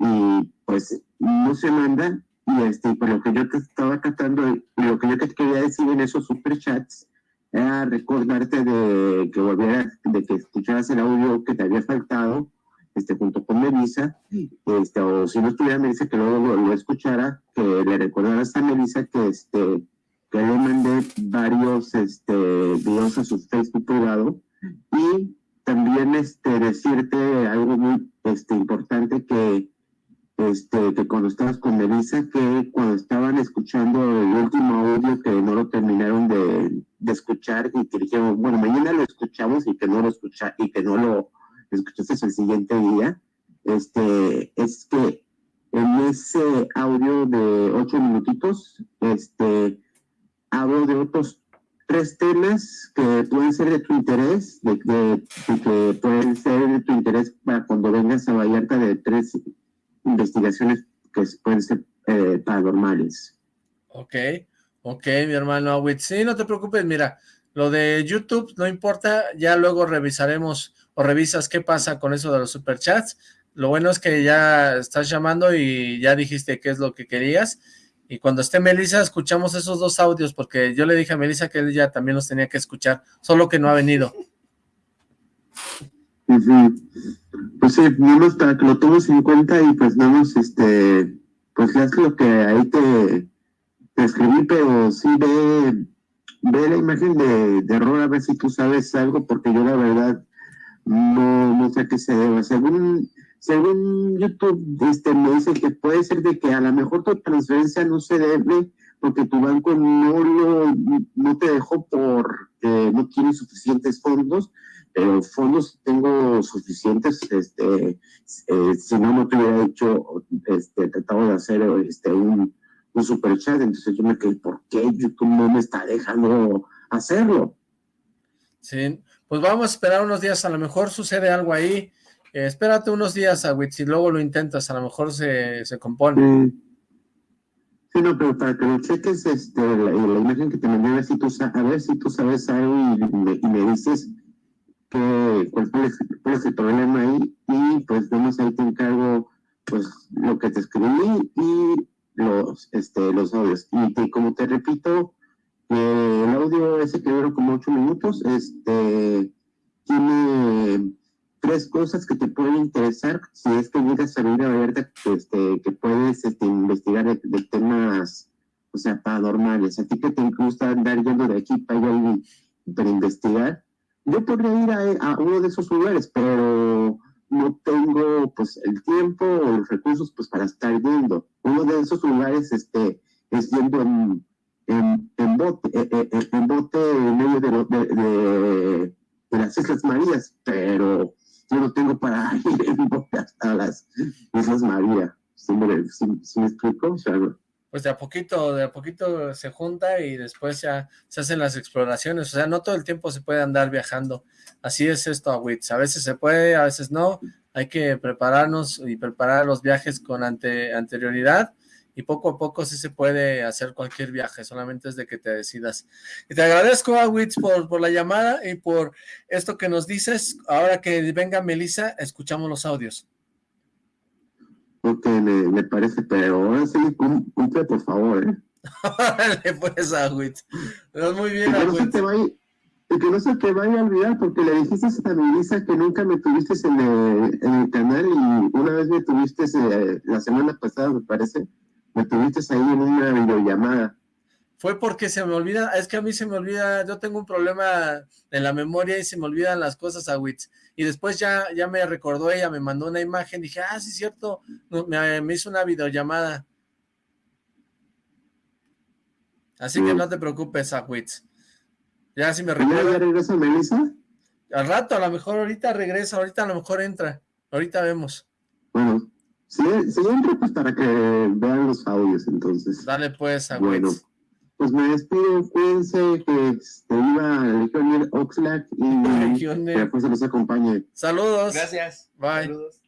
y pues no se manda y este, por lo que yo te estaba tratando, lo que yo te quería decir en esos superchats era recordarte de que volvieras, de que escucharas el audio que te había faltado este, junto con Melissa, este, o si no estuviera Melissa, que luego lo, escuchara, que le recordara a Melissa que, este, que le mandé varios este, videos a su Facebook privado. Y también este, decirte algo muy este, importante que este, que cuando estabas con Melissa, que cuando estaban escuchando el último audio que no lo terminaron de, de escuchar y que dijeron, bueno, mañana lo escuchamos y que no lo escucha y que no lo escuchaste el siguiente día, este, es que en ese audio de ocho minutitos, este, hablo de otros tres temas que pueden ser de tu interés, de, que pueden ser de tu interés para cuando vengas a Vallarta de tres investigaciones que pueden ser eh, paranormales. Ok, ok, mi hermano Awit. Sí, no te preocupes, mira, lo de YouTube no importa, ya luego revisaremos o revisas qué pasa con eso de los superchats. Lo bueno es que ya estás llamando y ya dijiste qué es lo que querías y cuando esté Melissa, escuchamos esos dos audios, porque yo le dije a Melissa que ella también los tenía que escuchar, solo que no ha venido. *laughs* Pues sí, vamos para que lo tomes en cuenta y pues vamos, este, pues es lo que ahí te, escribí, pero sí ve, ve la imagen de, de error a ver si tú sabes algo, porque yo la verdad no, no sé a qué se debe. Según según YouTube, este, me dice que puede ser de que a lo mejor tu transferencia no se debe porque tu banco no, lo, no te dejó porque no tiene suficientes fondos, pero fondos tengo suficientes, este, eh, si no, no te hubiera hecho, este, tratado de hacer este, un, un super chat, entonces yo me quedé, ¿por qué YouTube no me está dejando hacerlo? Sí, pues vamos a esperar unos días, a lo mejor sucede algo ahí, eh, espérate unos días, Awitz, y luego lo intentas, a lo mejor se, se compone. Sí, no, pero para que lo cheques, este, la, imagen que te mandé, a ver si tú, a ver si tú sabes algo y, me, dices que, cuál, es, el problema ahí, y pues vamos ahí te encargo pues lo que te escribí y los, este, los audios. Y como te repito, el audio ese que duró como ocho minutos, este, tiene tres cosas que te pueden interesar si es que llegas a a este, que puedes este, investigar de, temas, o sea, paranormales. A ti que te gusta andar yendo de aquí para allá para investigar, yo podría ir a, uno de esos lugares, pero no tengo pues el tiempo o los recursos pues para estar yendo. Uno de esos lugares este, es yendo en, en, bote, eh, eh, eh, en, bote en medio de, de, de las Islas Marías, pero yo no tengo para *laughs* ir en bote hasta las Islas María. ¿Sí me, explico? pues de a poquito, de a poquito se junta y después ya se hacen las exploraciones, o sea, no todo el tiempo se puede andar viajando, así es esto a Wits, a veces se puede, a veces no, hay que prepararnos y preparar los viajes con ante, anterioridad, y poco a poco sí se puede hacer cualquier viaje, solamente es de que te decidas. Y te agradezco, Awitz, por, por la llamada y por esto que nos dices. Ahora que venga Melissa, escuchamos los audios. Ok, me, parece, pero ahora sí, cumple, por favor, ¿eh? Dale, pues, Awitz. Muy bien, Awitz. No se te vaya, que no se te vaya a olvidar, porque le dijiste a Melissa que nunca me tuviste en el, en el canal y una vez me tuviste eh, la semana pasada, me parece me tuviste ahí en una videollamada. Fue porque se me olvida, es que a mí se me olvida, yo tengo un problema en la memoria y se me olvidan las cosas a Wits. Y después ya, ya me recordó ella, me mandó una imagen, dije, ah, sí, cierto, me, hizo una videollamada. Así que no te preocupes, a Wits. Ya si me recuerdo. ¿Ya regresa Melissa? Al rato, a lo mejor ahorita regresa, ahorita a lo mejor entra. Ahorita vemos. Bueno, Sí, sí, pues para que vean los audios, entonces. Dale pues, a Bueno, pues me despido, cuídense, que este, iba a Legionel Oxlack y que pues se los acompañe. Saludos. Gracias. Bye. Saludos.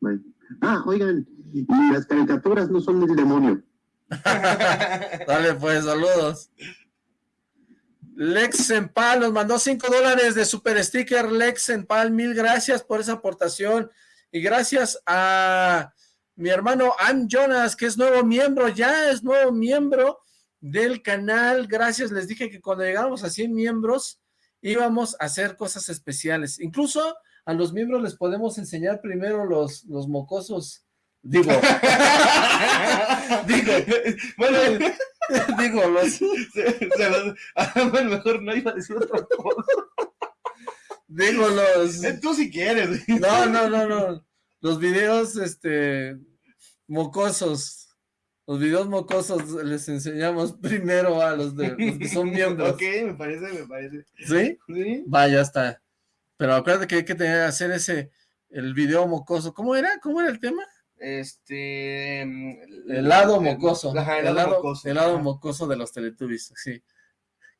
Bye. Ah, oigan, y las caricaturas no son del demonio. *laughs* Dale pues, saludos. Lex Pal nos mandó 5 dólares de super sticker. Lex Pal, mil gracias por esa aportación. Y gracias a mi hermano Am Jonas, que es nuevo miembro, ya es nuevo miembro del canal. Gracias, les dije que cuando llegáramos a 100 miembros íbamos a hacer cosas especiales. Incluso a los miembros les podemos enseñar primero los, los mocosos. Digo, *laughs* digo, bueno, *laughs* digo, los... bueno, *laughs* mejor no iba a decir otra cosa. Digo, los... Tú si quieres. *laughs* No, no, no, no. Los videos, este... mocosos. Los videos mocosos les enseñamos *laughs* primero a los, de, los que son miembros. ok, me parece, me parece. ¿Sí? Sí. Vaya, está. Pero acuérdate que hay que tener, hacer ese, el video mocoso. ¿Cómo era? ¿Cómo era el tema? Este... El lado mocoso. Ajá, el lado mocoso. el lado mocoso de los Teletubbies, sí.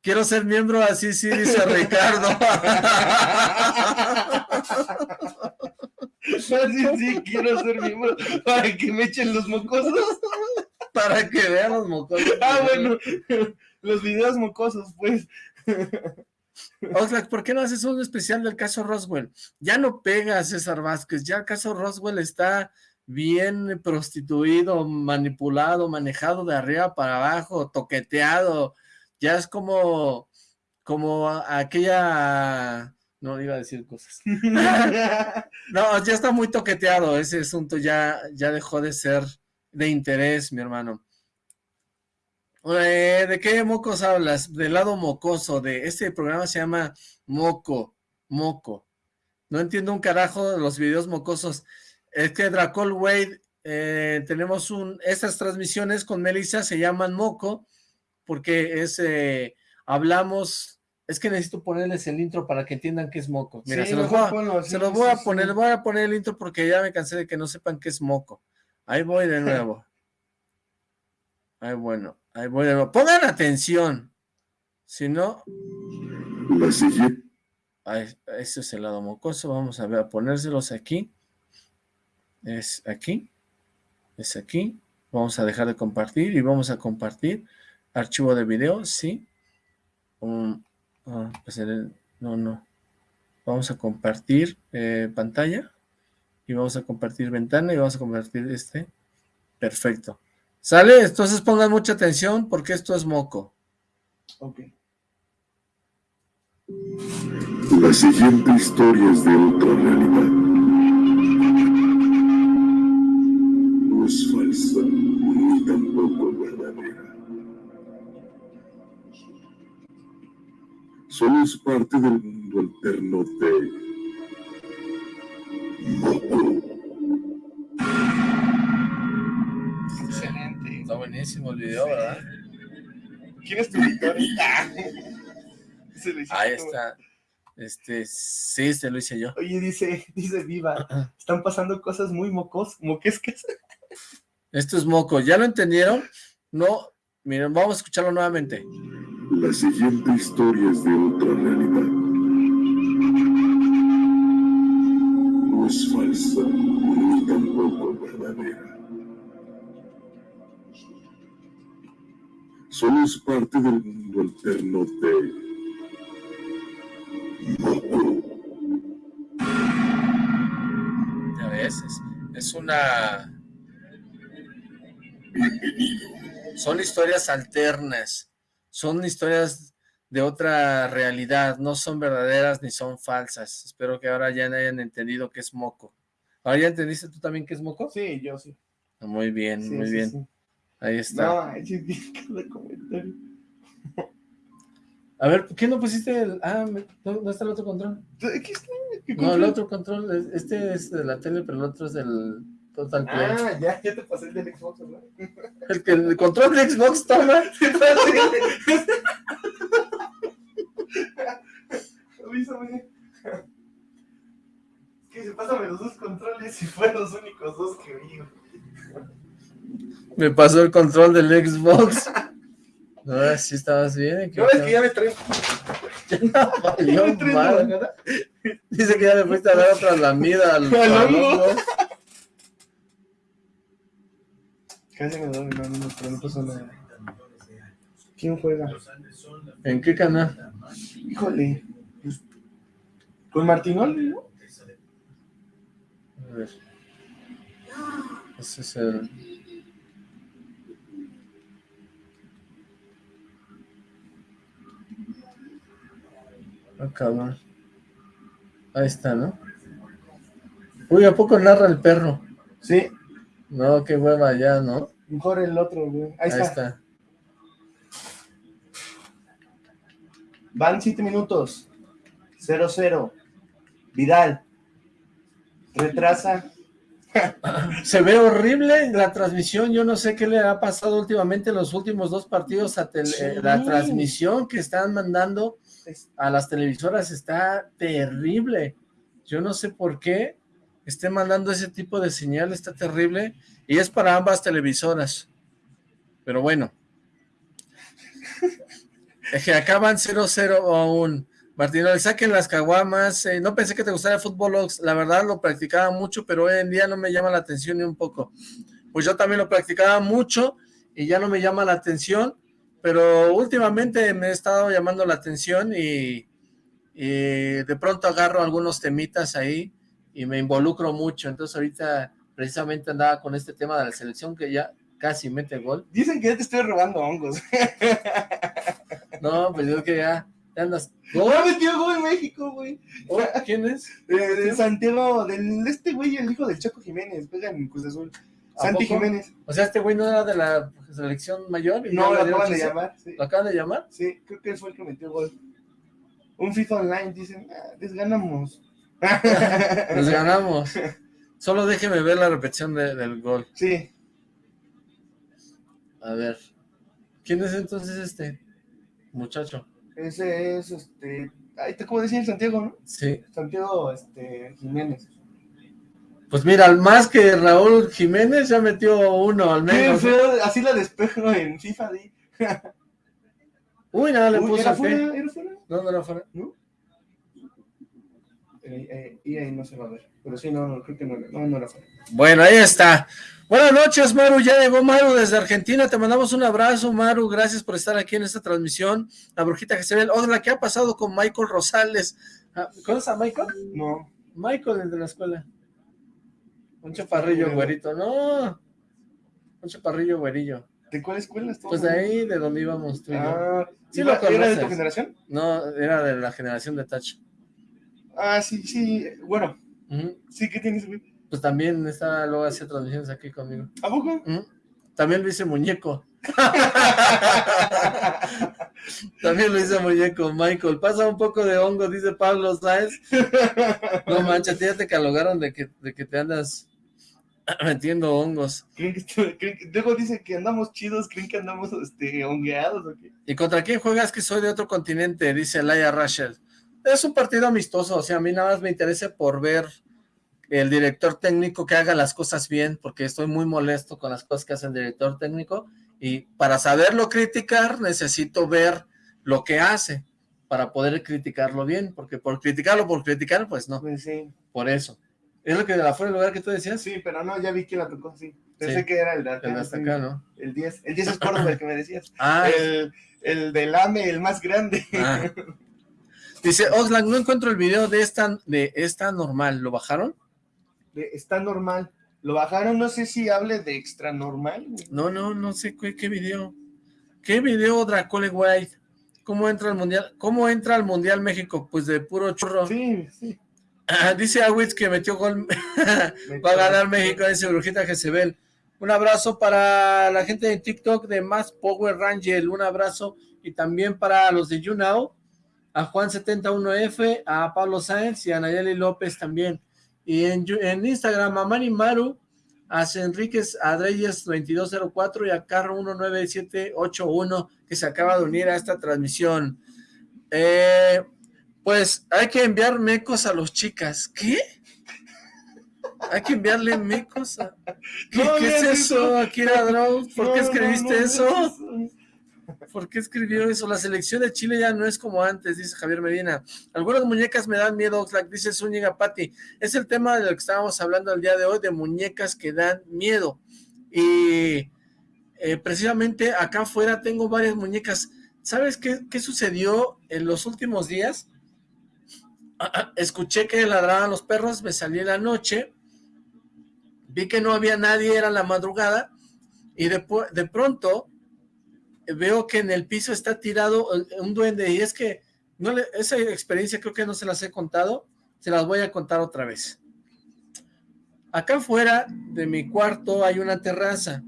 Quiero ser miembro así, sí, dice Ricardo. Sí, sí, quiero ser miembro para que me echen los mocosos. Para que vean los mocosos. Ah, bueno, los videos mocosos, pues. Oxlack, ¿por qué no haces un especial del caso Roswell? Ya no pega César Vázquez, ya el caso Roswell está bien prostituido, manipulado, manejado de arriba para abajo, toqueteado, ya es como, como aquella, no iba a decir cosas, *laughs* no, ya está muy toqueteado, ese asunto ya, ya dejó de ser de interés, mi hermano. Eh, ¿De qué mocos hablas? Del lado mocoso, de este programa se llama Moco, Moco. No entiendo un carajo de los videos mocosos. Es que Dracol Wade, eh, tenemos un, estas transmisiones con Melissa se llaman Moco, porque es, eh, hablamos, es que necesito ponerles el intro para que entiendan qué es Moco. Mira, Sí, se los voy a, ponlo, se sí, los voy a sí, poner, les voy a poner el intro porque ya me cansé de que no sepan qué es Moco. Ahí voy de *laughs* nuevo. Ay, bueno, ahí voy de nuevo. Pongan atención. Si no, La siguiente, Ahí, ese es el lado mocoso, vamos a ver, a ponérselos aquí, es aquí, es aquí, vamos a dejar de compartir y vamos a compartir archivo de video, sí, Um, ah, pues el- no, no, vamos a compartir eh, pantalla y vamos a compartir ventana y vamos a compartir este, perfecto, ¿sale? Entonces pongan mucha atención porque esto es moco. Ok. la siguiente historia es de otra realidad. Solo es parte del mundo alterno de Moco. Excelente. Está buenísimo el video, ¿verdad? ¿Quién es tu editor? Ah. *laughs* Se Ahí está. Este, sí, este lo hice yo. Oye, dice, *laughs* dice Viva, están pasando cosas muy mocos, moquescas. Esto es moco. ¿Ya lo entendieron? No, miren, vamos a escucharlo nuevamente. La siguiente historia es de otra realidad. No es falsa ni tampoco verdadera. Solo es parte del mundo alterno de Moco. Ya ves, es, una... Son historias alternas. Son historias de otra realidad. No son verdaderas ni son falsas. Espero que ahora ya hayan entendido qué es moco. ¿Ahora ya entendiste tú también qué es moco? Sí, yo sí. Muy bien, Sí, muy sí, bien. sí. Ahí está. No, cada *laughs* comentario. A ver, ¿por qué no pusiste el... Ah, ¿dónde está el otro control? Aquí está. ¿qué No, el otro control, es- este es de la tele, pero el otro es del Total Play. Ah, ya, ya te pasé el del Xbox, ¿verdad? El que el control de Xbox toma. *laughs* Avísame. Que se pásame los dos controles y fueron los únicos dos que vi. Me pasó el control del Xbox. Ahora sí estabas bien. No, es que ya me traen. ya *laughs* valió Ya me *laughs* traen. Dice que ya le fuiste a dar otra lamida al, Al al hongo. hongo. Casi me doy, no, no, pero no pasó nada. ¿Quién juega? ¿En qué canal? Híjole. pues, Con Martinoli, ¿no? A ver. Ese es el... Ah, cabrón. Ahí está, ¿no? Uy, ¿a poco narra el perro? Sí. No, qué hueva ya, ¿no? Mejor el otro, güey. Ahí, Ahí está. está. Van 7 minutos. 0-0. Vidal. Retrasa Se ve horrible la transmisión, yo no sé qué le ha pasado últimamente en los últimos dos partidos a la transmisión que están mandando a las televisoras está terrible. Yo no sé por qué esté mandando ese tipo de señal, está terrible, y es para ambas televisoras. Pero bueno. *laughs* Que acaban 0-0 aún. Martino, saquen las caguamas. Eh, no pensé que te gustara el fútbol, la verdad lo practicaba mucho, pero hoy en día no me llama la atención ni un poco. Pues yo también lo practicaba mucho y ya no me llama la atención, pero últimamente me he estado llamando la atención y, de pronto agarro algunos temitas ahí y me involucro mucho. Entonces ahorita precisamente andaba con este tema de la selección que ya casi mete gol. Dicen que ya te estoy robando hongos. *laughs* no, pues yo que ya andas. ¿Gol? Ya metió gol en México, güey. Oh, ¿Quién es? de Santiago, del este güey, el hijo del Chaco Jiménez, pega en Cruz Azul. Santi Jiménez. O sea, este güey no era de la selección mayor. no, lo acaban de llamar. Sí. ¿Lo acaban de llamar? Sí, creo que él fue el que metió gol. Un FIFA Online, dicen, ah, les ganamos. Les ganamos. Solo déjeme ver la repetición del gol. Sí. A ver. ¿Quién es entonces este muchacho? Ese es, este, ahí te como decía Santiago, ¿no? Sí. Santiago, este, Jiménez. Pues mira, más que Raúl Jiménez ya metió uno al menos. así la despejo en FIFA, ¿sí? Uy, nada, le puso ¿era fuera? ¿Era fuera? No, no era fuera. ¿No? Eh, eh, y ahí no se va a ver. Pero sí, no, no creo que no, no, no era fuera. Bueno, ahí está. Buenas noches, Maru. Ya llegó Maru desde Argentina. Te mandamos un abrazo, Maru. Gracias por estar aquí en esta transmisión. La brujita que se ve. Hola, ¿qué ha pasado con Michael Rosales? Ah, ¿Conoces a Michael? No. Michael, desde la escuela. Un chaparrillo güerito. No. Un chaparrillo güerillo. ¿De cuál escuela estás? Pues de ahí, de donde íbamos tú Ah, ¿Sí ¿Era de tu generación? No, era de la generación de Touch. Ah, sí, sí. Bueno. Sí, ¿qué tienes, güey? Pues también está, luego hacía transmisiones aquí conmigo. ¿A poco? También lo hice muñeco. *laughs* También lo hice muñeco, Michael. Pasa un poco de hongo, dice Pablo ¿sabes? No manches, ya te calogaron de que, de que te andas *clears throat* metiendo hongos. luego dice que andamos chidos, ¿creen que andamos este, hongueados o qué? ¿Y contra quién juegas que soy de otro continente? Dice Laia Rachel. Es un partido amistoso, o sea, a mí nada más me interesa por ver el director técnico que haga las cosas bien, porque estoy muy molesto con las cosas que hace el director técnico, y para saberlo criticar necesito ver lo que hace, para poder criticarlo bien, porque por criticarlo, por criticar, pues no. Pues sí. Por eso. ¿Es lo que de la fuera del lugar que tú decías? Sí, pero no, ya vi que la tocó, sí. Pensé que era el de El hasta acá, ¿no? El 10. El 10 es Córdoba, el que me decías. Ah. El, el del AME, el más grande. Ah. *laughs* Dice, Oxlack, no encuentro el video de esta, de esta normal. ¿Lo bajaron? está normal. Lo bajaron, no sé si hable de extra normal. No, no, no sé qué, qué video. ¿Qué video Dracole White? ¿Cómo entra al mundial? ¿Cómo entra al mundial México? Pues de puro churro. Sí, sí. Ah, dice Awitz que metió gol. *laughs* Va a ganar México, dice Brujita Jezebel. Un abrazo para la gente de TikTok de Más Power Rangel. Un abrazo. Y también para los de YouNow. A Juan71F, a Pablo Sáenz y a Nayeli López también. Y en, en Instagram, a Mani Maru, a Enríquez Adreyes 2204 y a Carro 19781 que se acaba de unir a esta transmisión. Eh, pues hay que enviar mecos a los chicas. ¿Qué? Hay que enviarle mecos a... ¿Qué, es eso, Akira Drow? ¿Por qué escribiste eso? ¿Por qué escribió eso? La selección de Chile ya no es como antes, dice Javier Medina. Algunas muñecas me dan miedo, Oxlack, dice Zúñiga Patti. Es el tema de lo que estábamos hablando el día de hoy, de muñecas que dan miedo. Y eh, precisamente acá afuera tengo varias muñecas. ¿Sabes qué, qué sucedió en los últimos días? *clears throat* Escuché que ladraban los perros, me salí en la noche, vi que no había nadie, era la madrugada, y de, de pronto veo que en el piso está tirado eh, un duende y es que esa experiencia creo que no se las he contado, se las voy a contar otra vez. Acá afuera de mi cuarto hay una terraza.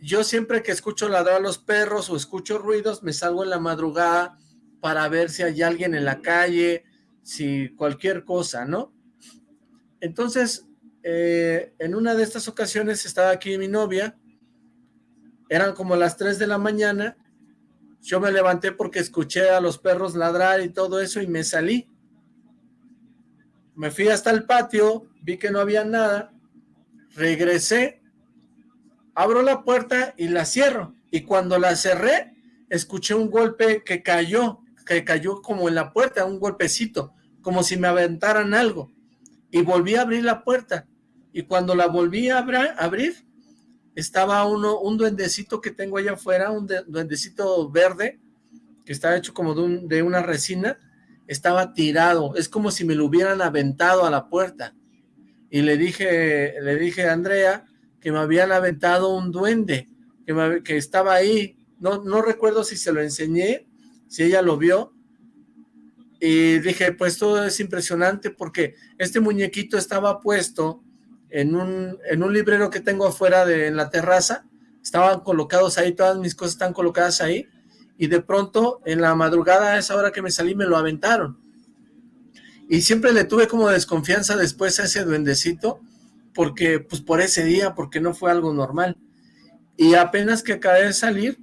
Yo siempre que escucho ladrar a los perros o escucho ruidos, me salgo en la madrugada para ver si hay alguien en la calle, si cualquier cosa, ¿no? Entonces, eh, en una de estas ocasiones estaba aquí mi novia, eran como las 3 de la mañana, yo me levanté porque escuché a los perros ladrar y todo eso y me salí. Me fui hasta el patio, vi que no había nada, regresé, abro la puerta y la cierro. Y cuando la cerré, escuché un golpe que cayó, que cayó como en la puerta, un golpecito, como si me aventaran algo. Y volví a abrir la puerta. Y cuando la volví a abrir, estaba uno, un duendecito que tengo allá afuera, un duendecito verde, que está hecho como de, de una resina, estaba tirado, es como si me lo hubieran aventado a la puerta. Y le dije, le dije a Andrea que me habían aventado un duende, que, que estaba ahí, no, no recuerdo si se lo enseñé, si ella lo vio, y dije, pues todo es impresionante porque este muñequito estaba puesto en un, en un librero que tengo afuera de en la terraza, estaban colocados ahí, todas mis cosas están colocadas ahí, y de pronto en la madrugada a esa hora que me salí me lo aventaron. Y siempre le tuve como desconfianza después a ese duendecito, porque pues por ese día, porque no fue algo normal. Y apenas que acabé de salir,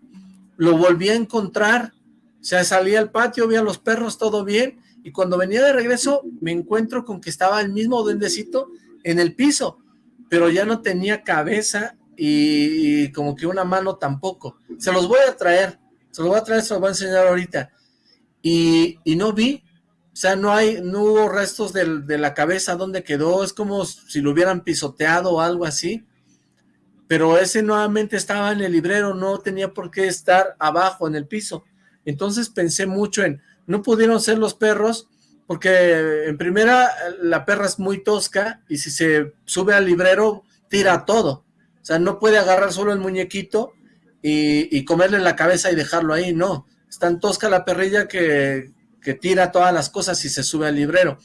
lo volví a encontrar, o sea, salí al patio, vi a los perros, todo bien, y cuando venía de regreso me encuentro con que estaba el mismo duendecito en el piso, pero ya no tenía cabeza y, como que una mano tampoco. Se los voy a traer, se los voy a traer, se los voy a enseñar ahorita. Y, no vi, o sea, no hay, no hubo restos de la cabeza donde quedó, es como si lo hubieran pisoteado o algo así. Pero ese nuevamente estaba en el librero, no tenía por qué estar abajo en el piso. Entonces pensé mucho en, no pudieron ser los perros, porque en primera la perra es muy tosca y si se sube al librero tira todo. O sea, no puede agarrar solo el muñequito y, comerle la cabeza y dejarlo ahí, no. Es tan tosca la perrilla que, que tira todas las cosas y se sube al librero.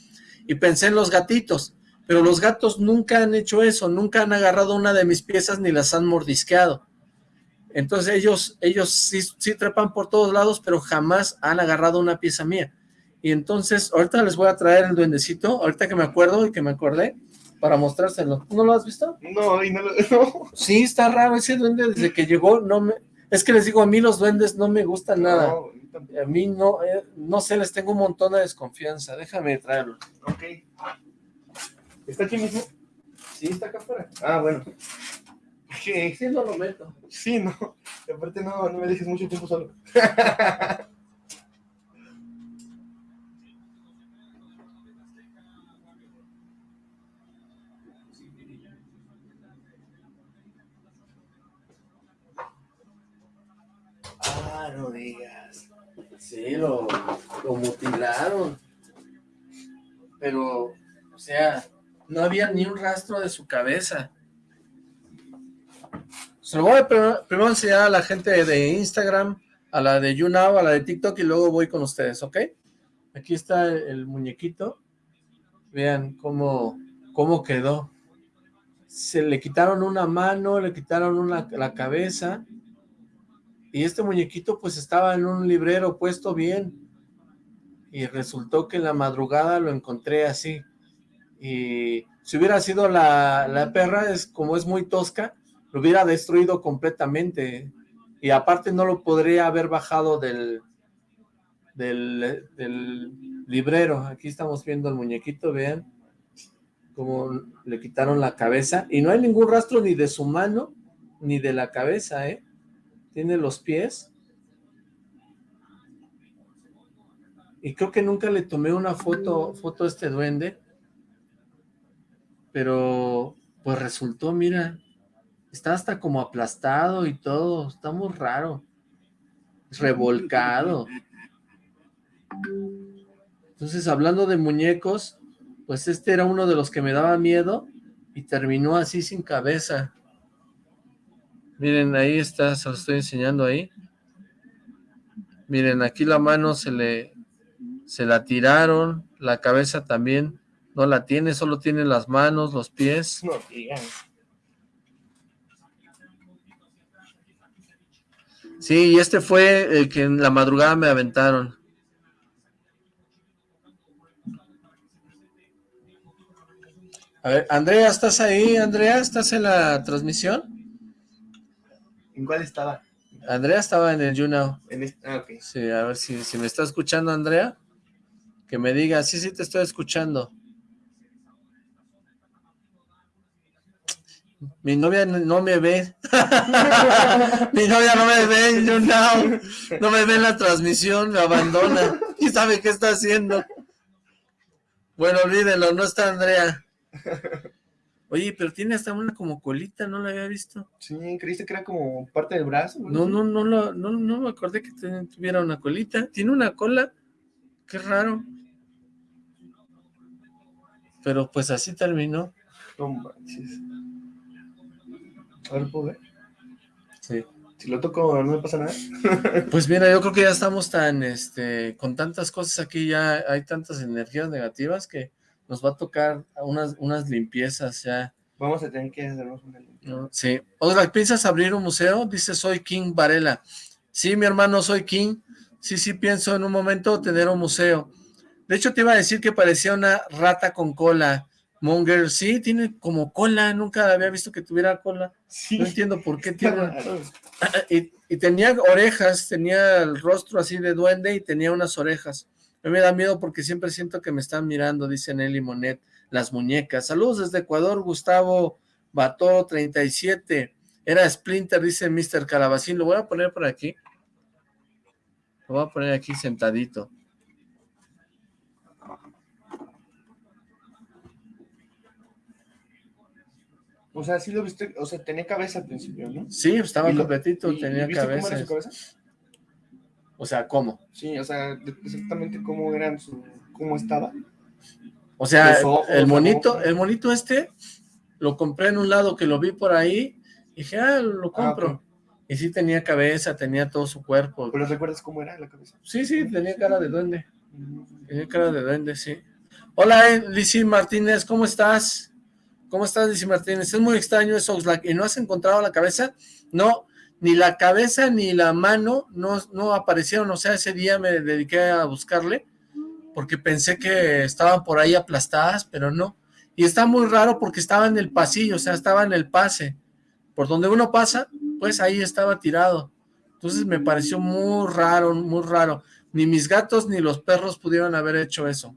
Y pensé en los gatitos, pero los gatos nunca han hecho eso, nunca han agarrado una de mis piezas ni las han mordisqueado. Entonces ellos, ellos sí, sí trepan por todos lados, pero jamás han agarrado una pieza mía. Y entonces, ahorita les voy a traer el duendecito, ahorita que me acuerdo y que me acordé, para mostrárselo. ¿No lo has visto? No, y no lo... *laughs* Sí, está raro ese duende desde que llegó, no me... Es que les digo, a mí los duendes no me gustan nada. a mí no, eh, no sé, les tengo un montón de desconfianza. Déjame traerlo. Ok. ¿Está aquí mismo? Sí, está acá afuera. Ah, bueno. Sí, sí, no lo meto. Sí, no. Aparte no, no me dejes mucho tiempo solo. *laughs* Ah, no digas. Sí, lo, lo mutilaron. Pero, o sea, no había ni un rastro de su cabeza. Se lo voy a primero, enseñar a la gente de Instagram, a la de YouNow, a la de TikTok y luego voy con ustedes, ¿ok? Aquí está el muñequito. Vean cómo, cómo quedó. Se le quitaron una mano, le quitaron una, la cabeza y este muñequito pues estaba en un librero puesto bien. Y resultó que en la madrugada lo encontré así. Y si hubiera sido la, la perra, es como es muy tosca, lo hubiera destruido completamente. Y aparte no lo podría haber bajado del, del, del librero. Aquí estamos viendo el muñequito, vean cómo le quitaron la cabeza. Y no hay ningún rastro ni de su mano, ni de la cabeza, ¿eh? Tiene los pies. Y creo que nunca le tomé una foto, foto a este duende. Pero, pues resultó, mira, está hasta como aplastado y todo, está muy raro. Revolcado. Entonces, hablando de muñecos, pues este era uno de los que me daba miedo y terminó así sin cabeza. Miren, ahí está, se lo estoy enseñando ahí. Miren, aquí la mano se le se la tiraron, la cabeza también no la tiene, solo tiene las manos, los pies. No Sí, y este fue el que en la madrugada me aventaron. A ver, Andrea, ¿estás ahí? Andrea, ¿estás en la transmisión? ¿En cuál estaba? Andrea estaba en el YouNow. ah, ok. Sí, a ver si, si me está escuchando Andrea, que me diga, sí, sí te estoy escuchando. Mi novia no me ve. *laughs* Mi novia no me ve en YouNow. No me ve en la transmisión, me abandona. ¿Y sabe qué está haciendo? Bueno, olvídenlo, no está Andrea. Oye, pero tiene hasta una como colita, no la había visto. Sí, creíste que era como parte del brazo. No, no, no, no, no, no me acordé que tuviera una colita. Tiene una cola, qué raro. Pero pues así terminó. No manches. A ver, ¿puedo ver? Sí. Si lo toco, no me pasa nada. *laughs* pues mira, yo creo que ya estamos tan, este, con tantas cosas aquí, ya hay tantas energías negativas que nos va a tocar unas, unas limpiezas ya. Vamos a tener que hacernos una limpieza. Sí. Otra, ¿piensas abrir un museo? Dice, soy King Varela. Sí, mi hermano, soy King. Sí, sí, pienso en un momento tener un museo. De hecho, te iba a decir que parecía una rata con cola. Monger, sí, tiene como cola. Nunca había visto que tuviera cola. No entiendo por qué tiene... y, y tenía orejas, tenía el rostro así de duende y tenía unas orejas. Me da miedo porque siempre siento que me están mirando, dice Nelly Monet, las muñecas. Saludos desde Ecuador, Gustavo Bato, 37. Era Splinter, dice Mr. Calabacín. Lo voy a poner por aquí. Lo voy a poner aquí sentadito. O sea, sí lo viste, o sea, tenía cabeza al principio, ¿no? Sí, estaba completito, tenía cabeza. Cómo cabeza. O sea, ¿cómo? Sí, o sea, exactamente cómo eran su, cómo estaba. O sea, el monito, el monito este, lo compré en un lado que lo vi por ahí, y dije, ah, lo ah, compro. Y sí tenía cabeza, tenía todo su cuerpo. ¿Pero recuerdas cómo era la cabeza? Sí, sí, tenía cara de duende. Tenía cara de duende, sí. Hola, eh, Lizzie Martínez, ¿cómo estás? ¿Cómo estás, Lizzie Martínez? Es muy extraño eso, ¿y no has encontrado la cabeza? No, ni la cabeza ni la mano no, no aparecieron, o sea, ese día me dediqué a buscarle, porque pensé que estaban por ahí aplastadas, pero no. Y está muy raro porque estaba en el pasillo, o sea, estaba en el pase. Por donde uno pasa, pues ahí estaba tirado. Entonces me pareció muy raro, muy raro. Ni mis gatos ni los perros pudieron haber hecho eso.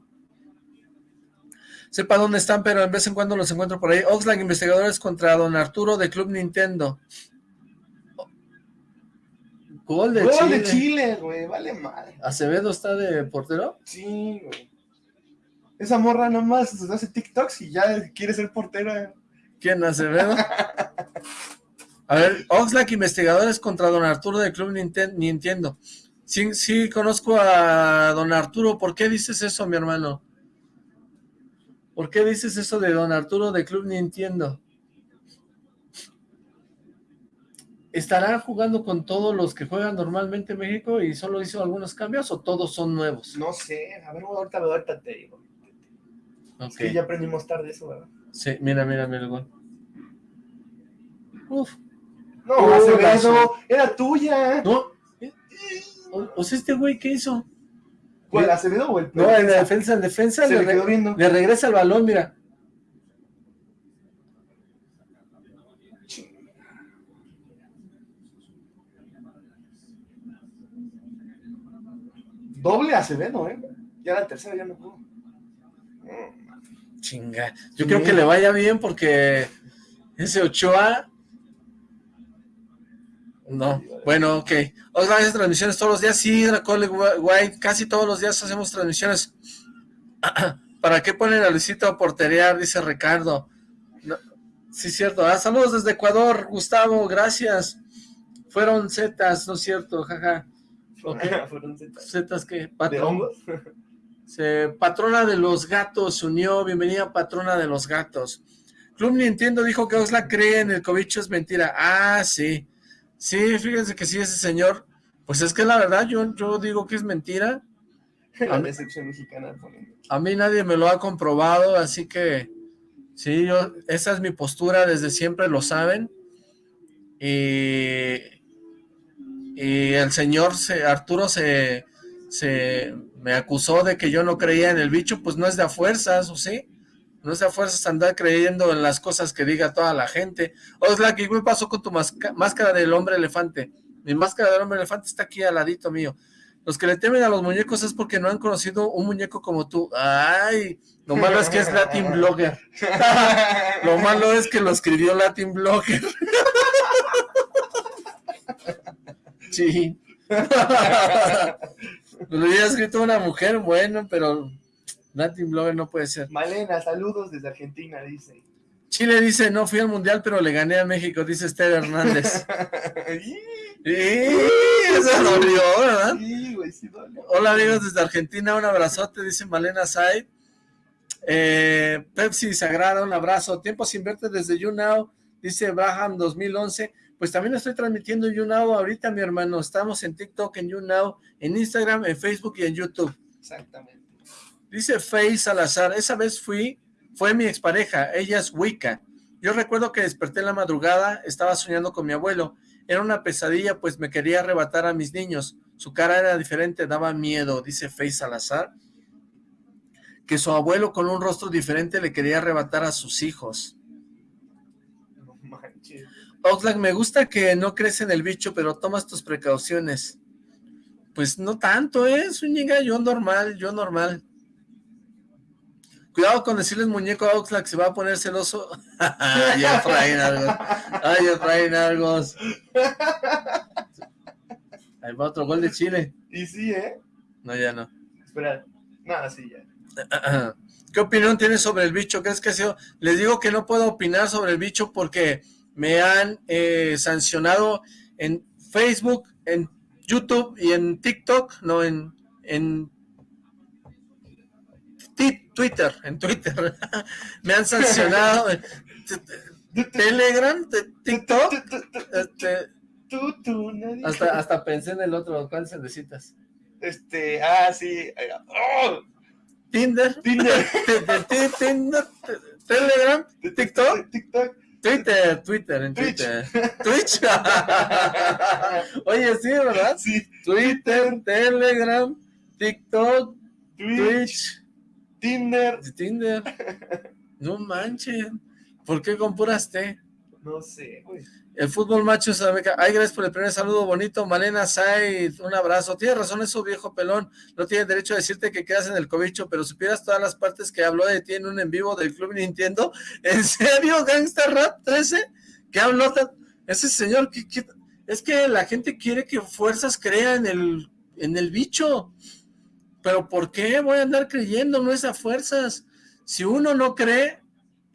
Sepa dónde están, pero en vez en cuando los encuentro por ahí. Oxlack, investigadores contra Don Arturo de Club Nintendo. Gol de Chile. de Chile, güey, vale madre. ¿Acevedo está de portero? Sí, güey. Esa morra nomás hace TikToks y ya quiere ser portera. ¿Quién, Acevedo? *laughs* A ver, Oxlack, investigadores contra Don Arturo del Club Nintendo. Sí, sí, conozco a Don Arturo. ¿Por qué dices eso, mi hermano? ¿Por qué dices eso de Don Arturo de Club Nintendo? ¿Estará jugando con todos los que juegan normalmente en México y solo hizo algunos cambios o todos son nuevos? No sé, a ver, ahorita, ahorita te digo. Es que ya aprendimos tarde eso, ¿verdad? Sí, mira, mira, mira el gol. Uf. No, uh, Acevedo, era tuya. No. O, sea, este güey, ¿qué hizo? ¿Cuál, Acevedo o el No, en la defensa, en defensa. Se le, quedó viendo. le regresa el balón, mira. Doble Acevedo, ¿eh? Ya la tercera ya no pudo. Chinga. Yo creo que le vaya bien porque ese Ochoa... No, bueno, ok. Otra vez transmisiones todos los días. Sí, Dracole White, casi todos los días hacemos transmisiones. *clears throat* ¿Para qué ponen a Luisito a porterear? Dice Ricardo. sí, cierto. Ah, saludos desde Ecuador, Gustavo, gracias. Fueron zetas, ¿no es cierto? Jaja. Fueron zetas. que patrona de los gatos se unió, bienvenida patrona de los gatos. Club Nintendo dijo que Osla cree en el cobicho es mentira. Ah, sí. Sí, fíjense que sí, ese señor. Pues es que la verdad, yo, yo digo que es mentira. *laughs* La decepción mexicana. A mí nadie me lo ha comprobado, así que sí, yo, esa es mi postura, desde siempre lo saben. Y y el señor se, Arturo se, se me acusó de que yo no creía en el bicho, pues no es de a fuerzas, ¿o sí? No sea fuerzas andar creyendo en las cosas que diga toda la gente. Oxlack, ¿qué me pasó con tu máscara del hombre elefante? Mi máscara del hombre elefante está aquí al ladito mío. Los que le temen a los muñecos es porque no han conocido un muñeco como tú. Ay, lo malo es que es Latin Blogger. *laughs* lo malo es que lo escribió Latin Blogger. *laughs* sí. *laughs* lo había escrito una mujer, bueno, pero Latin Blogger no puede ser. Malena, saludos desde Argentina, dice. Chile dice, no fui al Mundial, pero le gané a México, dice Esther Hernández. *laughs* eso dolió, ¿verdad? Sí, güey, sí dolió. Hola amigos desde Argentina, un abrazote, dice Malena Said. Eh, Pepsi Sagrada, un abrazo. Tiempo sin verte desde YouNow, dice Braham 2011. Pues también estoy transmitiendo YouNow ahorita, mi hermano. Estamos en TikTok, en YouNow, en Instagram, en Facebook y en YouTube. Exactamente. Dice Faye Salazar, esa vez fui, fue mi expareja, ella es Wicca. Yo recuerdo que desperté en la madrugada, estaba soñando con mi abuelo. Era una pesadilla, pues me quería arrebatar a mis niños. Su cara era diferente, daba miedo, dice Faye Salazar. Que su abuelo con un rostro diferente le quería arrebatar a sus hijos. Oxlack, me gusta que no crees en el bicho, pero tomas tus precauciones. Pues no tanto, ¿eh? Zúñiga, yo normal, yo normal. Cuidado con decirles muñeco a Oxlack, se va a poner celoso. *laughs* Ay, Efraín Argos. Ay, Efraín Argos. Ahí va otro gol de Chile. Y sí, ¿eh? No, ya no. Espera, nada, sí, ya. *clears throat* ¿Qué opinión tienes sobre el bicho? ¿Crees que sido? Les digo que no puedo opinar sobre el bicho porque me han eh, sancionado en Facebook, en YouTube y en TikTok, no, en, en Twitter, en Twitter. *laughs* me han sancionado. Telegram, TikTok. Este, hasta, hasta pensé en el otro. ¿Cuál necesitas? Este, ah, sí. ¡Oh! Tinder. Tinder. *laughs* Tinder. Telegram. TikTok. TikTok. Twitter, Twitter, en Twitter. Twitch. *laughs* Oye, sí, ¿verdad? Sí. Twitter, Telegram, TikTok, Twitch Tinder. Tinder. No manches. ¿Por qué con puras T? No sé, güey. El fútbol macho sabe Ay, gracias por el primer saludo bonito. Malena Said, un abrazo. Tienes razón eso, viejo pelón. No tienes derecho a decirte que quedas en el cobicho, pero supieras todas las partes que habló de ti en un en vivo del Club Nintendo. *laughs* ¿En serio, Gangsta Rap 13? ¿Qué habló? Ese señor, es que la gente quiere que Fuerzas crea en el, en el bicho. Pero ¿por qué voy a andar creyendo? No es a fuerzas. Si uno no cree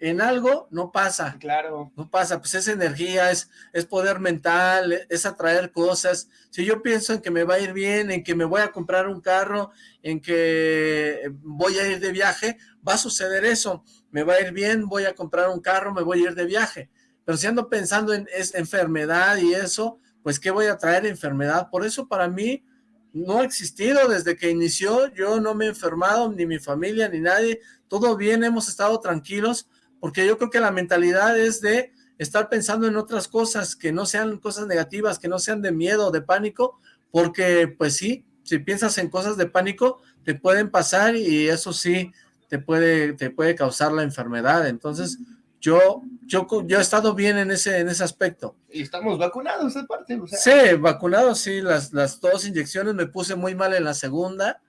en algo, no pasa. Claro. No pasa, pues es energía, es, es poder mental, es atraer cosas. Si yo pienso en que me va a ir bien, en que me voy a comprar un carro, en que voy a ir de viaje, va a suceder eso. Me va a ir bien, voy a comprar un carro, me voy a ir de viaje. Pero si ando pensando en esta enfermedad y eso, pues ¿qué voy a traer enfermedad? Por eso para mí no ha existido desde que inició, yo no me he enfermado, ni mi familia, ni nadie, todo bien, hemos estado tranquilos, porque yo creo que la mentalidad es de estar pensando en otras cosas, que no sean cosas negativas, que no sean de miedo, de pánico, porque pues sí, si piensas en cosas de pánico, te pueden pasar y eso sí, te puede, te puede causar la enfermedad, entonces yo, yo, yo he estado bien en ese, en ese aspecto. Y estamos vacunados aparte. Sí, vacunados, sí, las, las dos inyecciones me puse muy mal en la segunda.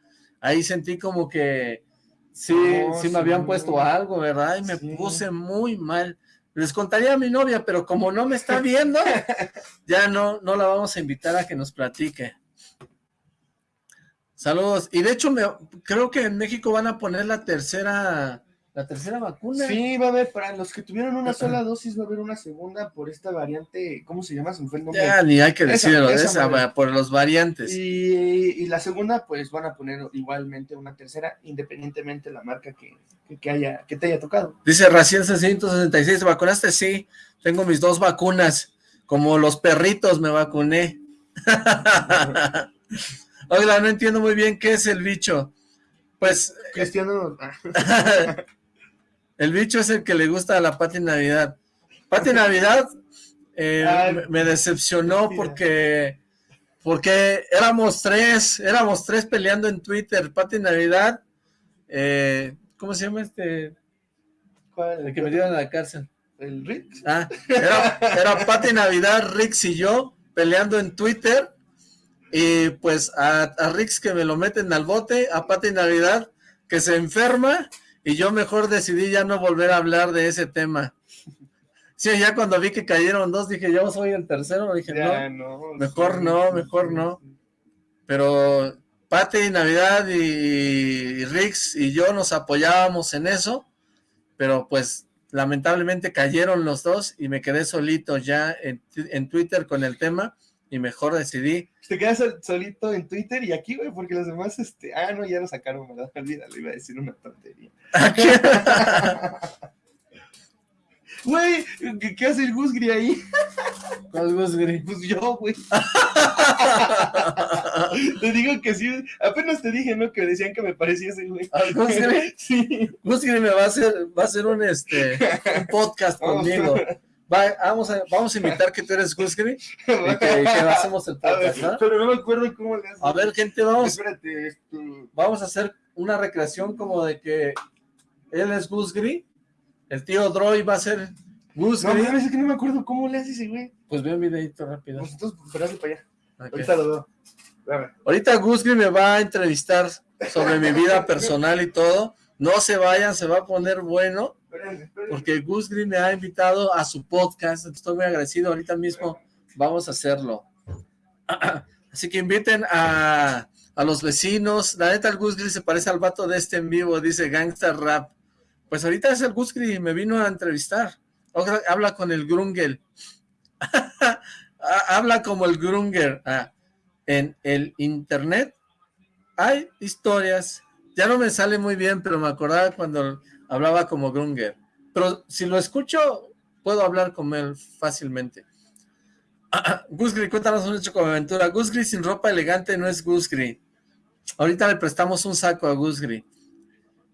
Ahí sentí como que sí, sí me habían puesto algo, ¿verdad? Y me puse muy mal. Les contaría a mi novia, pero como no me está viendo, *laughs* ya no, no la vamos a invitar a que nos platique. Saludos. Y de hecho, me, creo que en México van a poner la tercera la tercera vacuna. Sí, va a haber, para los que tuvieron una sola dosis, va a haber una segunda por esta variante, ¿cómo se llama? Se fue el nombre. Ya, ni hay que decirlo, esa, por los variantes. Y, la segunda, pues van a poner igualmente una tercera, independientemente de la marca que, haya, que te haya tocado. Dice Raciel 666, ¿te vacunaste? Sí, tengo mis dos vacunas, como los perritos me vacuné. *laughs* Oiga, no entiendo muy bien qué es el bicho. Pues... Cristiano... *laughs* El bicho es el que le gusta a la Pati Navidad. Pati Navidad eh, me decepcionó porque porque éramos tres, éramos tres peleando en Twitter, Pati Navidad, eh, ¿cómo se llama este? ¿Cuál? El que me dieron a la cárcel. ¿El Rix? Ah, era, era Pati Navidad, Rix y yo peleando en Twitter. Y pues a, a Rix que me lo meten al bote, a Pati Navidad que se enferma. Y yo mejor decidí ya no volver a hablar de ese tema. Sí, ya cuando vi que cayeron dos, dije, yo soy el tercero. Dije, no, mejor no, mejor no. Pero Pati, Navidad y, Rix y yo nos apoyábamos en eso, pero pues lamentablemente cayeron los dos y me quedé solito ya en, Twitter con el tema y mejor decidí. Te quedas solito en Twitter y aquí, güey, porque los demás, este, ah, no, ya lo sacaron, ¿verdad? *laughs* Olvídalo, iba a decir una tontería. *laughs* Güey, ¿qué, hace el Gusgri ahí? *laughs* ¿Cuál Gusgri? Pues yo, güey. te digo que sí, apenas te dije, ¿no? Que decían que me parecía ese güey. ¿Al Gusgri? Sí. Gusgri me va a hacer, va a hacer un, este, un podcast conmigo. Vamos, a, vamos a invitar que tú eres Gusgri y que, que, hacemos el *laughs* podcast, ¿no? Pero no me acuerdo cómo le haces. A ver, gente, vamos. Espérate, esto... Vamos a hacer una recreación como de que él es Gusgri el tío Droid va a ser Gus. No, es que no me acuerdo cómo le hace ese güey. Pues ve un videito rápido. Pues entonces, espérate para allá. Ahorita lo veo. Ahorita Gus me va a entrevistar sobre mi vida *laughs* personal y todo. No se vayan, se va a poner bueno. Porque Gus me ha invitado a su podcast. Estoy muy agradecido. Ahorita mismo vamos a hacerlo. *clears throat* Así que inviten a, a los vecinos. La neta, el Gus se parece al vato de este en vivo. Dice Gangster Rap. Pues ahorita es el Gusgri, me vino a entrevistar. habla con el Grungel. *laughs* habla como el Grunger. Ah, en el internet hay historias. Ya no me sale muy bien, pero me acordaba cuando hablaba como Grunger. Pero si lo escucho, puedo hablar con él fácilmente. *clears throat* Gusgri, cuéntanos un hecho como aventura. Gusgri sin ropa elegante no es Gusgri. Ahorita le prestamos un saco a Gusgri.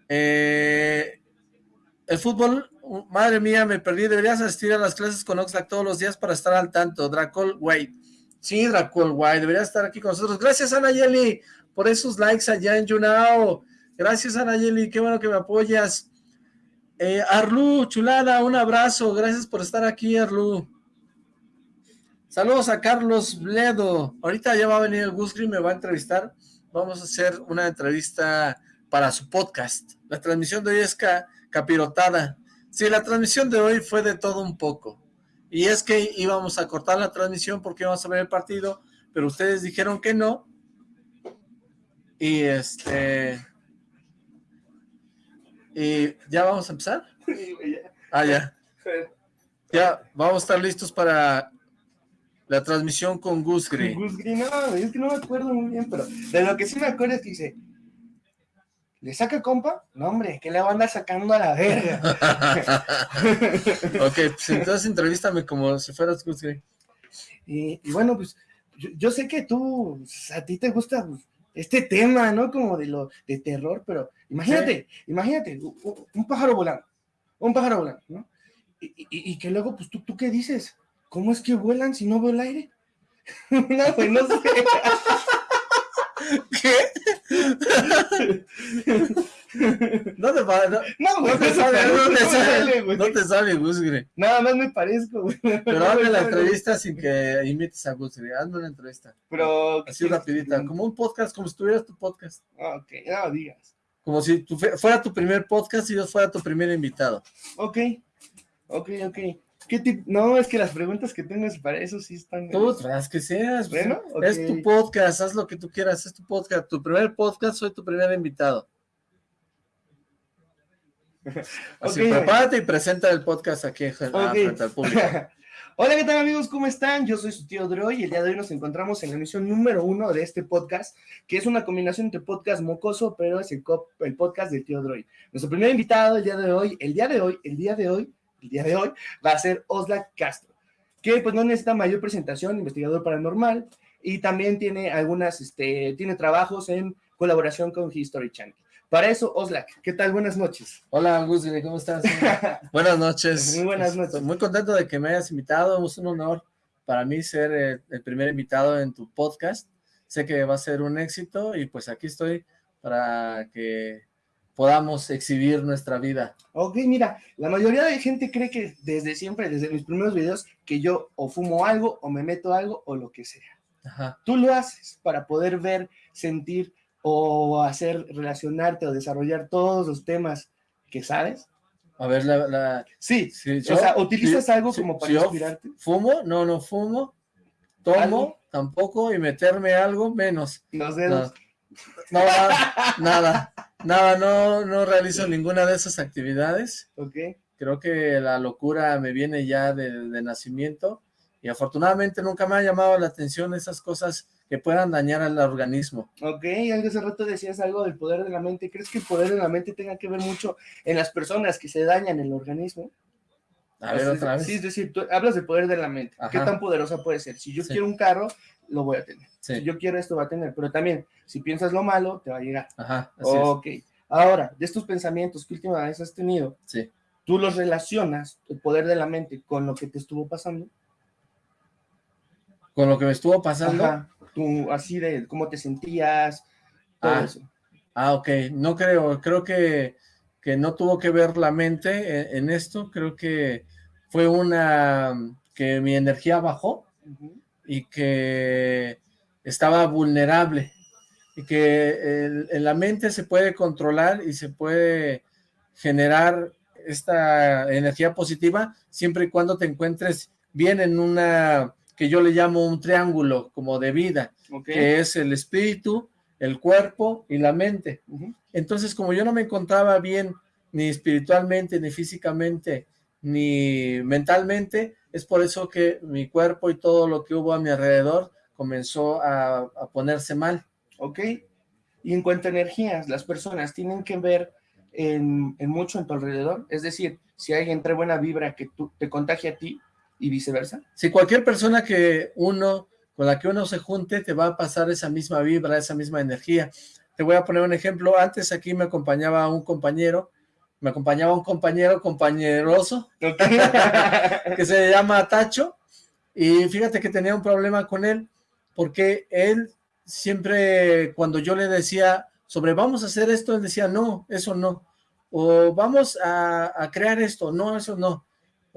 Eh, el fútbol, madre mía, me perdí. Deberías asistir a las clases con Oxlack todos los días para estar al tanto. Dracol White. Sí, Dracol White, debería estar aquí con nosotros. Gracias, Anayeli, por esos likes allá en Junao. Gracias, Anayeli, qué bueno que me apoyas. Eh, Arlu, chulada, un abrazo. Gracias por estar aquí, Arlu. Saludos a Carlos Bledo. Ahorita ya va a venir el Gusgri, me va a entrevistar. Vamos a hacer una entrevista para su podcast. La transmisión de hoy es capirotada. Sí, la transmisión de hoy fue de todo un poco. Y es que íbamos a cortar la transmisión porque íbamos a ver el partido, pero ustedes dijeron que no. Y este... Y ya vamos a empezar. Ah, ya. Ya, vamos a estar listos para la transmisión con Gusgri. Gusgri, no, es que no me acuerdo muy bien, pero de lo que sí me acuerdo es que dice, ¿Le saca compa? No, hombre, que le va a andar sacando a la verga. *laughs* ok, pues entonces entrevístame como si fueras Gusgri. Y, y, bueno, pues yo, sé que tú, pues, a ti te gusta pues, este tema, ¿no? Como de lo de terror, pero imagínate, imagínate, un, pájaro volando, un pájaro volando, ¿no? Y, y, que luego, pues tú, tú qué dices, ¿cómo es que vuelan si no veo el aire? *laughs* no, pues no sé. *laughs* ¿Qué? No te, no, no, no te sale, no te sale, no te sale, Gusgri. Nada más me parezco, güey. Pero hazme la entrevista sin que imites a Gusgri, hazme una entrevista. Pero... Así rapidita, como un podcast, como si tuvieras tu podcast. Ah, ok, no digas. Como si tu, fuera tu primer podcast y yo fuera tu primer invitado. Ok, ok, ok. ¿Qué No, es que las preguntas que tengas para eso sí están... Tú, las que seas. Pues, bueno, Es tu podcast, haz lo que tú quieras, es tu podcast. Tu primer podcast, soy tu primer invitado. *laughs* Así, prepárate y presenta el podcast aquí frente al público. *laughs* Hola, ¿qué tal amigos? ¿Cómo están? Yo soy su tío Droy y el día de hoy nos encontramos en la emisión número uno de este podcast, que es una combinación entre podcast mocoso, pero es el, podcast del tío Droy. Nuestro primer invitado el día de hoy, el día de hoy, el día de hoy, el día de hoy, va a ser Osla Castro, que pues no necesita mayor presentación, investigador paranormal, y también tiene algunas, este, tiene trabajos en colaboración con History Channel. Para eso, Oslak, ¿qué tal? Buenas noches. Hola, Gusgri, ¿cómo estás? *laughs* buenas noches. Muy buenas noches. muy contento de que me hayas invitado, es un honor para mí ser el, el primer invitado en tu podcast. Sé que va a ser un éxito y pues aquí estoy para que podamos exhibir nuestra vida. Ok, mira, la mayoría de gente cree que desde siempre, desde mis primeros videos, que yo o fumo algo, o me meto algo, o lo que sea. Ajá. Tú lo haces para poder ver, sentir, o hacer, relacionarte, o desarrollar todos los temas que sabes. A ver, la... Sí, sí o sea, ¿utilizas algo como para inspirarte? ¿Fumo? No, no fumo. ¿Tomo? Tampoco. ¿Y meterme algo? Menos. Los dedos. No, *laughs* nada, nada, no, no realizo ninguna de esas actividades. Ok. Creo que la locura me viene ya de, de nacimiento y afortunadamente nunca me ha llamado la atención esas cosas que puedan dañar al organismo. Ok, hace rato decías algo del poder de la mente. ¿Crees que el poder de la mente tenga que ver mucho en las personas que se dañan el organismo? A ver, otra vez. Sí, es decir, tú hablas del poder de la mente. ¿Qué tan poderosa puede ser? Si yo quiero un carro, lo voy a tener. Si yo quiero esto, va a tener. Pero también, si piensas lo malo, te va a llegar. Ajá, así Ok. Ahora, de estos pensamientos que última vez has tenido, sí. ¿tú los relacionas, el poder de la mente, con lo que te estuvo pasando? ¿Con lo que me estuvo pasando? Ajá. Tú, así de cómo te sentías, todo ah. eso. Ah, ok. No creo, creo que, que no tuvo que ver la mente en, esto. Creo que fue una, que mi energía bajó y que estaba vulnerable y que en la mente se puede controlar y se puede generar esta energía positiva siempre y cuando te encuentres bien en una, que yo le llamo un triángulo como de vida, que es el espíritu, el cuerpo y la mente. Entonces, como yo no me encontraba bien ni espiritualmente, ni físicamente, ni mentalmente, es por eso que mi cuerpo y todo lo que hubo a mi alrededor comenzó a, ponerse mal. Ok. Y en cuanto a energías, las personas tienen que ver en, mucho en tu alrededor. Es decir, si alguien trae buena vibra que tú, te contagia a ti y viceversa. Si cualquier persona que uno, con la que uno se junte, te va a pasar esa misma vibra, esa misma energía. Te voy a poner un ejemplo. Antes aquí me acompañaba un compañero me acompañaba un compañero compañeroso *laughs* que se llama Tacho y fíjate que tenía un problema con él porque él siempre cuando yo le decía sobre vamos a hacer esto, él decía no, eso no, o vamos a, crear esto, no, eso no,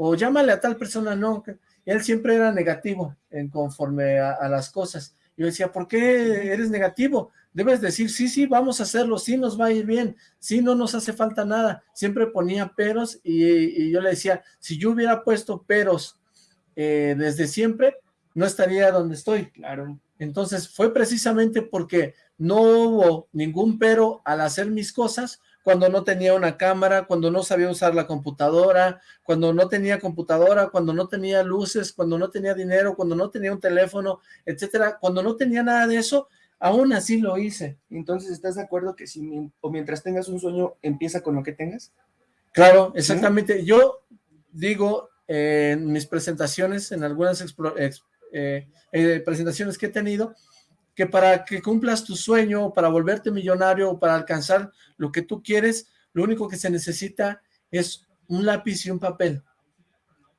o llámale a tal persona, no, él siempre era negativo en conforme a, a las cosas, yo decía, ¿por qué eres negativo? debes decir, sí, sí, vamos a hacerlo, sí nos va a ir bien, sí no nos hace falta nada, siempre ponía peros y, yo le decía, si yo hubiera puesto peros eh, desde siempre, no estaría donde estoy. Claro. Entonces fue precisamente porque no hubo ningún pero al hacer mis cosas, cuando no tenía una cámara, cuando no sabía usar la computadora, cuando no tenía computadora, cuando no tenía luces, cuando no tenía dinero, cuando no tenía un teléfono, etcétera, cuando no tenía nada de eso, Aún así lo hice. Entonces, ¿estás de acuerdo que si o mientras tengas un sueño, empieza con lo que tengas? Claro, exactamente. Yo digo en mis presentaciones, en algunas eh, eh, presentaciones que he tenido, que para que cumplas tu sueño, para volverte millonario, para alcanzar lo que tú quieres, lo único que se necesita es un lápiz y un papel.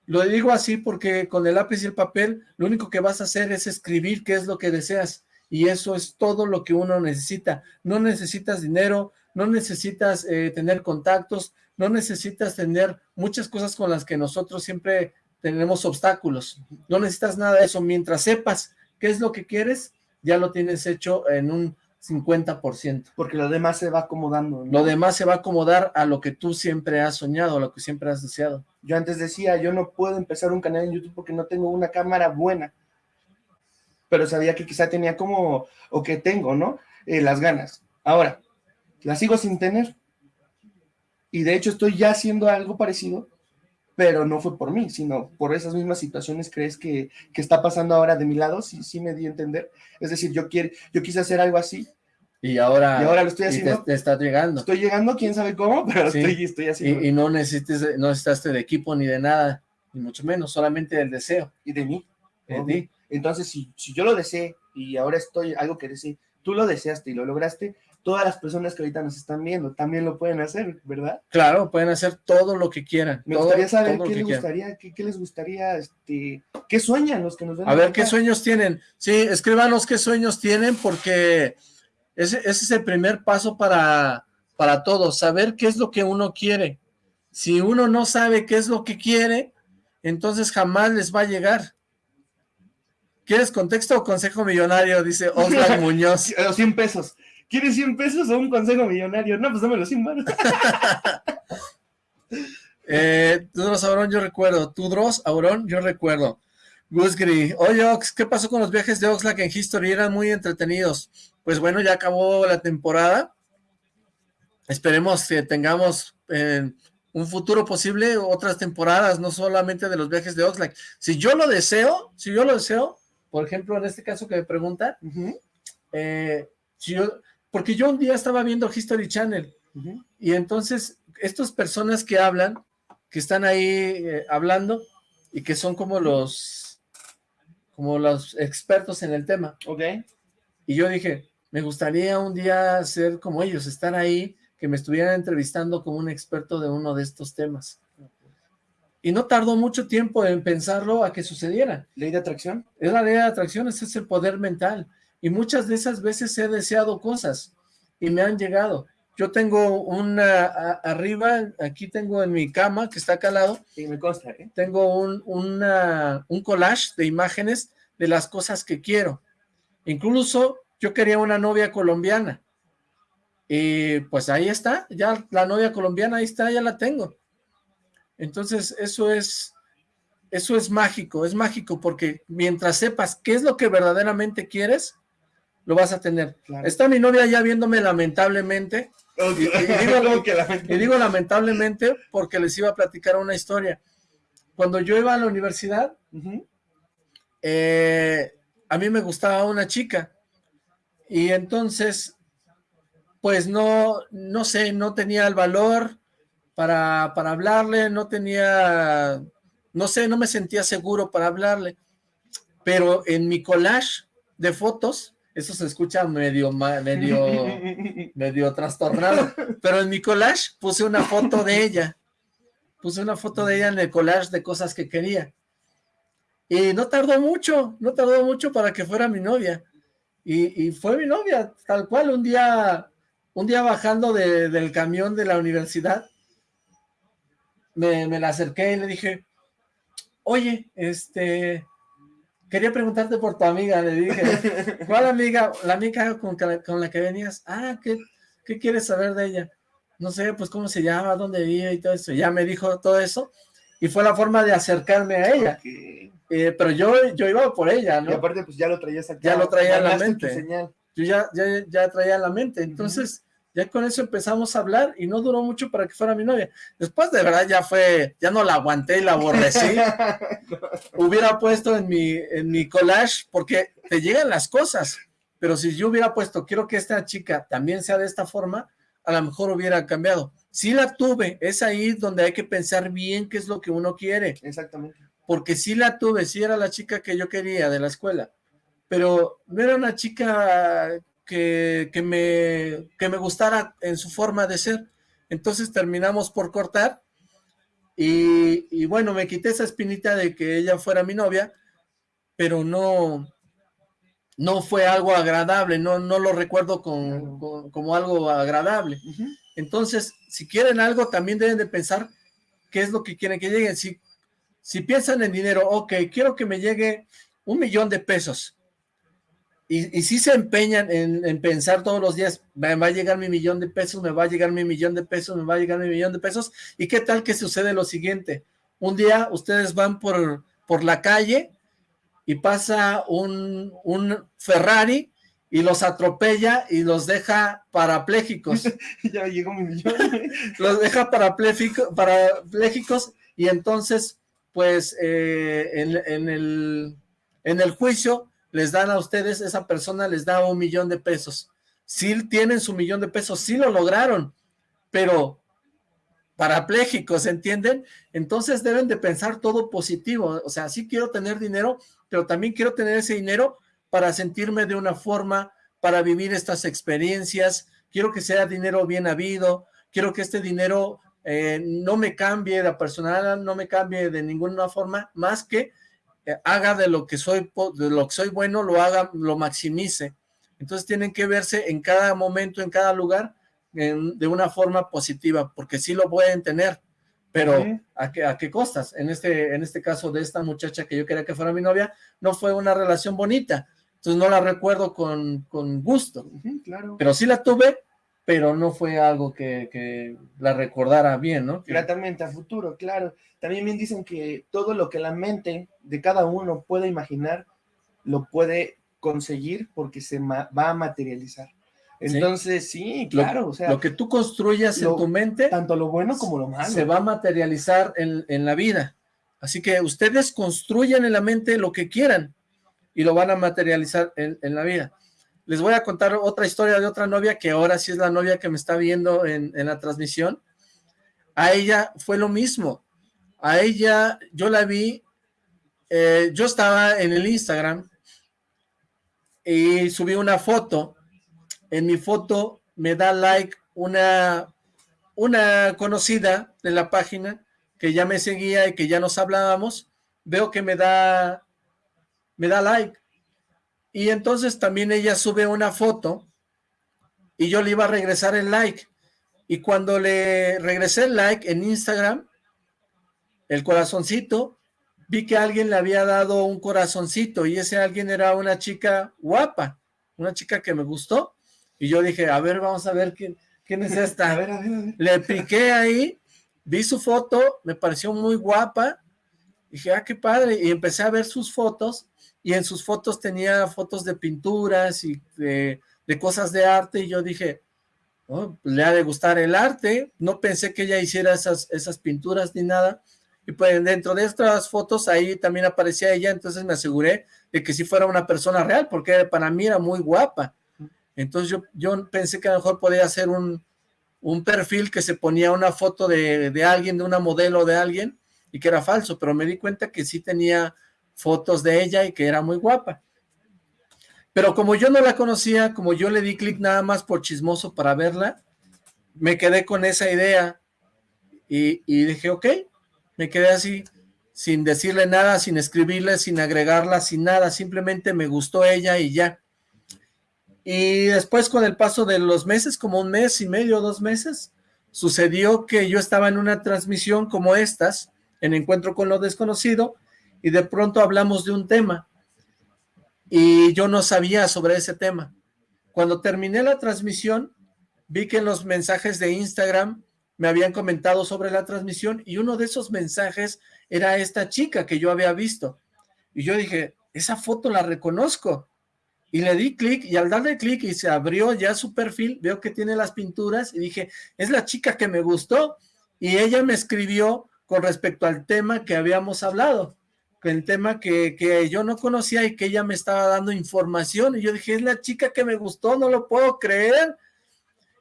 Lo digo así porque con el lápiz y el papel, lo único que vas a hacer es escribir qué es lo que deseas y eso es todo lo que uno necesita. No necesitas dinero, no necesitas eh, tener contactos, no necesitas tener muchas cosas con las que nosotros siempre tenemos obstáculos. No necesitas nada de eso. Mientras sepas qué es lo que quieres, ya lo tienes hecho en un 50%. Porque lo demás se va acomodando. Lo demás se va a acomodar a lo que tú siempre has soñado, a lo que siempre has deseado. Yo antes decía, yo no puedo empezar un canal en YouTube porque no tengo una cámara buena pero sabía que quizá tenía como, o que tengo, ¿no? Eh, las ganas. Ahora, las sigo sin tener. Y de hecho estoy ya haciendo algo parecido, pero no fue por mí, sino por esas mismas situaciones crees que, que está pasando ahora de mi lado, sí, sí me di a entender. Es decir, yo, quiero, yo quise hacer algo así. Y ahora, y ahora lo estoy haciendo. Te, está llegando. Estoy llegando, quién sabe cómo, pero estoy, estoy haciendo. Y, no, necesites, no necesitaste de equipo ni de nada, ni mucho menos, solamente del deseo. Y de mí. De ti. Entonces, si, si yo lo deseé y ahora estoy algo que deseé, tú lo deseaste y lo lograste, todas las personas que ahorita nos están viendo también lo pueden hacer, ¿verdad? Claro, pueden hacer todo lo que quieran. Me gustaría saber qué les gustaría, qué, les gustaría, este, qué sueñan los que nos ven. A ver, ¿qué sueños tienen? Sí, escríbanos qué sueños tienen porque ese, ese es el primer paso para, para todos, saber qué es lo que uno quiere. Si uno no sabe qué es lo que quiere, entonces jamás les va a llegar. ¿Quieres contexto o consejo millonario? Dice Oscar *laughs* Muñoz. Los 100 pesos. ¿Quieres 100 pesos o un consejo millonario? No, pues dame los 100 manos. eh, Tudros Aurón, yo recuerdo. Tudros Aurón, yo recuerdo. Gusgri, oye Ox, ¿qué pasó con los viajes de Oxlack en History? Eran muy entretenidos. Pues bueno, ya acabó la temporada. Esperemos que tengamos en un futuro posible otras temporadas, no solamente de los viajes de Oxlack. Si yo lo deseo, si yo lo deseo, por ejemplo, en este caso que me pregunta, eh, porque yo un día estaba viendo History Channel, y entonces estas personas que hablan, que están ahí eh, hablando, y que son como los como los expertos en el tema. Ok. Y yo dije, me gustaría un día ser como ellos, estar ahí, que me estuvieran entrevistando como un experto de uno de estos temas. Y no tardó mucho tiempo en pensarlo a que sucediera. ¿Ley de atracción? Es la ley de atracción, ese es el poder mental. Y muchas de esas veces he deseado cosas y me han llegado. Yo tengo una, arriba, aquí tengo en mi cama, que está acá al lado. Sí, me consta, ¿eh? Tengo un, un collage de imágenes de las cosas que quiero. Incluso yo quería una novia colombiana. Y pues ahí está, ya la novia colombiana, ahí está, ya la tengo. Entonces eso es, eso es mágico, es mágico porque mientras sepas qué es lo que verdaderamente quieres, lo vas a tener. Está mi novia ya viéndome *laughs* lamentablemente, y, digo, lamentablemente porque les iba a platicar una historia. Cuando yo iba a la universidad, eh, a mí me gustaba una chica. Y entonces, pues no, no sé, no tenía el valor para, para hablarle, no tenía, no sé, no me sentía seguro para hablarle. Pero en mi collage de fotos, eso se escucha medio, medio, *laughs* medio trastornado, pero en mi collage puse una foto de ella, puse una foto de ella en el collage de cosas que quería, y no tardó mucho, no tardó mucho para que fuera mi novia, y, fue mi novia, tal cual, un día, un día bajando del camión de la universidad, me, me la acerqué y le dije, oye, este, Quería preguntarte por tu amiga, le dije. *laughs* ¿Cuál amiga? La amiga con, la que venías. Ah, ¿qué, ¿qué quieres saber de ella? No sé, pues cómo se llama, dónde vive y todo eso. Ya me dijo todo eso. Y fue la forma de acercarme a ella. Eh, pero yo, yo iba por ella, ¿no? Y aparte, pues ya lo traías acá. Ya lo traía en la mente. Yo ya, ya, ya traía en la mente. Entonces, ya con eso empezamos a hablar y no duró mucho para que fuera mi novia. Después de verdad ya fue, ya no la aguanté y la aborrecí. *laughs* hubiera puesto en mi, en mi collage, porque te llegan las cosas, pero si yo hubiera puesto, quiero que esta chica también sea de esta forma, a lo mejor hubiera cambiado. Si la tuve, es ahí donde hay que pensar bien qué es lo que uno quiere. Exactamente. Porque si la tuve, si era la chica que yo quería de la escuela, pero no era una chica que, me, que me gustara en su forma de ser. Entonces terminamos por cortar y, bueno, me quité esa espinita de que ella fuera mi novia, pero no, no fue algo agradable, no, no lo recuerdo como algo agradable. Entonces, si quieren algo, también deben de pensar qué es lo que quieren que lleguen. Si, si piensan en dinero, ok, quiero que me llegue un millón de pesos, y, si se empeñan en, pensar todos los días, me va a llegar mi millón de pesos, me va a llegar mi millón de pesos, me va a llegar mi millón de pesos, y qué tal que sucede lo siguiente, un día ustedes van por, por la calle y pasa un, un Ferrari y los atropella y los deja parapléjicos. *laughs* ya llegó mi millón. *laughs* los deja parapléjicos y entonces, pues, eh, en, en, el, en el juicio les dan a ustedes, esa persona les da un millón de pesos. Sí tienen su millón de pesos, sí lo lograron, pero parapléjicos, ¿entienden? Entonces deben de pensar todo positivo, o sea, sí quiero tener dinero, pero también quiero tener ese dinero para sentirme de una forma, para vivir estas experiencias, quiero que sea dinero bien habido, quiero que este dinero eh, no me cambie de personal, no me cambie de ninguna forma, más que haga de lo que soy de lo que soy bueno, lo haga, lo maximice. Entonces tienen que verse en cada momento, en cada lugar, de una forma positiva, porque sí lo pueden tener, pero ¿a, qué, ¿a qué costas? En este, en este caso de esta muchacha que yo quería que fuera mi novia, no fue una relación bonita, entonces no la recuerdo con, con gusto, claro. pero sí la tuve, pero no fue algo que, que la recordara bien, ¿no? Gratamente a futuro, claro. También bien dicen que todo lo que la mente de cada uno puede imaginar, lo puede conseguir porque se va a materializar. Entonces, sí, claro, lo, o sea... Lo que tú construyas en tu mente... Tanto lo bueno como lo malo. Se va a materializar en, en la vida. Así que ustedes construyan en la mente lo que quieran y lo van a materializar en, en, la vida. Les voy a contar otra historia de otra novia que ahora sí es la novia que me está viendo en, la transmisión. A ella fue lo mismo. A ella, yo la vi, eh, yo estaba en el Instagram y subí una foto en mi foto me da like una, una conocida de la página que ya me seguía y que ya nos hablábamos, veo que me da, me da like. Y entonces también ella sube una foto y yo le iba a regresar el like. Y cuando le regresé el like en Instagram, el corazoncito, vi que alguien le había dado un corazoncito y ese alguien era una chica guapa, una chica que me gustó y yo dije, a ver, vamos a ver quién, quién es esta. *laughs* a ver, a ver, a ver. Le piqué ahí, vi su foto, me pareció muy guapa. Dije, ah, qué padre. Y empecé a ver sus fotos, y en sus fotos tenía fotos de pinturas y de, cosas de arte, y yo dije, oh, le ha de gustar el arte. No pensé que ella hiciera esas, esas pinturas ni nada. Y pues dentro de estas fotos ahí también aparecía ella, entonces me aseguré de que sí fuera una persona real, porque para mí era muy guapa. Entonces yo, yo pensé que a lo mejor podía ser un, un perfil que se ponía una foto de, de, alguien, de una modelo de alguien, y que era falso, pero me di cuenta que sí tenía fotos de ella y que era muy guapa. Pero como yo no la conocía, como yo le di clic nada más por chismoso para verla, me quedé con esa idea y, y dije, ok, me quedé así, sin decirle nada, sin escribirle, sin agregarla, sin nada, simplemente me gustó ella y ya. Y después con el paso de los meses, como un mes y medio, dos meses, sucedió que yo estaba en una transmisión como estas, en Encuentro con lo Desconocido, y de pronto hablamos de un tema, y yo no sabía sobre ese tema. Cuando terminé la transmisión, vi que en los mensajes de Instagram me habían comentado sobre la transmisión, y uno de esos mensajes era esta chica que yo había visto. Y yo dije, esa foto la reconozco y le di clic y al darle clic y se abrió ya su perfil, veo que tiene las pinturas y dije, es la chica que me gustó y ella me escribió con respecto al tema que habíamos hablado, el tema que, que yo no conocía y que ella me estaba dando información y yo dije, es la chica que me gustó, no lo puedo creer.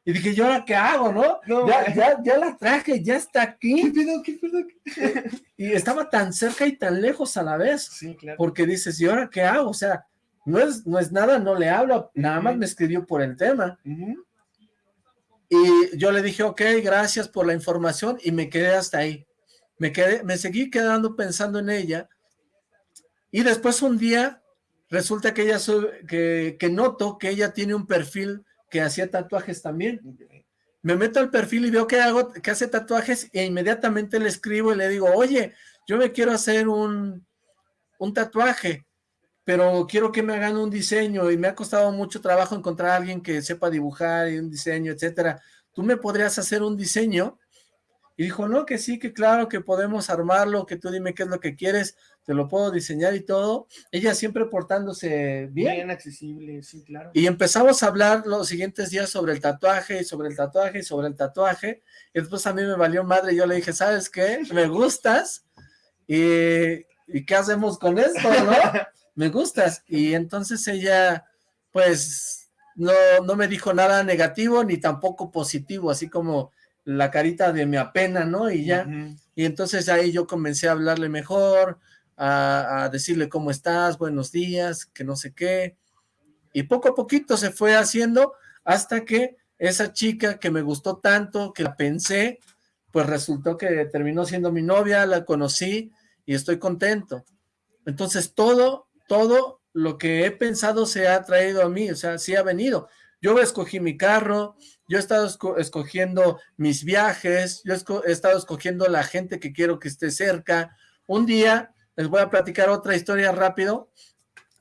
Y dije, ¿yo ahora qué hago, no? ya, ya, ya, la traje, ya está aquí. ¿Qué pedo, qué y estaba tan cerca y tan lejos a la vez. Sí, claro. Porque dices, ¿y ahora qué hago? O sea, no es, no es nada, no le hablo, nada más me escribió por el tema. Y yo le dije, ok, gracias por la información, y me quedé hasta ahí. Me quedé, me seguí quedando pensando en ella, y después un día, resulta que ella, que, que noto que ella tiene un perfil que hacía tatuajes también. Me meto al perfil y veo que, hago, que hace tatuajes, e inmediatamente le escribo y le digo, oye, yo me quiero hacer un, un tatuaje, pero quiero que me hagan un diseño y me ha costado mucho trabajo encontrar a alguien que sepa dibujar y un diseño, etcétera. ¿Tú me podrías hacer un diseño? Y dijo, no, que sí, que claro, que podemos armarlo, que tú dime qué es lo que quieres, te lo puedo diseñar y todo. Ella siempre portándose bien. Bien accesible, sí, claro. Y empezamos a hablar los siguientes días sobre el tatuaje, y sobre el tatuaje, y sobre el tatuaje. Y después a mí me valió madre, yo le dije, ¿sabes qué? Me gustas, y, ¿y qué hacemos con esto, no? *laughs* me gustas. Y entonces ella, pues, no, no me dijo nada negativo ni tampoco positivo, así como la carita de mi apena, ¿no? Y ya, y entonces ahí yo comencé a hablarle mejor, a, decirle cómo estás, buenos días, que no sé qué, y poco a poquito se fue haciendo hasta que esa chica que me gustó tanto, que la pensé, pues resultó que terminó siendo mi novia, la conocí y estoy contento. Entonces todo todo lo que he pensado se ha traído a mí, o sea, sí ha venido. Yo escogí mi carro, yo he estado escogiendo mis viajes, yo he estado escogiendo la gente que quiero que esté cerca. Un día les voy a platicar otra historia rápido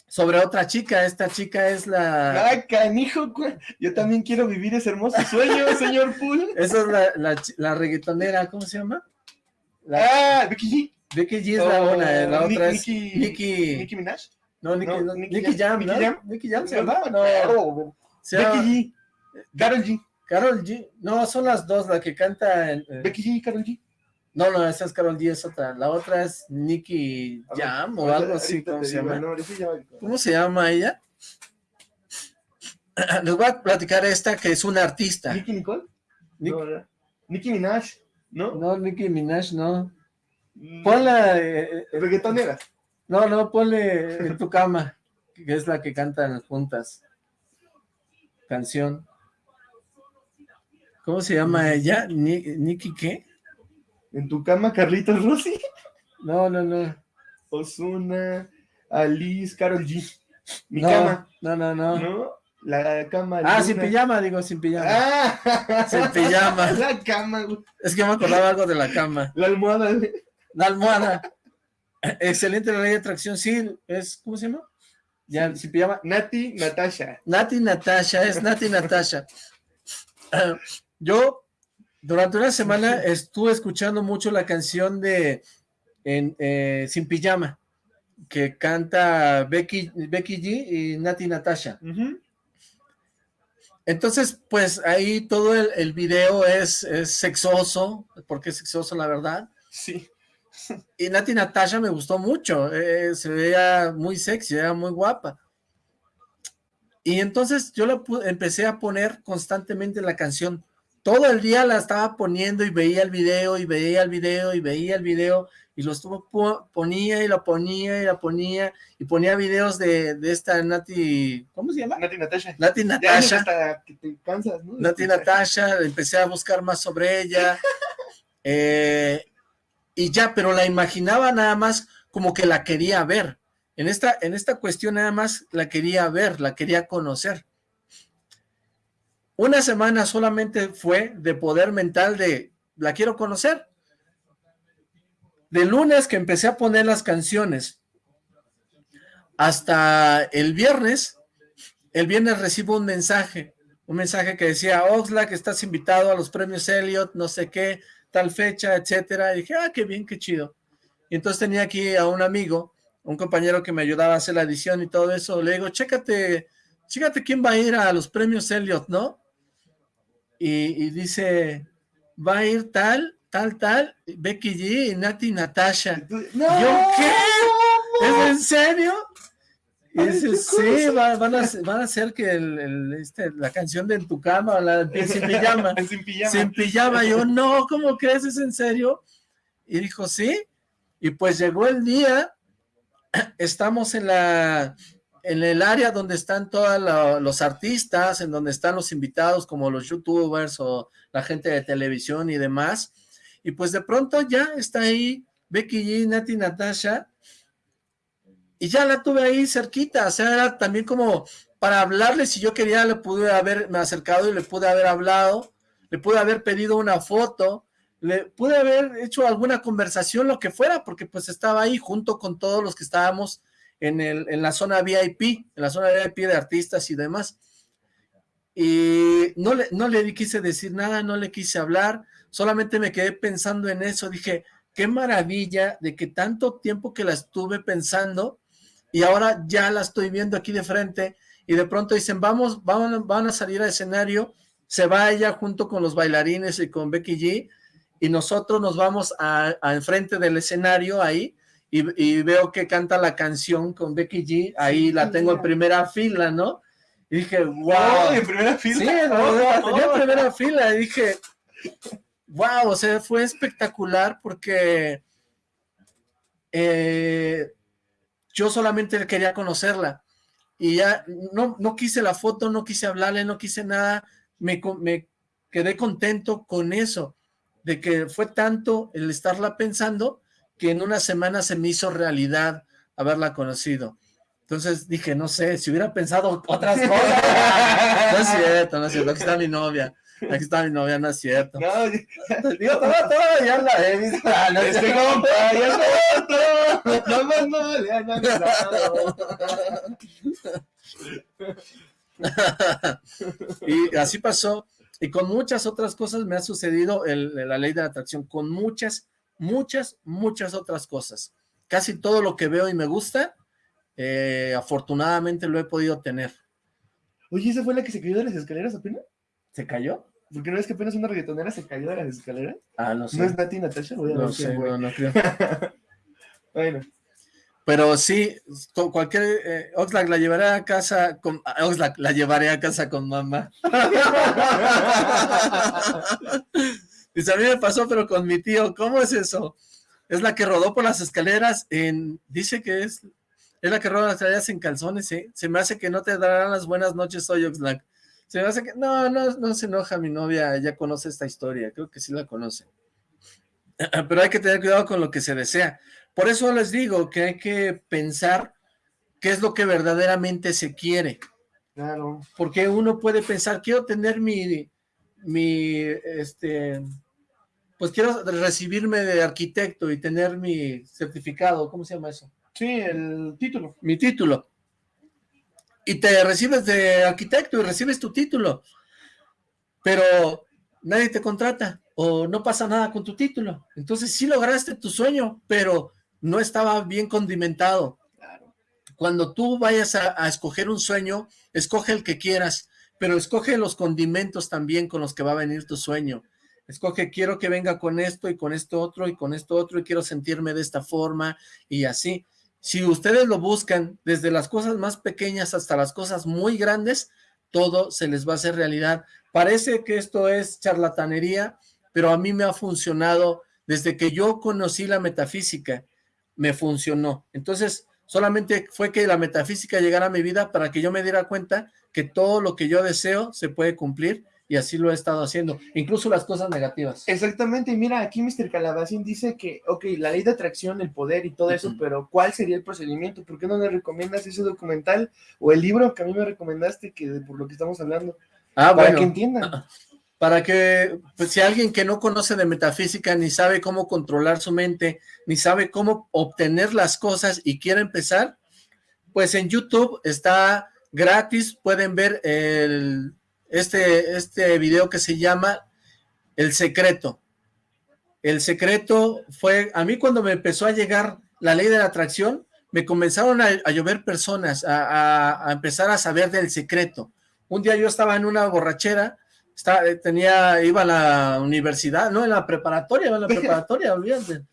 sobre otra chica. Esta chica es la... ¡Ay, canijo! Yo también quiero vivir ese hermoso sueño, *laughs* señor Pool. Esa es la, la, la reggaetonera, ¿cómo se llama? ah, Becky G. Becky G es la oh, una, la otra es Nicki... Nicki Minaj. No, Nicki, no, Nicki, Jam, ¿no? Jam, Nicki Jam se llama, no. Becky G. Carol G. Carol G. No, son las dos, la que canta... En, eh... Becky G y Carol G. No, no, esa es Carol G, es otra. La otra es Nicki Jam o algo así, ¿cómo se llama? ¿Cómo se llama ella? *clears throat* Les voy a platicar esta que es una artista. ¿Nicki Nicole? Nicki Minaj, ¿no? No, Nicki Minaj, no. Mm. Ponla... Eh, eh, Reggaetonera. No, no, ponle en tu cama, que es la que cantan juntas. Canción. ¿Cómo se llama ella? ¿Nicki qué? ¿En tu cama, Carlitos Rossi? No, no, no. Osuna, Alice, Carol G. Mi no, cama. No, no, no. ¿No? La cama. Ah, sin pijama, digo, sin pijama. Ah, sin pijama. *laughs* La cama, güey. Es que me acordaba algo de la cama. La almohada, güey. La almohada. Excelente la ley de atracción, sí, es, ¿cómo se llama? Ya, sin pijama. Nati Natasha. Nati Natasha, es Nati Natasha. yo durante una semana estuve escuchando mucho la canción de eh, Sin Pijama, que canta Becky, Becky G y Nati Natasha. Entonces, pues ahí todo el, video es, sexoso, porque es sexoso la verdad. Sí. Y Nati Natasha me gustó mucho, eh, se veía muy sexy, era muy guapa. Y entonces yo la empecé a poner constantemente la canción todo el día la estaba poniendo y veía el video y veía el video y veía el video y lo estuvo ponía y lo ponía y la ponía y ponía videos de, esta Nati, ¿cómo se llama? Nati Natasha. Nati Natasha. que te cansas, ¿no? Nati Natasha, empecé a buscar más sobre ella *laughs* eh, y ya, pero la imaginaba nada más como que la quería ver. En esta, en esta cuestión nada más la quería ver, la quería conocer. Una semana solamente fue de poder mental de, la quiero conocer. De lunes que empecé a poner las canciones, hasta el viernes, el viernes recibo un mensaje, un mensaje que decía, Oxlack, estás invitado a los premios Elliot, no sé qué, tal fecha, etcétera, y dije, ah, qué bien, qué chido. Y entonces tenía aquí a un amigo, un compañero que me ayudaba a hacer la edición y todo eso, le digo, chécate, chécate quién va a ir a los premios Elliot, ¿no? Y, dice, va a ir tal, tal, tal, Becky G y Nati Natasha. No, ¿Yo qué? ¿Es en serio? Y dice, sí, van, a, van a hacer que el, este, la canción de En tu cama, la de *laughs* Sin Pijama. sin Pijama. Sin Pijama. Yo, no, ¿cómo crees? ¿Es en serio? Y dijo, sí. Y pues llegó el día, *clears throat* estamos en la en el área donde están todos los artistas, en donde están los invitados como los youtubers o la gente de televisión y demás, y pues de pronto ya está ahí Becky G, Nati Natasha, y ya la tuve ahí cerquita, o sea, era también como para hablarle, si yo quería le pude haberme acercado y le pude haber hablado, le pude haber pedido una foto, le pude haber hecho alguna conversación, lo que fuera, porque pues estaba ahí junto con todos los que estábamos en, el, en la zona VIP, en la zona VIP de artistas y demás. Y no le, no le quise decir nada, no le quise hablar, solamente me quedé pensando en eso, dije, qué maravilla de que tanto tiempo que la estuve pensando y ahora ya la estoy viendo aquí de frente y de pronto dicen, vamos, van, van a salir al escenario, se va ella junto con los bailarines y con Becky G y nosotros nos vamos a, a enfrente del escenario ahí y, veo que canta la canción con Becky G, ahí la tengo en primera fila, ¿no? Y dije, wow. ¿En primera fila? Sí, la tenía en primera fila, y dije, wow, o sea, fue espectacular porque eh, yo solamente quería conocerla, y ya no, no quise la foto, no quise hablarle, no quise nada, me, me quedé contento con eso, de que fue tanto el estarla pensando, que en una semana se me hizo realidad haberla conocido. Entonces dije, no sé, si hubiera pensado otras cosas. *laughs* no es cierto, no es cierto, aquí está mi novia. Aquí está mi novia, no es cierto. No, *laughs* digo, todo, todo, ya la he visto. Ah, no, este compa, ya todo, no más no le *laughs* han y así pasó. Y con muchas otras cosas me ha sucedido el, la ley de la atracción. Con muchas, muchas, muchas otras cosas. Casi todo lo que veo y me gusta, eh, afortunadamente lo he podido tener. Oye, ¿esa fue la que se cayó de las escaleras apenas? ¿Se cayó? ¿Por no ves que apenas una reggaetonera se cayó de las escaleras? Ah, no sé. ¿No es Nati Natasha? Voy a no sé, no, no creo. *laughs* bueno. Pero sí, con cualquier... Eh, Oxlack la llevaré a casa con... Oxlack la llevaré a casa con mamá. *laughs* Dice, a mí me pasó, pero con mi tío. ¿Cómo es eso? Es la que rodó por las escaleras en... Dice que es... Es la que rodó las escaleras en calzones, ¿eh? Se me hace que no te darán las buenas noches hoy, Oxlack. Se me hace que, no, no, no se enoja mi novia, ella conoce esta historia, creo que sí la conoce. *clears throat* Pero hay que tener cuidado con lo que se desea. Por eso les digo que hay que pensar qué es lo que verdaderamente se quiere. Claro. Porque uno puede pensar, quiero tener mi, mi, este, pues quiero recibirme de arquitecto y tener mi certificado, ¿cómo se llama eso? Sí, el título. Mi título y te recibes de arquitecto y recibes tu título, pero nadie te contrata o no pasa nada con tu título. Entonces sí lograste tu sueño, pero no estaba bien condimentado. Cuando tú vayas a, a escoger un sueño, escoge el que quieras, pero escoge los condimentos también con los que va a venir tu sueño. Escoge, quiero que venga con esto y con esto otro y con esto otro y quiero sentirme de esta forma y así. Si ustedes lo buscan desde las cosas más pequeñas hasta las cosas muy grandes, todo se les va a hacer realidad. Parece que esto es charlatanería, pero a mí me ha funcionado desde que yo conocí la metafísica, me funcionó. Entonces, solamente fue que la metafísica llegara a mi vida para que yo me diera cuenta que todo lo que yo deseo se puede cumplir y así lo he estado haciendo, incluso las cosas negativas. Exactamente, y mira, aquí Mr. Calabacín dice que, ok, la ley de atracción, el poder y todo eso, pero ¿cuál sería el procedimiento? ¿Por qué no le recomiendas ese documental o el libro que a mí me recomendaste, que por lo que estamos hablando? Ah, para que entiendan. Para que, pues si alguien que no conoce de metafísica, ni sabe cómo controlar su mente, ni sabe cómo obtener las cosas y quiere empezar, pues en YouTube está gratis, pueden ver el este, este video que se llama El Secreto. El Secreto fue, a mí cuando me empezó a llegar la ley de la atracción, me comenzaron a, llover personas, a, empezar a saber del secreto. Un día yo estaba en una borrachera, estaba, tenía, iba a la universidad, no, en la preparatoria, iba a la *laughs* preparatoria, olvídate.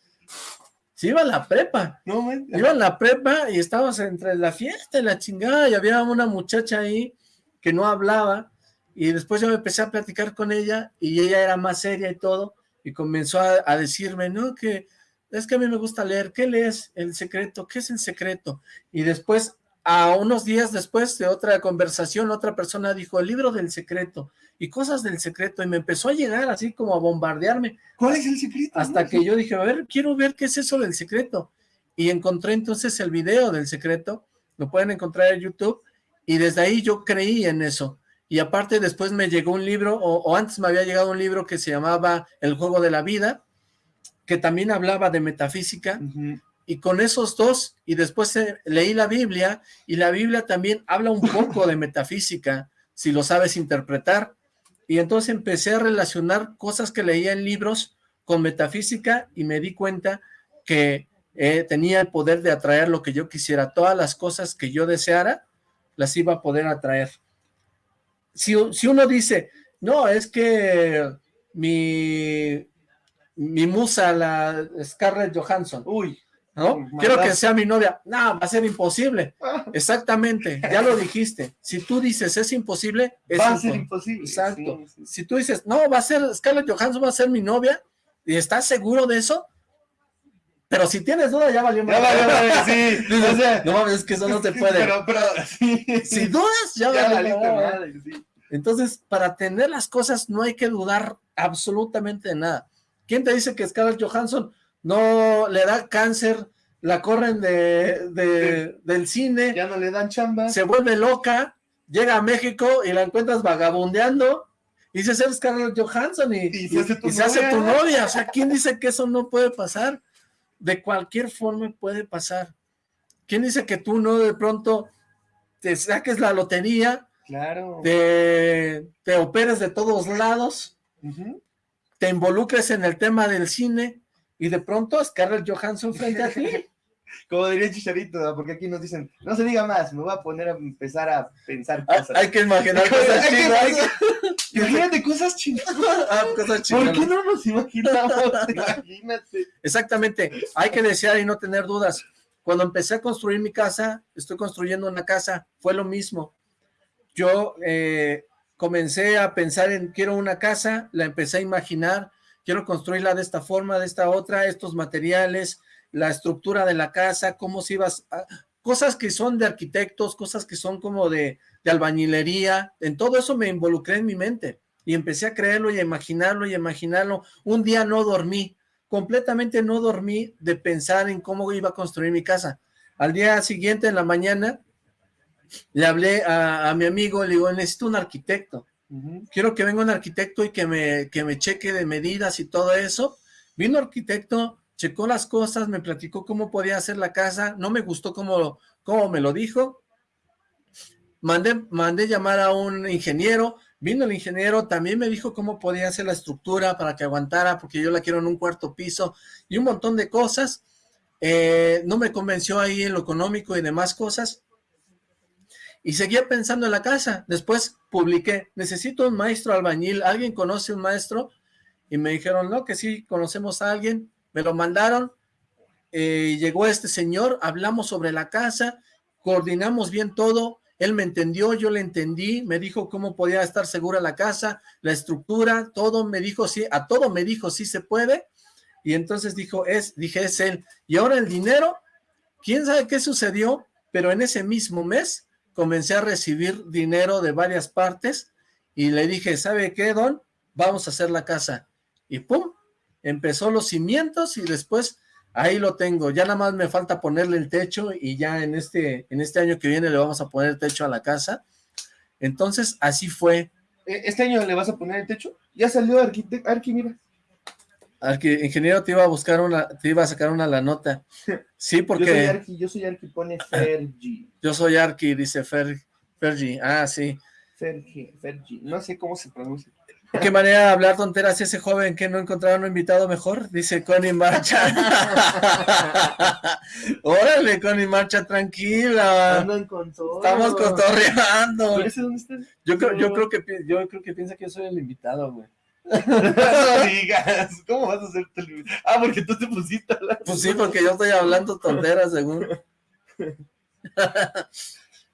Sí, iba a la prepa. No, iba a la prepa y estábamos entre la fiesta y la chingada y había una muchacha ahí que no hablaba y después yo me empecé a platicar con ella y ella era más seria y todo, y comenzó a, decirme, no, que es que a mí me gusta leer, ¿qué lees? El secreto, ¿qué es el secreto? Y después, a unos días después de otra conversación, otra persona dijo, el libro del secreto, y cosas del secreto, y me empezó a llegar así como a bombardearme. ¿Cuál es el secreto? Hasta que yo dije, a ver, quiero ver qué es eso del secreto. Y encontré entonces el video del secreto, lo pueden encontrar en YouTube, y desde ahí yo creí en eso y aparte después me llegó un libro, o, antes me había llegado un libro que se llamaba El Juego de la Vida, que también hablaba de metafísica, y con esos dos, y después eh, leí la Biblia, y la Biblia también habla un poco de metafísica, si lo sabes interpretar, y entonces empecé a relacionar cosas que leía en libros con metafísica, y me di cuenta que eh, tenía el poder de atraer lo que yo quisiera, todas las cosas que yo deseara, las iba a poder atraer si, uno dice, no, es que mi, mi musa, la Scarlett Johansson, uy, ¿no? Quiero que sea mi novia. No, va a ser imposible. Exactamente, ya lo dijiste. Si tú dices es imposible, es va a ser imposible. Exacto. Si tú dices, no, va a ser Scarlett Johansson, va a ser mi novia, y estás seguro de eso, pero si tienes duda, ya valió Ya valió sí. *laughs* no mames, es que eso no *laughs* se puede. Pero, pero, sí. Si dudas, ya, valió. Entonces, para tener las cosas no hay que dudar absolutamente de nada. ¿Quién te dice que Scarlett Johansson no le da cáncer, la corren de, del cine. Ya no le dan chamba. Se vuelve loca, llega a México y la encuentras vagabundeando y se hace Scarlett Johansson y, se, hace tu, novia. O sea, ¿quién dice que eso no puede pasar? De cualquier forma puede pasar. ¿Quién dice que tú no de pronto te saques la lotería? Claro. Te, te operes de todos lados, te involucres en el tema del cine y de pronto Scarlett Johansson frente a ti. *laughs* Como diría Chicharito, porque aquí nos dicen, no se diga más, me voy a poner a empezar a pensar cosas. Hay, que imaginar cosas *laughs* chinas. Imagínate cosas chinas. Ah, cosas ¿Por qué no nos imaginamos? *laughs* Imagínate. Exactamente, hay que desear y no tener dudas. Cuando empecé a construir mi casa, estoy construyendo una casa, fue lo mismo. Yo eh, comencé a pensar en quiero una casa, la empecé a imaginar, quiero construirla de esta forma, de esta otra, estos materiales, la estructura de la casa, cómo se iba a, cosas que son de arquitectos, cosas que son como de, de, albañilería, en todo eso me involucré en mi mente y empecé a creerlo y a imaginarlo y a imaginarlo. Un día no dormí, completamente no dormí de pensar en cómo iba a construir mi casa. Al día siguiente, en la mañana, le hablé a, mi amigo, le digo, necesito un arquitecto. Quiero que venga un arquitecto y que me, que me cheque de medidas y todo eso. Vino arquitecto, checó las cosas, me platicó cómo podía hacer la casa, no me gustó cómo, cómo me lo dijo, mandé, mandé llamar a un ingeniero, vino el ingeniero, también me dijo cómo podía hacer la estructura para que aguantara, porque yo la quiero en un cuarto piso, y un montón de cosas, eh, no me convenció ahí en lo económico y demás cosas, y seguía pensando en la casa, después publiqué, necesito un maestro albañil, ¿alguien conoce un maestro? Y me dijeron, no, que sí, conocemos a alguien, me lo mandaron, eh, llegó este señor, hablamos sobre la casa, coordinamos bien todo, él me entendió, yo le entendí, me dijo cómo podía estar segura la casa, la estructura, todo me dijo, sí, a todo me dijo, sí se puede, y entonces dijo, es, dije, es él, y ahora el dinero, quién sabe qué sucedió, pero en ese mismo mes comencé a recibir dinero de varias partes, y le dije, ¿sabe qué, don? Vamos a hacer la casa, y pum, empezó los cimientos y después ahí lo tengo, ya nada más me falta ponerle el techo y ya en este, en este año que viene le vamos a poner el techo a la casa, entonces así fue. ¿E-, ¿Este año le vas a poner el techo? Ya salió arquitecto, Arqui, mira. Arqui, ingeniero, te iba a buscar una, te iba a sacar una la nota. *laughs* Sí, porque... yo soy Arqui, yo soy Arqui, pone Fergi. *laughs* Yo soy Arqui, dice Fer, Fergi, ah, sí. Fergi, Fergi, no sé cómo se pronuncia. ¿Qué manera de hablar tonteras ese joven que no encontraron un invitado mejor? Dice Connie Marcha. *laughs* Órale, Connie Marcha, tranquila. Estamos cotorreando. Yo creo, yo creo que yo creo que piensa que yo soy el invitado, güey. *laughs* no digas, ¿cómo vas a ser Ah, porque tú te pusiste a Pues sí, porque yo estoy hablando tonteras, según. *laughs*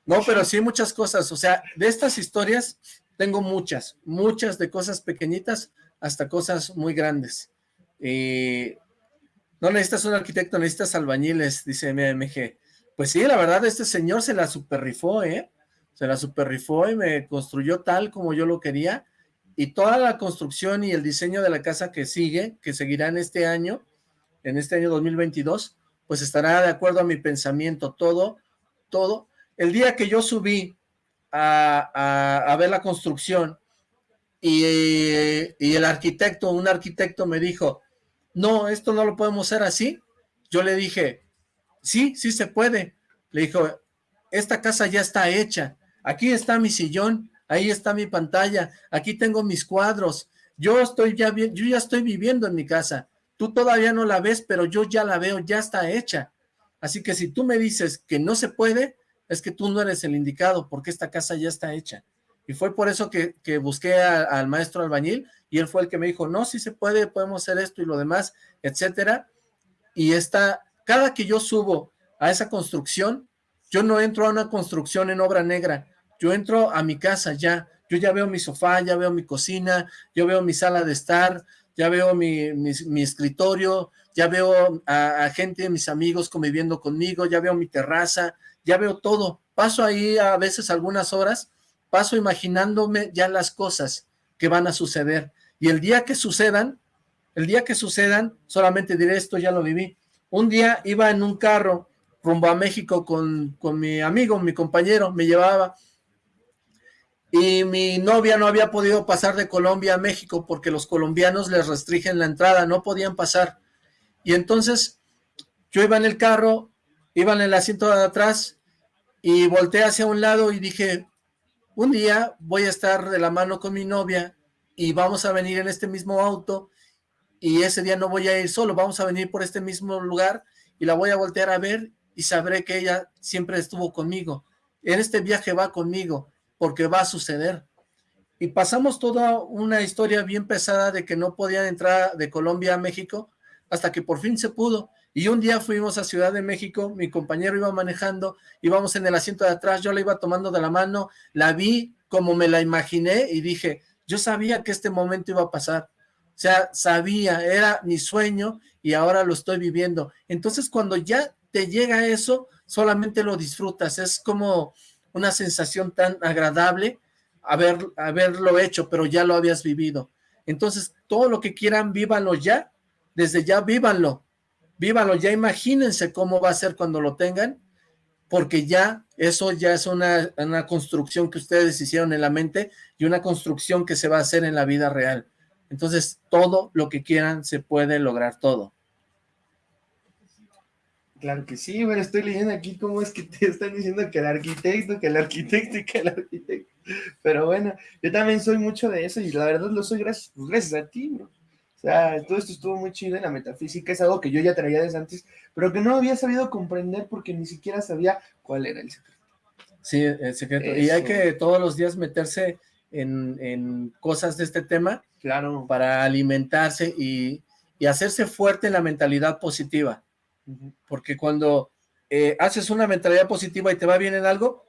no, pero sí muchas cosas, o sea, de estas historias tengo muchas, muchas de cosas pequeñitas hasta cosas muy grandes. Y no necesitas un arquitecto, necesitas albañiles, dice MMG. Pues sí, la verdad, este señor se la superrifó, ¿eh? Se la superrifó y me construyó tal como yo lo quería. Y toda la construcción y el diseño de la casa que sigue, que seguirá en este año, en este año 2022, pues estará de acuerdo a mi pensamiento, todo, todo. El día que yo subí a, ver la construcción y, el arquitecto, un arquitecto me dijo, no, esto no lo podemos hacer así. Yo le dije, sí, sí se puede. Le dijo, esta casa ya está hecha. Aquí está mi sillón, ahí está mi pantalla, aquí tengo mis cuadros. Yo estoy ya yo ya estoy viviendo en mi casa. Tú todavía no la ves, pero yo ya la veo, ya está hecha. Así que si tú me dices que no se puede, es que tú no eres el indicado porque esta casa ya está hecha. Y fue por eso que, busqué al maestro albañil y él fue el que me dijo, no, si se puede, podemos hacer esto y lo demás, etcétera. Y esta, cada que yo subo a esa construcción, yo no entro a una construcción en obra negra, yo entro a mi casa ya, yo ya veo mi sofá, ya veo mi cocina, yo veo mi sala de estar, ya veo mi, mi, escritorio, ya veo a, a, gente, mis amigos conviviendo conmigo, ya veo mi terraza, ya veo todo, paso ahí a veces algunas horas, paso imaginándome ya las cosas que van a suceder, y el día que sucedan, el día que sucedan, solamente diré esto ya lo viví, un día iba en un carro rumbo a México con, con mi amigo, mi compañero, me llevaba, y mi novia no había podido pasar de Colombia a México porque los colombianos les restringen la entrada, no podían pasar. Y entonces yo iba en el carro, iba en el asiento de atrás y volteé hacia un lado y dije, un día voy a estar de la mano con mi novia y vamos a venir en este mismo auto y ese día no voy a ir solo, vamos a venir por este mismo lugar y la voy a voltear a ver y sabré que ella siempre estuvo conmigo. En este viaje va conmigo porque va a suceder. Y pasamos toda una historia bien pesada de que no podían entrar de Colombia a México hasta que por fin se pudo. Y un día fuimos a Ciudad de México, mi compañero iba manejando, íbamos en el asiento de atrás, yo la iba tomando de la mano, la vi como me la imaginé y dije, yo sabía que este momento iba a pasar. O sea, sabía, era mi sueño y ahora lo estoy viviendo. Entonces cuando ya te llega eso, solamente lo disfrutas, es como una sensación tan agradable haber, haberlo hecho, pero ya lo habías vivido. Entonces, todo lo que quieran, vívanlo ya, desde ya vívanlo, vívanlo, ya imagínense cómo va a ser cuando lo tengan, porque ya eso ya es una, una construcción que ustedes hicieron en la mente y una construcción que se va a hacer en la vida real. Entonces, todo lo que quieran se puede lograr, todo. Claro que sí, bueno, estoy leyendo aquí cómo es que te están diciendo que el arquitecto, que el arquitecto y que el arquitecto. Pero bueno, yo también soy mucho de eso y la verdad lo soy gracias, gracias a ti, O sea, todo esto estuvo muy chido en la metafísica, es algo que yo ya traía desde antes, pero que no había sabido comprender porque ni siquiera sabía cuál era el secreto. Sí, el secreto. Y hay que todos los días meterse en, en, cosas de este tema. Claro. Para alimentarse y, y hacerse fuerte en la mentalidad positiva porque cuando eh, haces una mentalidad positiva y te va bien en algo,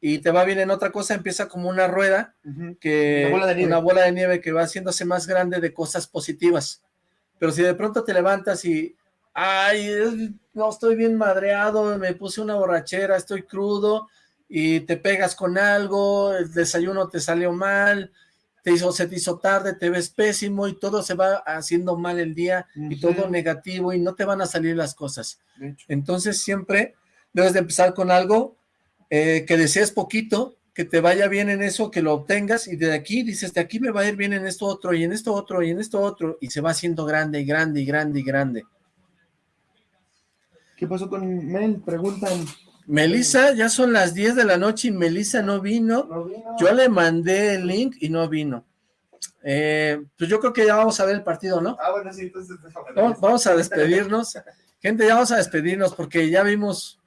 y te va bien en otra cosa, empieza como una rueda, que una bola, de nieve que va haciéndose más grande de cosas positivas. Pero si de pronto te levantas y, ay, no, estoy bien madreado, me puse una borrachera, estoy crudo, y te pegas con algo, el desayuno te salió mal, te hizo, se te hizo tarde, te ves pésimo y todo se va haciendo mal el día y todo negativo y no te van a salir las cosas. Entonces siempre debes de empezar con algo eh, que desees poquito, que te vaya bien en eso, que lo obtengas y de aquí dices, de aquí me va a ir bien en esto otro y en esto otro y en esto otro y se va haciendo grande y grande y grande y grande. ¿Qué pasó con Mel? Preguntan. Melissa, ya son las 10 de la noche y Melissa no vino. Yo le mandé el link y no vino. Eh, pues yo creo que ya vamos a ver el partido, ¿no? Ah, bueno, sí, entonces... Vamos, a despedirnos. Gente, ya vamos a despedirnos porque ya vimos,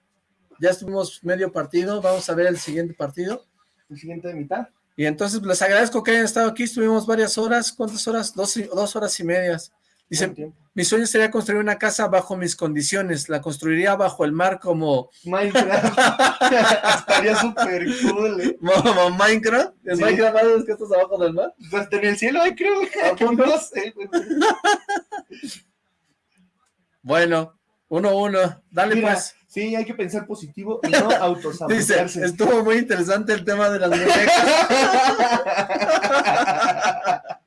ya estuvimos medio partido, vamos a ver el siguiente partido. El siguiente de mitad. Y entonces les agradezco que hayan estado aquí, estuvimos varias horas, ¿cuántas horas? Dos, dos horas y medias. Dice, mi sueño sería construir una casa bajo mis condiciones, la construiría bajo el mar como... Minecraft, *laughs* estaría súper cool, ¿eh? Minecraft, ¿en Minecraft sabes que estás abajo del mar? Pues en el cielo hay creo, *laughs* no sé. *laughs* bueno, uno uno, dale pues. Sí, hay que pensar positivo y no *laughs* autosabotearse. Dice, estuvo muy interesante el tema de las muñecas.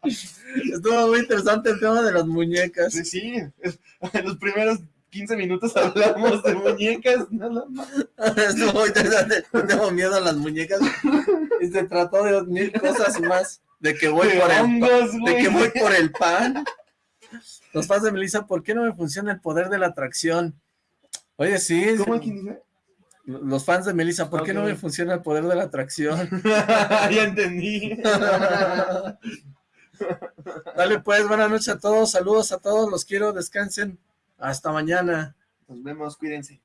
*laughs* Estuvo muy interesante el tema de las muñecas. Sí, sí. En los primeros 15 minutos hablamos de muñecas, nada más. Estuvo muy interesante. Tengo miedo a las muñecas. Y se trató de mil cosas más. De que voy, por, el de que voy por el pan. Los fans de Melissa, ¿por qué no me funciona el poder de la atracción? Oye, sí. ¿Cómo dice? Los fans de Melissa, ¿por qué no me funciona el poder de la atracción? *laughs* ya entendí. *laughs* Dale pues, buenas noches a todos, saludos a todos, los quiero, descansen, hasta mañana. Nos vemos, cuídense.